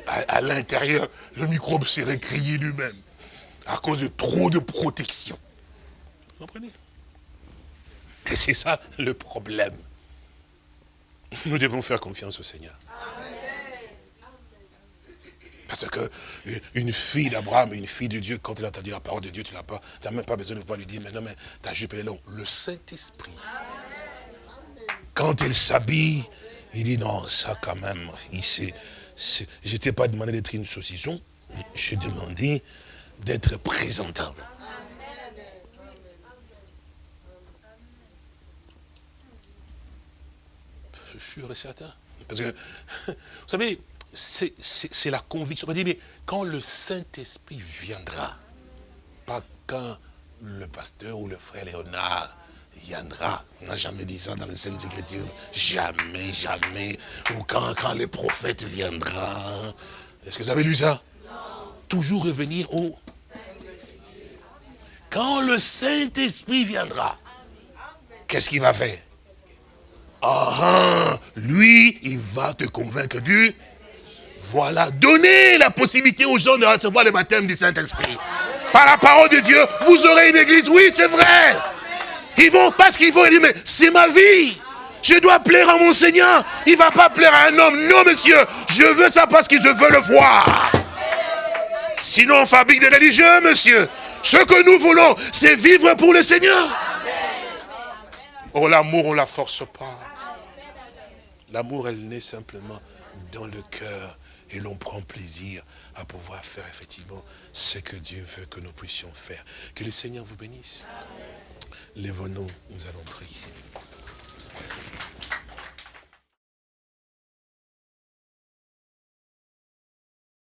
À, à l'intérieur, le microbe s'est récrié lui-même à cause de trop de protection. Vous comprenez? Et c'est ça le problème. Nous devons faire confiance au Seigneur. Parce que euh, une fille d'Abraham, une fille de Dieu, quand elle a entendu la parole de Dieu, tu n'as pas, même pas besoin de pouvoir lui dire, mais non, mais ta jupe est longue. Le Saint-Esprit. Quand elle s'habille, il dit, non, ça quand même, je t'ai pas demandé d'être une saucisson, j'ai demandé d'être présentable. Je suis certain. Parce que, [laughs] vous savez, c'est la conviction. On mais quand le Saint-Esprit viendra, pas quand le pasteur ou le frère Léonard viendra. On n'a jamais dit ça dans les Saintes Écritures. Jamais, jamais. Ou quand, quand le prophète viendra. Est-ce que vous avez lu ça? Toujours revenir au... Quand le Saint-Esprit viendra, qu'est-ce qu'il va faire? Ah, ah, lui, il va te convaincre du... Voilà, donnez la possibilité aux gens de recevoir le baptême du Saint-Esprit. Par la parole de Dieu, vous aurez une église. Oui, c'est vrai. Ils vont, parce qu'ils vont dire, mais c'est ma vie. Je dois plaire à mon Seigneur. Il ne va pas plaire à un homme. Non, monsieur. Je veux ça parce que je veux le voir. Sinon, on fabrique des religieux, monsieur. Ce que nous voulons, c'est vivre pour le Seigneur. Oh, l'amour, on ne la force pas. L'amour, elle naît simplement dans le cœur et l'on prend plaisir à pouvoir faire effectivement ce que Dieu veut que nous puissions faire. Que le Seigneur vous bénisse. Lève-nous, nous allons prier.